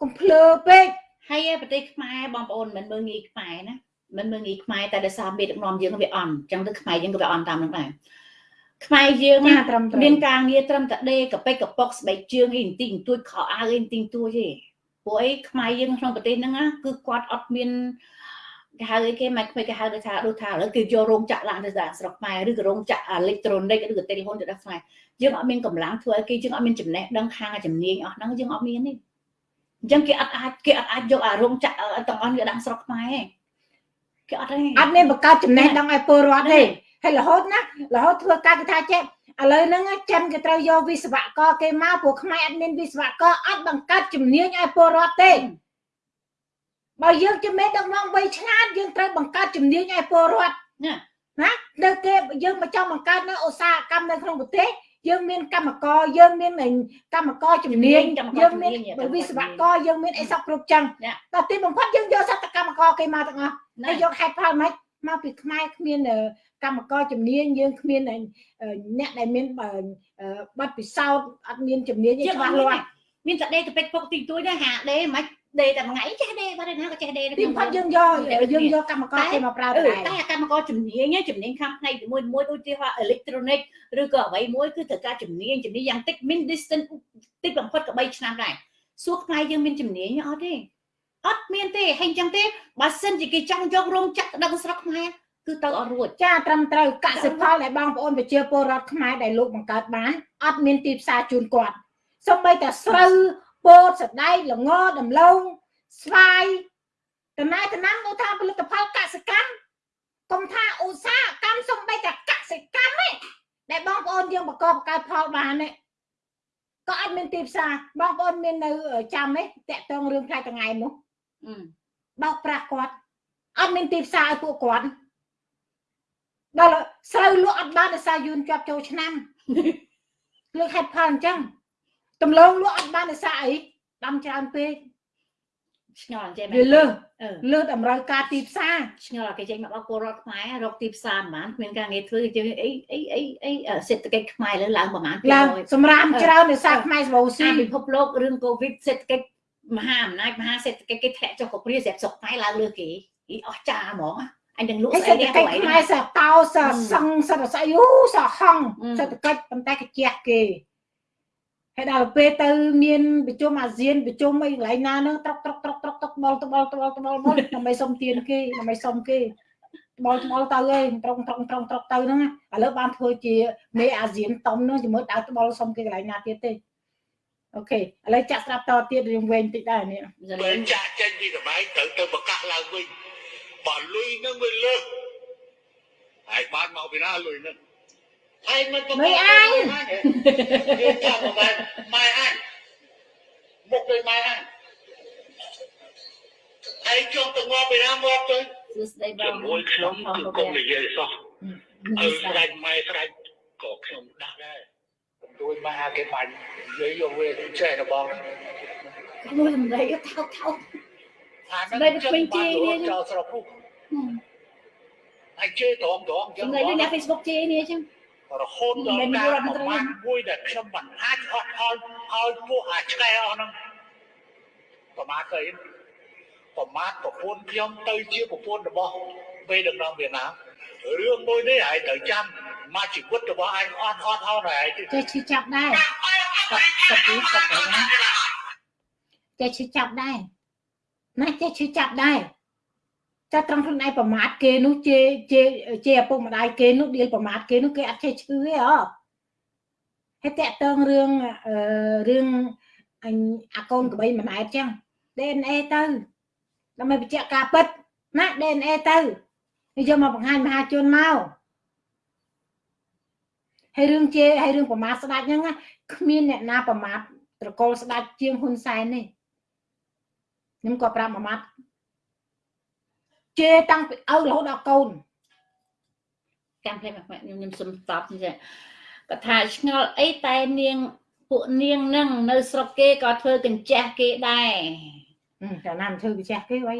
កុំភ្លើពេកហើយប្រទេសខ្មែរបងប្អូនមិនមើលងាយខ្មែរណាមិនមើងងាយខ្មែរតែដោយសារមេដឹកនាំយើងវាអន់អញ្ចឹងទៅខ្មែរយើងក៏វាអន់តាមនឹងដែរខ្មែរយើងចាត្រឹមត្រូវមានការងារត្រឹមតែដេកកប៉ិកកប៉ុកស្បែកជើងអីបន្តិចបន្តួចខោអាវអីបន្តិចបន្តួចទេព្រោះអីខ្មែរយើងក្នុងប្រទេសហ្នឹងណាគឺគាត់អត់មាន គេហៅអីគេមិនខ្មិចគេហៅដូចថាដូចថាឥឡូវគេយករោងចក្រឡើងទៅស្រុកខ្មែរឬក៏រោងចក្រអេឡិចត្រូនិកឬក៏ telephone ទៅដល់ខ្មែរយើងអត់មានកម្លាំងធ្វើឲ្យគេយើងអត់មានចំណេះដឹងខាងជំនាញអស់ហ្នឹងយើងអត់មានទេអញ្ចឹងគេអត់អាចគេអត់អាចយកអារោងចក្រទាំងអស់វាដាក់ស្រុកខ្មែរទេគេអត់ទេអត់មានបង្កើតចំណេះដឹងឲ្យពលរដ្ឋទេហើយរហូតណារហូតធ្វើការគេថាចេះឥឡូវហ្នឹងចិនគេត្រូវយកវិស្វករគេមកព្រោះខ្មែរអត់មានវិស្វករអត់បង្កើតជំនាញឲ្យពលរដ្ឋទេ បើយើងជាមេដឹកនាំវ័យឆ្លាតយើងត្រូវបង្កើតជំនាញឲ្យពលរដ្ឋណាណានៅគេយើងមកចង់បង្កើតនៅឧស្សាហកម្មនៅក្នុងប្រទេសយើងមានកម្មករយើងមានកម្មករជំនាញយើងមានវិស្វករយើងមានអីសពគ្រប់ចឹងតែទីបំផុតយើងយកសតកម្មករគេមកទាំងអស់ហើយយកហេតុផលម៉េចមកពីខ្មែរគ្មានកម្មករជំនាញយើងគ្មានអ្នកដែលមានបទពិសោធន៍អត់មានជំនាញឯច្បាស់លាស់មានតែដេកទៅពេកពុកទីទួយដែរហាដេមិន ដេតែមួយថ្ងៃចេះដេបាត់ហើយណាក៏ចេះដេទីបំផុតយើងយកយើងយកកម្មករគេមកប្រើតែតែតែកម្មករជំនាញជំនាញខាងផ្នែកមួយមួយដូចជាអេឡិចត្រូនិកឬក៏អ្វីមួយគឺត្រូវការជំនាញជំនាញយ៉ាងតិច min distance តិចបំផុតក៏3ឆ្នាំដែរសួរខ្មែរយើងមានជំនាញអត់ទេអត់មានទេហើយអញ្ចឹងទេបើសិនជាគេចង់យករោងចក្រដឹកស្រុកខ្មែរគឺទៅអត់រួចចាត្រឹមត្រូវកសិផលដែលបងប្អូនប្រជាពលរដ្ឋខ្មែរដែលលោកបង្កើតបានអត់មានទីផ្សារជូនគាត់សូម្បីតែស្រូវ ពោតសណ្ដែកល្ងដំឡូងស្វាយតំណែតំណាំនោះថាផលិតផលកសិកម្មកុំថាឧស្សាហកម្មសូម្បីតែកសិកម្មទេដែលបងប្អូនយើងបង្កបង្កើតផលបានទេក៏អត់មានទីផ្សារបងប្អូនមាននៅចាំទេតាក់ទងរឿងផ្លែតងៃនោះបោកប្រាស់គាត់អត់មានទីផ្សារឲ្យពួកគាត់ដល់ស្រូវលក់អត់បានដោយសារយួនជាប់ចូលឆ្នាំលើកហេតុផលអញ្ចឹង ដំឡូងលក់អត់បានដោយសារអីដាំច្រើនពេកឆ្ងល់ចេះមែវាលើសអឺលើសតម្រូវការទីផ្សារឆ្ងល់គេចេញមកដល់ពលរដ្ឋខ្មែររកទីផ្សារប្រហែលគ្មានការងារធ្វើគេអីអីអីអីសេដ្ឋកិច្ចខ្មែរលើឡើងប្រហែលឡើង200សម្រាប់ច្រើនដោយសារខ្មែរសបោស៊ីអាពិភពលោករឿងកូវីដសេដ្ឋកិច្ចមហាអំណាចមហាសេដ្ឋកិច្ចគេធ្លាក់ចុះកព្រាស្រាប់ស្រុកខ្មែរឡើងលើគេអីអស់ចាហ្មងអញនឹងលក់ហើយស្អីសេដ្ឋនេះកិច្ចហួយខ្មែរសតោសសឹងសរស្អីយូសហងអឺសេដ្ឋកិច្ចប៉ុន្តែកញ្ជះគេ ហើយដល់ពេលទៅមានប្រជុំអាស៊ានប្រជុំអីកន្លែងណាហ្នឹងត្រុកត្រុកត្រុកត្រុកត្រុកត្បល់ត្បល់ត្បល់ត្បល់ត្បល់ដើម្បីសុំទានគេដើម្បីសុំគេត្បល់ត្បល់ទៅឯងត្រង់ត្រង់ត្រង់ត្រុកទៅហ្នឹងណាឥឡូវបានធ្វើជាមេអាស៊ានតំហ្នឹងជាមួយដើរត្បល់សុំគេកន្លែងណាទៀតទេអូខេឥឡូវចាក់ស្រាប់តទៀតរឿងវែងតិចដែរនេះសបើលេងចាក់ចេញពីកបែកត្រូវទៅបកាក់ឡើងវិញបើលុយនឹងវាលើសហើយបានមកពីណាលុយនឹង ហើយមិនទៅយើងចាំមកបានម៉ែអញមកទៅម៉ែអញហើយចង់ទៅងាប់ពីណាមកទៅសួស្ដីបងជាមួយខ្ញុំគឺកុំនិយាយសោះអឺឲ្យស្ដេចម៉ែស្ដេចក៏ខ្ញុំដាក់ដែរដូចម៉ែគេបាញ់និយាយយកវាចេះរបស់មួយសំដីថោកថោកអានឹងចោលស្រុកពុកហើយជេរត្រង់ត្រង់ចឹសំងដីដូចអ្នក Facebook ជេរនេះអញ្ចឹង រហូតដល់ការប្រមាណមួយដែលខ្ញុំមិនអាចអត់ផលឲ្យពួកអាឆ្កែអស់ហ្នឹងប្រមាណទៅប្រមាណប្រពន្ធខ្ញុំទៅជាប្រពន្ធរបស់ពេលដឹកនាំវៀតណាមរឿងមួយនេះហើយត្រូវចាំមកជីវិតរបស់អញអត់អត់អត់ហើយចេះឈឺចាប់ដែរសត្វទីសត្វទៅណាចេះឈឺចាប់ដែរណាចេះឈឺចាប់ដែរ ចាត្រង់ខ្លួនឯងប្រមាថគេនោះជេជេជេឪពុកម្ដាយគេនោះដៀលប្រមាថគេនោះគេអត់ចេះឈឺទេអហើយតាក់តងរឿងអឺរឿងអញអាកូនក្បីមិនអែតចឹង DNA ទៅដើម្បីបញ្ជាក់ការពិតណា DNA ទៅហើយយកមកបង្ហាញមហាជនមកហើយរឿងជេហើយរឿងប្រមាថស្ដាច់ហ្នឹងណាគ្មានអ្នកណាប្រមាថត្រកូលស្ដាច់ជាងហ៊ុនសែននេះខ្ញុំក៏ប្រាប់មួយម៉ាត់ ជេរតាំងពីឪរហូតដល់កូនចាំភ្លេចមកខ្ញុំខ្ញុំសុំតបនេះគាត់ថាឆ្ងល់អីតែនាងពួកនាងនឹងនៅស្រុកគេក៏ធ្វើកញ្ចេះគេដែរហឹមតែណាមិនធ្វើវិចេះគេវ៉ៃ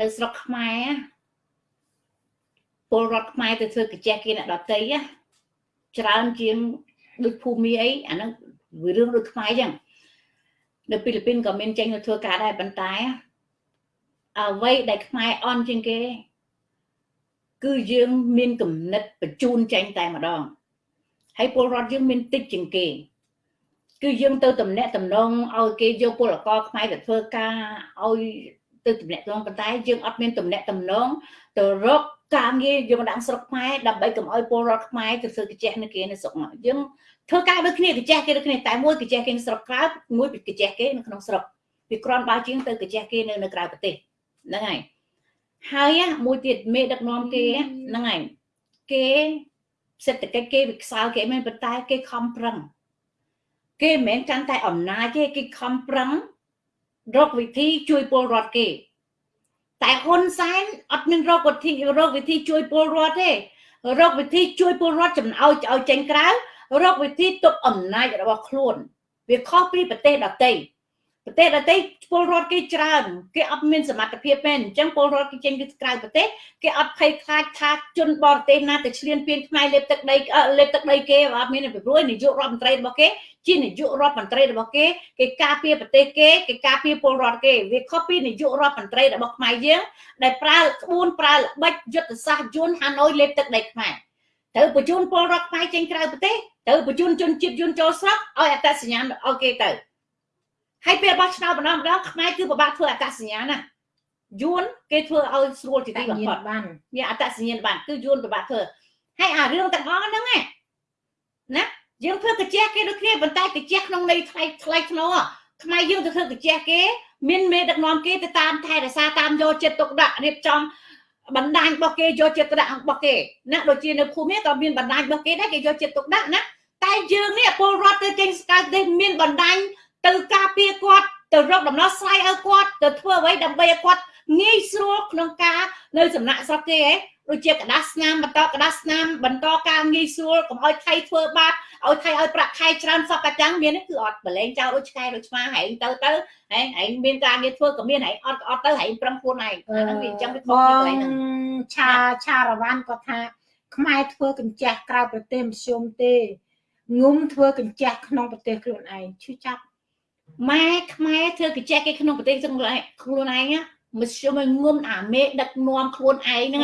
នៅស្រុកខ្មែរពលរដ្ឋខ្មែរទៅធ្វើកញ្ចេះគេអ្នកដតីណាច្រើនជាងដូចភូមិអីអាហ្នឹងវារឿងដូចខ្មែរអញ្ចឹងនៅហ្វីលីពីនក៏មានចេញទៅធ្វើការដែរប៉ុន្តែ អ្វីដែលខ្មែរអន់ជាងគេ គឺយើងមានគំនិតបញ្ជូនចេញតែម្ដងហើយពលរដ្ឋយើងមានតិចជាងគេ គឺយើងទៅតំណាក់តំណងឲ្យគេយកពលករខ្មែរទៅធ្វើការឲ្យទៅតំណាក់តំណងប៉ុន្តែយើងអត់មានតំណាក់តំណងទៅរកការងារយើងដាក់ស្រុកខ្មែរដើម្បីកុំឲ្យពលរដ្ឋខ្មែរទៅធ្វើកាជះនៅគេនៅស្រុកមកយើងធ្វើការដូចគ្នាកាជះគេដូចគ្នាតែមួយកាជះគេនៅស្រុកក្រៅមួយកាជះគេនៅក្នុងស្រុកវាគ្រាន់បើជាងទៅកាជះគេនៅនៅក្រៅប្រទេស ហ្នឹងហើយហើយមួយទៀតមេដឹកនាំគេហ្នឹងហើយគេសេដ្ឋកិច្ចគេវាខ្សោយគេមិនប៉ុន្តែគេខំប្រឹងគេមិនមែនកាន់តែអំណាចទេគេខំប្រឹងរកវិធីជួយពលរដ្ឋគេ តែហ៊ុនសែនអត់មានរកវិធីរកវិធីជួយពលរដ្ឋទេរកវិធីជួយពលរដ្ឋចំអោឲ្យចេញក្រៅរកវិធីទប់អំណាចរបស់ខ្លួន វាខុសពីប្រទេសដទៃ ប្រទេសដទៃពលរដ្ឋគេច្រើនគេអត់មានសមត្ថភាពទេអញ្ចឹងពលរដ្ឋគេចេញពីក្រៅប្រទេសគេអត់ភ័យខ្លាចថាជនបរទេសណាទៅឈ្លានពានខ្មែរលេបទឹកដីលេបទឹកដីគេអត់មានពីព្រោះនាយករដ្ឋមន្ត្រីរបស់គេជានាយករដ្ឋមន្ត្រីរបស់គេគេការពារប្រទេសគេគេការពារពលរដ្ឋគេវាខុសពីនាយករដ្ឋមន្ត្រីរបស់ខ្មែរយើងដែលប្រើក្បួនប្រើល្បិចយុទ្ធសាស្ត្រយន្តហាណូយលេបទឹកដីខ្មែរត្រូវបញ្ជូនពលរដ្ឋខ្មែរចេញក្រៅប្រទេសត្រូវបញ្ជូនជនជាតិយន្តចូលស្រុកឲ្យអត្តសញ្ញាណឲ្យគេទៅ ហើយពេលបោះឆ្នោតម្ដងម្ដងខ្មែរគឺពិបាកធ្វើអត្តសញ្ញាណណាយួនគេធ្វើឲ្យស្រួលជាទីបំផុតបានមានអត្តសញ្ញាណបានគឺយួនពិបាកធ្វើហើយអារឿងទាំងអស់ហ្នឹងណាយើងធ្វើកាជះគេដូចគ្នាប៉ុន្តែកាជះក្នុងន័យថ្លៃថ្លៃធ្នូខ្មែរយើងទៅធ្វើកាជះគេមានមេដឹកនាំគេទៅតាមថែរក្សាតាមយកចិត្តទុកដាក់រៀបចំបណ្ដាញរបស់គេយកចិត្តទុកដាក់របស់គេណាដូចជានៅភូមិក៏មានបណ្ដាញរបស់គេដែរគេយកចិត្តទុកដាក់ណាតែយើងនេះពលរដ្ឋទៅចេញស្កៅទេមានបណ្ដាញ ទៅការពារគាត់ទៅរកដំណោះស្រាយឲ្យគាត់ទៅធ្វើអ្វីដើម្បីឲ្យគាត់ងាយស្រួលក្នុងការនៅសំណាក់ស្រុកគេហ៎ដូចជាកដាស្នាមបន្តកដាស្នាមបន្តការងាយស្រួលកុំឲ្យថៃធ្វើបាបឲ្យថៃឲ្យប្រាក់ខែច្រើនសពតែចឹងមានគឺអត់ប្រឡែងចោលដូចឆ្កែដូចឆ្មាហែងទៅទៅហែងហែងមានការងារធ្វើក៏មានហែងអត់ក៏អត់ទៅហែងប្រឹងខ្លួនឯងអាហ្នឹងវាអញ្ចឹងវាខុសទៅកន្លែងហ្នឹងឆាឆារវ៉ាន់គាត់ថា ខ្មែរធ្វើកញ្ចះក្រៅប្រទេសមធ្យមទេងុំធ្វើកញ្ចះក្នុងប្រទេសខ្លួនឯងឈឺចាប់ ម៉ែខ្មែរធ្វើកញ្ចេះគេក្នុងប្រទេសខ្លួនឯងមធ្យមងុំអាមេដឹកនាំខ្លួនឯងហ្នឹង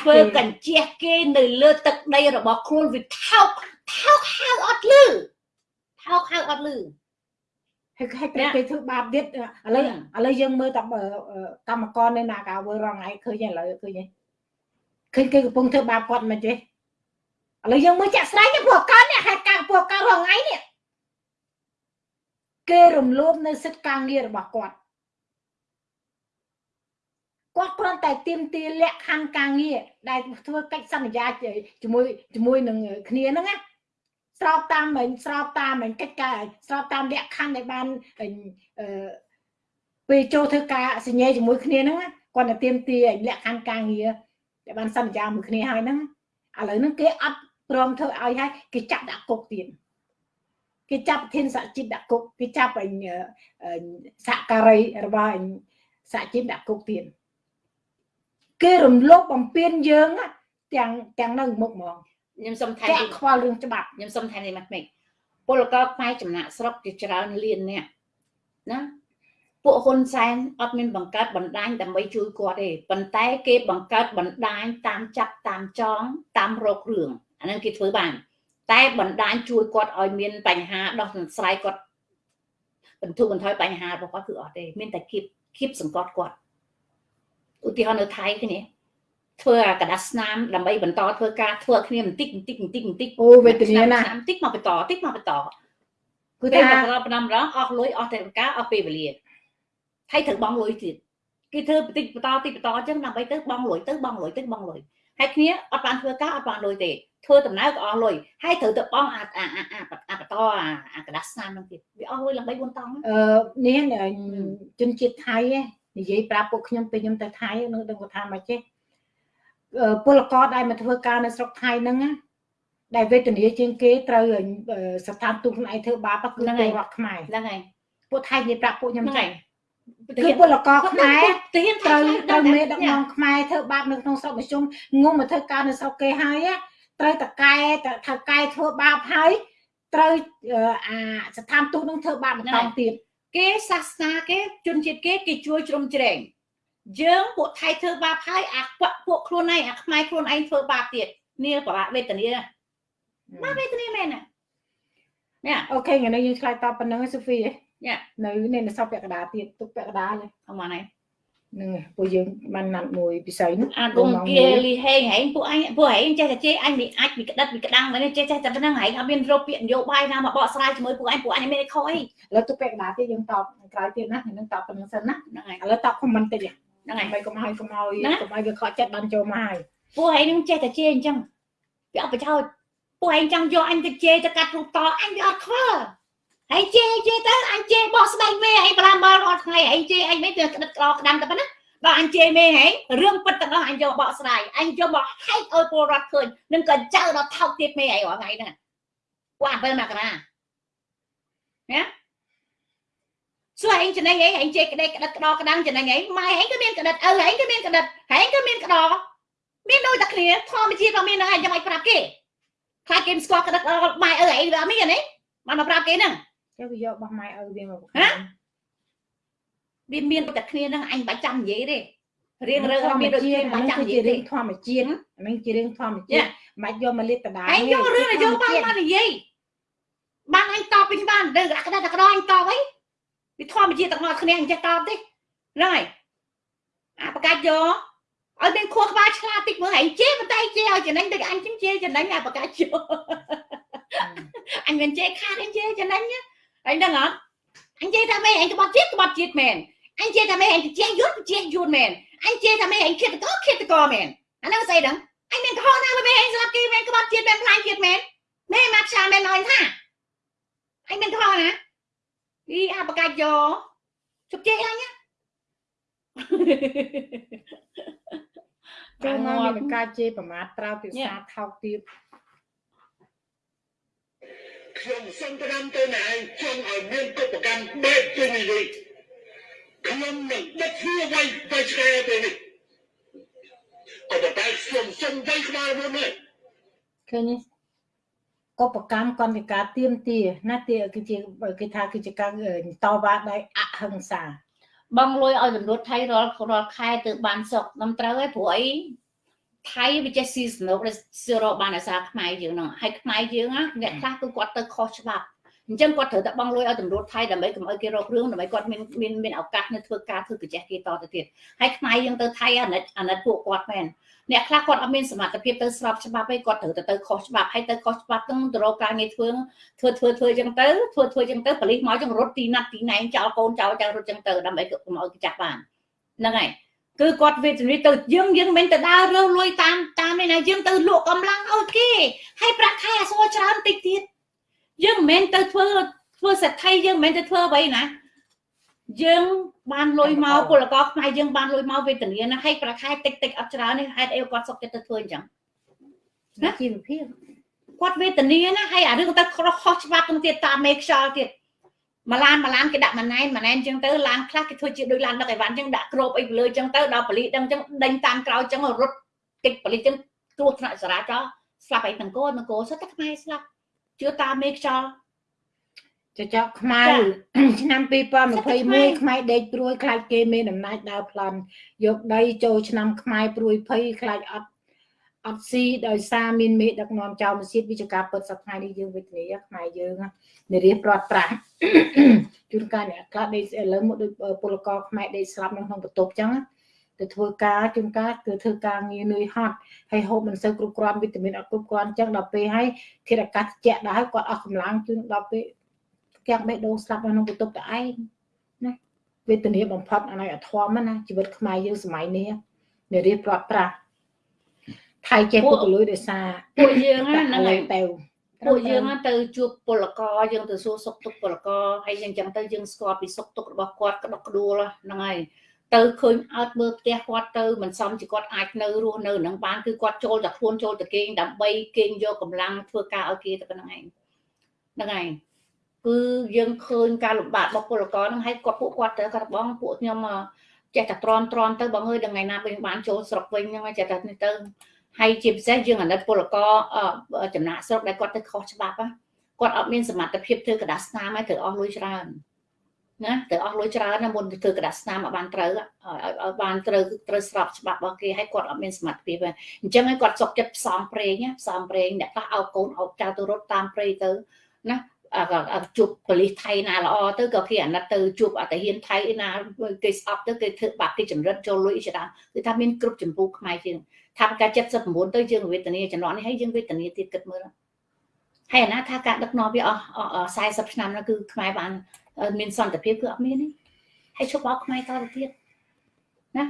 ធ្វើកញ្ជះគេនៅលើទឹកដីរបស់ខ្លួនវាថោកថោកហៅអត់លឺថោកហៅអត់លឺហើយហើយតែគេធ្វើបាបទៀតឥឡូវឥឡូវយើងមើលតាមកម្មករនៅណាកាវើរងថ្ងៃឃើញឥឡូវឃើញឃើញគេកំពុងធ្វើបាបគាត់មិនទេឥឡូវយើងមើលចាក់ស្ដែងពួកគាត់នេះហេតុការណ៍ពួកគាត់រងថ្ងៃនេះ គេរំលោភនៅសិទ្ធិការងាររបស់គាត់គាត់គ្រាន់តែទៀមទាលក្ខខណ្ឌការងារដែលធ្វើកិច្ចសន្យាជាមួយជាមួយនឹងគ្នាហ្នឹងណាស្របតាមមិនស្របតាមមិនកិច្ចការស្របតាមលក្ខខណ្ឌដែលបានអឺពេលចូលធ្វើការសញ្ញាជាមួយគ្នាហ្នឹងគាត់តែទៀមទាលក្ខខណ្ឌការងារដែលបានសន្យាមួយគ្នាហើយហ្នឹងឥឡូវហ្នឹងគេអត់ព្រមធ្វើឲ្យហើយគេចាប់ដាក់គុកទៀត គេចាប់ប្រធានសហជីពដាក់គុកគេចាប់អញសហការីរបស់អញសហជីពដាក់គុកទៀតគេរំលោភបំពានយើងទាំងទាំងនៅមុខហ្មងខ្ញុំសុំថែមខ្វល់រឿងច្បាប់ខ្ញុំសុំថែមនេះមកមិនពលករខ្មែរចំណាក់ស្រុកជាច្រើនលានអ្នកណាពួកហ៊ុនសែនអត់មានបង្កើតបណ្ដាញដើម្បីជួយគាត់ទេប៉ុន្តែគេបង្កើតបណ្ដាញតាមចាប់តាមចងតាមរករឿងអានឹងគេធ្វើបាន តែបណ្ដាញជួយគាត់ឲ្យមានបញ្ហាដោះស្រាយគាត់បន្ធូរបន្ថយបញ្ហារបស់គាត់គឺអត់ទេមានតែគៀបគៀបសង្កត់គាត់ឧទាហរណ៍នៅថៃគ្នាធ្វើអាកដាស្នាមដើម្បីបន្តធ្វើការធ្វើគ្នាបន្តិចបន្តិចបន្តិចបន្តិចអូវេទនាណាបន្តិចមកបន្តបន្តិចមកបន្តគឺតែបន្តប៉ុណ្ណឹងម្ដងអស់លុយអស់តែការអស់ពេលវេលាហើយត្រូវបង់លុយទៀតគេធ្វើបន្តិចបន្តបន្តិចបន្តអញ្ចឹងដើម្បីទៅបង់លុយទៅបង់លុយទៅបង់លុយហើយគ្នាអត់បានធ្វើការអត់បានលុយទេ ធ្វើដំណើរក៏អស់លុយហើយត្រូវទៅបង់អាអាអាអាបតអាកដាស្នាមហ្នឹងទៀតវាអស់លុយឡើង3 4តង់អឺនេះជនជាតិថៃនិយាយប្រាប់ពួកខ្ញុំពេលខ្ញុំទៅថៃនឹងដឹងថាមកចេះពលករដែលមកធ្វើការនៅស្រុកថៃហ្នឹងណាដែលវេទនាជាងគេត្រូវស្ថានទូតខ្លួនឯងធ្វើបាបគឺពលរដ្ឋខ្មែរហ្នឹងហើយពួកថៃនិយាយប្រាប់ពួកខ្ញុំចឹងគឺពលករខ្មែរត្រូវត្រូវមេដឹកនាំខ្មែរធ្វើបាបនៅក្នុងស្រុកមជ្ឈុំងុំមកធ្វើការនៅស្រុកគេហើយ ត្រូវតកែថៅកែធ្វើបាបហើយត្រូវអាស្ថានទូតនឹងធ្វើបាបបន្តទៀតគេសាសនាគេជនជាតិគេគេជួយជ្រោមជ្រែងយើងពួកថៃធ្វើបាបហើយអាពួកខ្លួនឯងអាខ្មែរខ្លួនឯងធ្វើបាបទៀតនេះប្របាកវេទនាមកវេទនាមែនណានេះអូខេថ្ងៃនេះយើងឆ្លើយតបប៉ុណ្្នឹងសូហ្វីនេះនៅនេះនៅសពពាក់កណ្ដាលទៀតទុកពាក់កណ្ដាលអមហ្នឹងនឹងពួកយើងបានណាត់មួយពិសីនោះអាគុំគៀលីហេងហែងពួកអញពួកហែងចេះតែជេរអញវាអាចវាក្តិតវាក្តាំងមែនចេះចេះតែប៉ុណ្្នឹងហែងអត់មានរកពាក្យនយោបាយណាមកបកស្រាយជាមួយពួកអញពួកអញមានអីខុសអីឥឡូវទុកពាក់កណ្ដាលទៀតយើងតបក្រោយទៀតណានឹងតបប៉ុណ្្នឹងសិនណាហ្នឹងហើយឥឡូវតបខមមិនតិចហ្នឹងហើយកុំឲ្យកុំឲ្យកុំឲ្យវាខកចិត្តបានចូលមកហើយពួកហែងនឹងចេះតែជេរអញ្ចឹងវាអត់ប្រយោជន៍ពួកឯងចង់យកអញទៅជេរទៅកាត់រូបតអញវាអត់ខ្វល់ ហើយជេរជេរទៅអញជេរបោះស្បែកមេឯងបលាមើលរាល់ថ្ងៃឯងជេរអញមិនទៅក្តិតក្រក្តាំតែប៉ុណ្ណាដល់អញជេរមេហេរឿងពិតទាំងអស់អញយកបកស្រាយអញយកមកហែកឲ្យពលរដ្ឋឃើញនឹងក៏ចៅដល់ថោកទៀតមេឯងរាល់ថ្ងៃហ្នឹងពួក7មករាណាសួរឯងចំណេញអីឯងជេរក្តេកក្តិតក្តោក្តាំងចំណេញអីម៉ែឯងក៏មានក្តិតឪឯងក៏មានក្តិតឯងក៏មានក្តោមានដូចតែគ្នាធម្មជាតិរបស់មាននឹងឯងចាំឲ្យប្រាប់គេខ្លាចគេមិនស្គាល់ក្តិតម៉ែឪឯងវាអត់មានទេបានមកប្រាប់គេហ្នឹង ចុះវាយករបស់ម៉ែឪវាមកហ៎វាមានតែគ្នាហ្នឹងអញបាច់ចាំនិយាយទេរៀងរើមានដូចគ្នាបាច់ចាំនិយាយទេធម្មជាតិហ្នឹងជារឿងធម្មជាតិមិនបាច់យកមកលេបដដែលឯងយករឿងនយោបាយមកនិយាយបានអញតបពីបានដឹងក្តារតែក្តោអញតបអីវាធម្មជាតិទាំងអស់គ្នាអញចេះតបទេហ្នឹងហើយអាបកាច់យកឲ្យមានខួរក្បាលឆ្លាតតិចមើលឯងជេរបន្តែជេរឲ្យចំណេញដូចអញជិះជេរចំណេញអាបកាច់យកអញមិនជេរខាតអញជេរចំណេញ អញដឹងអត់អញជេរថាម៉េចអញក្បត់ជាតិក្បត់ជាតិមែនអញជេរថាម៉េចអញជាយត់ជាយត់មែនអញជេរថាម៉េចអញគិតតកគិតតកមែនអានោះស្អីដឹងអញមានកំហុសណាមែនអញស្លាប់គេមែនក្បត់ជាតិមែនផ្លាញជាតិមែនមែនមកឆាមែនអញថាអញមានកំហុសណាអីអាបកាច់យកជប់ជេរអញណាចូលមកមានការជេរប្រមាថត្រើភាសាថោកទៀត ខ្ញុំសូមផ្ដាំទៅណែចង់ឲ្យមានគុបកម្មបែបជានេះវិញខ្ញុំនឹងដឹកធ្វើໄວទៅឆ្កែទៅនេះក៏តែខ្ញុំសូមទៅក្បាលមុននេះឃើញទេកុបកម្មកន្តិការទៀមទាណាទាគឺជាគេថាគឺជាការតវ៉ាដោយអហិង្សាបងលុយឲ្យតម្រួតថៃរាល់រាល់ខែទៅបានសុកខ្ញុំត្រូវហើយព្រោះអី ថៃវាចេះស៊ីសនុកដែលសរបានអាសាខ្មែរយើងហ្នឹងហើយខ្មែរយើងអ្នកខ្លះគឺគាត់ទៅខុសច្បាប់អញ្ចឹងគាត់ត្រូវតែបង់លុយឲ្យតម្រួតថៃដើម្បីកុំឲ្យគេរករឿងដើម្បីគាត់មានមានមានឱកាសនៅធ្វើការធ្វើប្រជែកគេតទៅទៀតហើយខ្មែរយើងទៅថៃអាណិតអាណិតពួកគាត់មែនអ្នកខ្លះគាត់អត់មានសមត្ថភាពទៅស្របច្បាប់ឯងគាត់ត្រូវតែទៅខុសច្បាប់ហើយទៅខុសច្បាប់ទាំងទៅរកការងារធ្វើធ្វើធ្វើធ្វើអញ្ចឹងទៅធ្វើធ្វើអញ្ចឹងទៅប៉ូលីសមកអញ្ចឹងរត់ទីណាត់ទីណែងចោលកូនចោលចៅរត់អញ្ចឹងទៅដើម្បីកុំឲ្យគេចាប់បានហ្នឹងហើយ គឺគាត់វេទនីទៅយើងយើងមិនទៅដើររើលុយតាមតាមនេះណាយើងទៅលក់កម្លាំងឲ្យគេហើយប្រាក់ខែអសរច្រើនតិចទៀតយើងមិនមែនទៅធ្វើធ្វើសេដ្ឋីយើងមិនមែនទៅធ្វើអ្វីណាយើងបានលុយមកពលករខ្មែរយើងបានលុយមកវេទនាណាហើយប្រាក់ខែតិចតិចអត់ច្រើននេះហេតុអីគាត់សុខចិត្តទៅធ្វើអញ្ចឹងណាជីវភាពគាត់វេទនាណាហើយអារឿងទៅខុសច្បាប់ទៅទៀតតាមមេខ្យល់ទៀត មួយឡានមួយឡានគេដាក់ម៉ណែនម៉ណែនអញ្ចឹងទៅឡានខ្លះគេធ្វើជាដូចឡានដឹកអីវ៉ាន់អញ្ចឹងដាក់គ្របអីលើអញ្ចឹងទៅដល់ប៉លីសដឹងអញ្ចឹងដេញតាមក្រោយអញ្ចឹងរត់តិចប៉លីសអញ្ចឹងគ្រោះថ្នាក់ចរាចរណ៍ស្លាប់អីទាំងកូនទាំងកូនសុទ្ធតែខ្មែរស្លាប់ជឿតាមមេខ្យល់ចចកខ្មៅឆ្នាំ2021ខ្មែរដេកព្រួយខ្លាចគេមានអំណាចដើរប្លន់យកដីចូលឆ្នាំខ្មែរព្រួយភ័យខ្លាចអត់ អត់ស៊ីដោយសារមានមេដឹកនាំចៅមសៀតវិជ្ជាការពិតសប្តាហ៍នេះយើងវេទនាខ្មែរយើងនារីព្រាត់ប្រាស់ជួនកាលអ្នកខ្លះដេកឥឡូវមកដូចពលករខ្មែរដេកស្លាប់នៅក្នុងបន្ទប់ចឹងទៅធ្វើការជួនកាលគឺធ្វើការងារនឿយហត់ហើយហូបមិនសូវគ្រប់គ្រាន់វីតាមីនអត់គ្រប់គ្រាន់ចឹងដល់ពេលហើយធាតុអាកាសត្រជាក់ដែរគាត់អស់កម្លាំងជួនដល់ពេលកាំងបេះដូងស្លាប់នៅក្នុងបន្ទប់តែឯងណាវេទនាបំផុតអានេះអធមណាជីវិតខ្មែរយើងសម័យនេះនារីព្រាត់ប្រាស់ ថៃចេះពុកលុយដោយសារពួកយើងហ្នឹងហើយទៅពួកយើងទៅជួបពលករយើងទៅសួរសុខទុក្ខពលករហើយយ៉ាងចឹងទៅយើងស្គាល់ពីសុខទុក្ខរបស់គាត់ក្តុកក្តួលហ្នឹងហើយទៅឃើញអត់មើលផ្ទះគាត់ទៅមិនសមជាគាត់អាចនៅរស់នៅនឹងបានគឺគាត់ចូលតែខ្លួនចូលតែគេងដើម្បីគេងយកកម្លាំងធ្វើការឲ្យគេតែប៉ុណ្្នឹងឯងហ្នឹងហើយគឺយើងឃើញការលំបាករបស់ពលករហ្នឹងហើយគាត់ពួកគាត់ទៅគាត់បងពួកខ្ញុំចេះតែទ្រាំទ្រាំទៅបងអើយដល់ថ្ងៃណាវិញបានចូលស្រុកវិញហ្នឹងចេះតែនេះទៅ ហើយជាពិសេសយើងអាណិតពលករចំណាក់ស្រុកដែលគាត់ទៅខុសច្បាប់គាត់អត់មានសមត្ថភាពធ្វើកដាស្នាមហើយត្រូវអស់លុយច្រើនណាត្រូវអស់លុយច្រើនណាមុនធ្វើកដាស្នាមឲ្យបានត្រូវឲ្យបានត្រូវត្រូវស្របច្បាប់របស់គេហើយគាត់អត់មានសមត្ថភាពអញ្ចឹងហើយគាត់សុកចិត្តផ្សំប្រេងផ្សំប្រេងអ្នកខ្លះអោបកូនអោបចៅទៅរត់តាមប្រេងទៅណាជួបប៉ូលីសថៃណាល្អទៅក៏គេអាណិតទៅជួបអតហ៊ានថៃណាគេស្អប់ទៅគេធ្វើបាបគេចម្រិតចូលលុយច្រើនគឺថាមានគ្រប់ចម្ពោះខ្មែរជាង ថាការ79ទៅយើងវេទនាចំនួននេះហើយយើងវេទនាទៀតគិតមើលហើយអាណាថាការដឹកនាំវាអស់40ឆ្នាំនោះគឺខ្មែរបានមានសន្តិភាពគឺអត់មានទេហើយឈប់បោកខ្មែរតទៅទៀតណា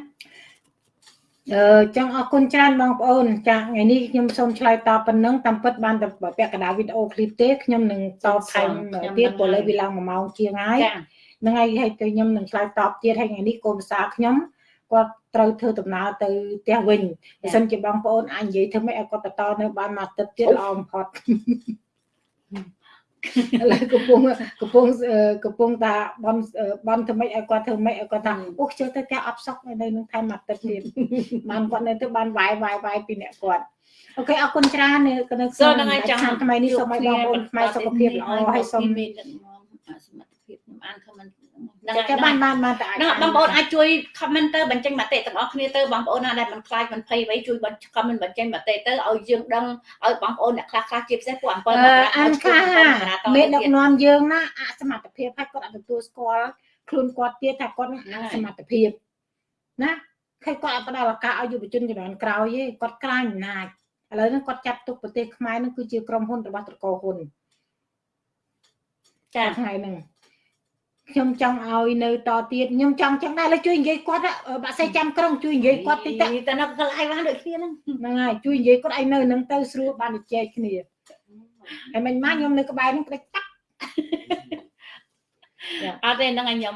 អឺចង់អរគុណច្រើនបងប្អូនចាថ្ងៃនេះខ្ញុំសូមឆ្លើយតបប៉ុណ្ណឹងតាមពិតបានតែពាក់កណ្ដាលវីដេអូឃ្លីបទេខ្ញុំនឹងតបថែមទៀតព្រោះលើវាឡើង1ម៉ោងជាងហើយហ្នឹងហើយហើយទៅខ្ញុំនឹងឆ្លើយតបទៀតហើយថ្ងៃនេះកូនភាសាខ្ញុំគាត់ ត្រូវធ្វើដំណើរទៅផ្ទះវិញបើសិនជាបងប្អូនអាចនិយាយធ្វើម៉េចឲ្យគាត់បន្តនៅបានមួយអាទិត្យទៀតល្អបំផុតឥឡូវកំពុងកំពុងកំពុងតាបនបនធ្វើម៉េចឲ្យគាត់ធ្វើម៉េចឲ្យគាត់ថាអូខ្ជិលទៅផ្ទះអត់សក់នៅនឹងថែមមួយទឹកទៀតបានគាត់នៅទៅបានវាយវាយវាយពីអ្នកគាត់អូខេអរគុណច្រើននៅក្នុងហ្នឹងហើយចាំថ្មីនេះសូមឲ្យបងប្អូនខ្មែរសុខភាពល្អហើយសូមសមត្ថភាពខ្ញុំអាន comment ហ្នឹ ងហើយបានបានបានតែហ្នឹងបងប្អូនអាចជួយ comment ទៅបញ្ចេញមតិទាំងអស់គ្នាទៅបងប្អូនណាដែលមិនខ្លាចមិនភ័យអ្វីជួយ comment បញ្ចេញមតិទៅឲ្យយើងដឹងឲ្យបងប្អូនអ្នកខ្លះខ្លះជាពិសេសពួកអំពើអានខ្លះមេដឹកនាំយើងណាអសមត្ថភាពហើយគាត់អត់ទទួលស្គាល់ខ្លួនគាត់ទៀតថាគាត់អសមត្ថភាពណាឃើញគាត់អត់ផ្ដល់ឱកាសឲ្យយុវជនជំនាន់ក្រោយទេគាត់ក្លាញ់អំណាចឥឡូវនេះគាត់ចាត់ទុកប្រទេសខ្មែរនឹងគឺជាក្រុមហ៊ុនរបស់ត្រកូលហ៊ុនចាថ្ងៃហ្នឹង ខ្ញុំចង់ឲ្យនៅតទៀតខ្ញុំចង់ចឹងដែរលើជួយនិយាយគាត់បាក់សេចាំក្រុងជួយនិយាយគាត់តិចទៅតែនៅកន្លែងបានដូចគ្នាហ្នឹងហ្នឹងហើយជួយនិយាយគាត់ឲ្យនៅនឹងទៅស្រួលបានជែកគ្នាហើយមិញមកខ្ញុំនៅក្បែរហ្នឹងក្តិចតាក់អត់ទេហ្នឹងឲ្យខ្ញុំ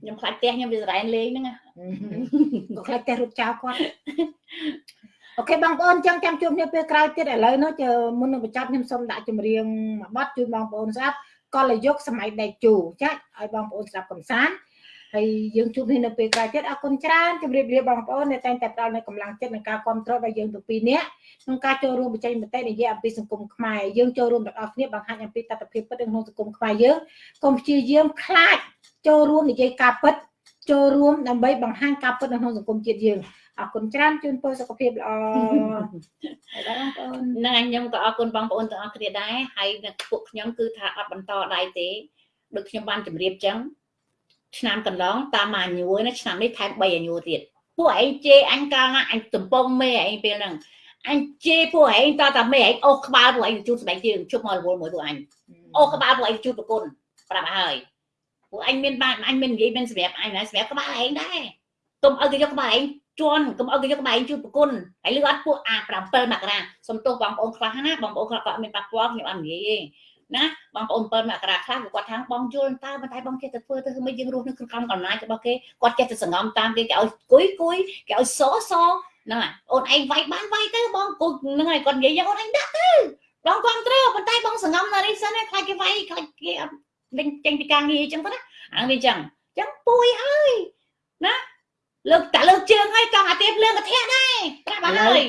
ខ្ញុំខ្លាចផ្ទះខ្ញុំវាសរ៉ែនលេងហ្នឹងក៏ខ្លាចផ្ទះរត់ចោលគាត់អូខេបងប្អូនចឹងចាំជួបគ្នាពេលក្រោយទៀតឥឡូវនោះមុននឹងបញ្ចប់ខ្ញុំសូមដាក់ចម្រៀងមួយបទជូនបងប្អូនស្ដាប់ កលយុគសម័យដៃជូចាច់ឲ្យបងប្អូនស្ដាប់កំសាន្តហើយយើងជួបគ្នានៅពេលក្រោយទៀតអរគុណច្រើនជម្រាបលាបងប្អូនដែលតែងតែផ្ដល់នូវកម្លាំងចិត្តនិងការគ្រប់គ្រងដល់យើងទាំងពីរនាក់ក្នុងការចូលរួមបញ្ចេញមតិនិយាយអំពីសង្គមខ្មែរយើងចូលរួមទាំងអស់គ្នាបង្ហាញអំពីតថភាពពិតក្នុងសង្គមខ្មែរយើងកុំព្យាយាមខ្លាចចូលរួមនិយាយការពិតចូលរួមដើម្បីបង្ហាញការពិតនៅក្នុងសង្គមជាតិយើង អរគុណច្រើនជូនពរសុខភាពល្អហើយបងប្អូនហ្នឹងខ្ញុំក៏អរគុណបងប្អូនទាំងអស់គ្នាដែរហើយពួកខ្ញុំគឺថាអត់បន្តដៃទេដូចខ្ញុំបានជម្រាបចឹងឆ្នាំកន្លងតាមអាញួយណាឆ្នាំនេះថែម3អាញួទៀតពួកឯងជេរអញកាលណាអញតំពងមេឯងពេលហ្នឹងអញជេរពួកឯងតតែមេឯងអូសក្បាលពួកឯងជូតស្បែកជើងជប់មករវល់មួយពួកអញអូសក្បាលពួកឯងជូតប្រគុណប្រាប់ហើយពួកអញមានបានអញមាននិយាយមានសម្រាប់អញណាសម្រាប់ក្បាលឯងដែរទុំឲ្យគេយកក្បាលឯង ជន់កុំឲ្យគេយកក្បែងជួយប្រគុណហើយលឺអត់ពួកអា7មករាសុំទោសបងប្អូនខ្លះណាបងប្អូនខ្លះក៏មានប៉ះពាល់ខ្ញុំអត់និយាយទេណាបងប្អូន7មករាខ្លះគាត់ថាបងយល់តើប៉ុន្តែបងចេះតែធ្វើទៅមិនយើងរស់នៅក្នុងកំណាចរបស់គេគាត់ចេះតែសង្ងំតាមគេគេឲ្យគួយគួយគេឲ្យសសហ្នឹងហើយអូនឯងវាយបានវាយទៅបងគូហ្នឹងហើយគាត់និយាយយ៉ាងអូនឯងដាក់ទៅបងគ្រប់ត្រូវប៉ុន្តែបងសង្ងំនៅនេះសិនខ្លាចគេវាយខ្លាចគេអត់ដេញចេញពីការងារអញ្ចឹងទៅណាអាវាអញ្ចឹងអញ្ចឹងពួយហើយណា លើកតែលើកជើងហើយចង់អាទៀបលើកកធៈដែរប្រាប់អត់ហើយ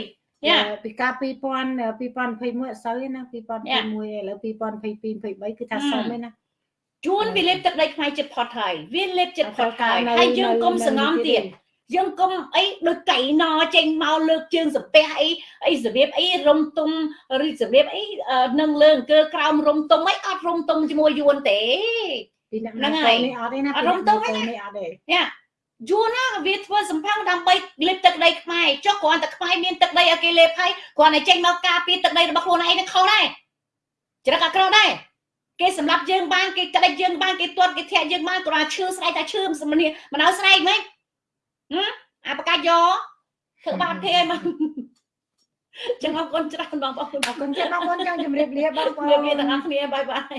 ពីកាល2000 2021អត់សូវទេណា2021ឥឡូវ2022 23គឺថាសមទេណាជួនវាលេបទឹកដីខ្មែរចិត្តផុតហើយវាលេបចិត្តផុតហើយហើយយើងគុំសងំទៀតយើងគុំអីដូចកៃណចេញមកលើកជើងសំពះអីអីរបៀបអីរុំទុំឬរបៀបអីនឹងលើអង្គើក្រោមរុំទុំអីអត់រុំទុំជាមួយយួនទេហ្នឹងហើយអត់ទេណារុំទុំអីអត់ទេ យ៉ាយូរណាស់វាធ្វើសម្ផាំងដើម្បីលេបទឹកដីខ្មែរចុះគ្រាន់តែខ្មែរមានទឹកដីឲ្យគេលេបហើយគ្រាន់តែចេញមកការពារទឹកដីរបស់ខ្លួនឯងនឹងខុសដែរច្រឹកអក្រក់ដែរគេសម្រាប់យើងបានគេក្តិចយើងបានគេទាត់គេធាក់យើងបានគ្រាន់តែឈឺស្រែកតែឈឺមិនមិនឲ្យស្រែកហ្មងអាបកាច់យកធ្វើបាបគេឲ្យមកចឹងអរគុណច្រើនបងប្អូនអរគុណច្រើនបងប្អូនចង់ជម្រាបលាបងប្អូនជម្រាបលាទាំងអស់គ្នាបាយបាយ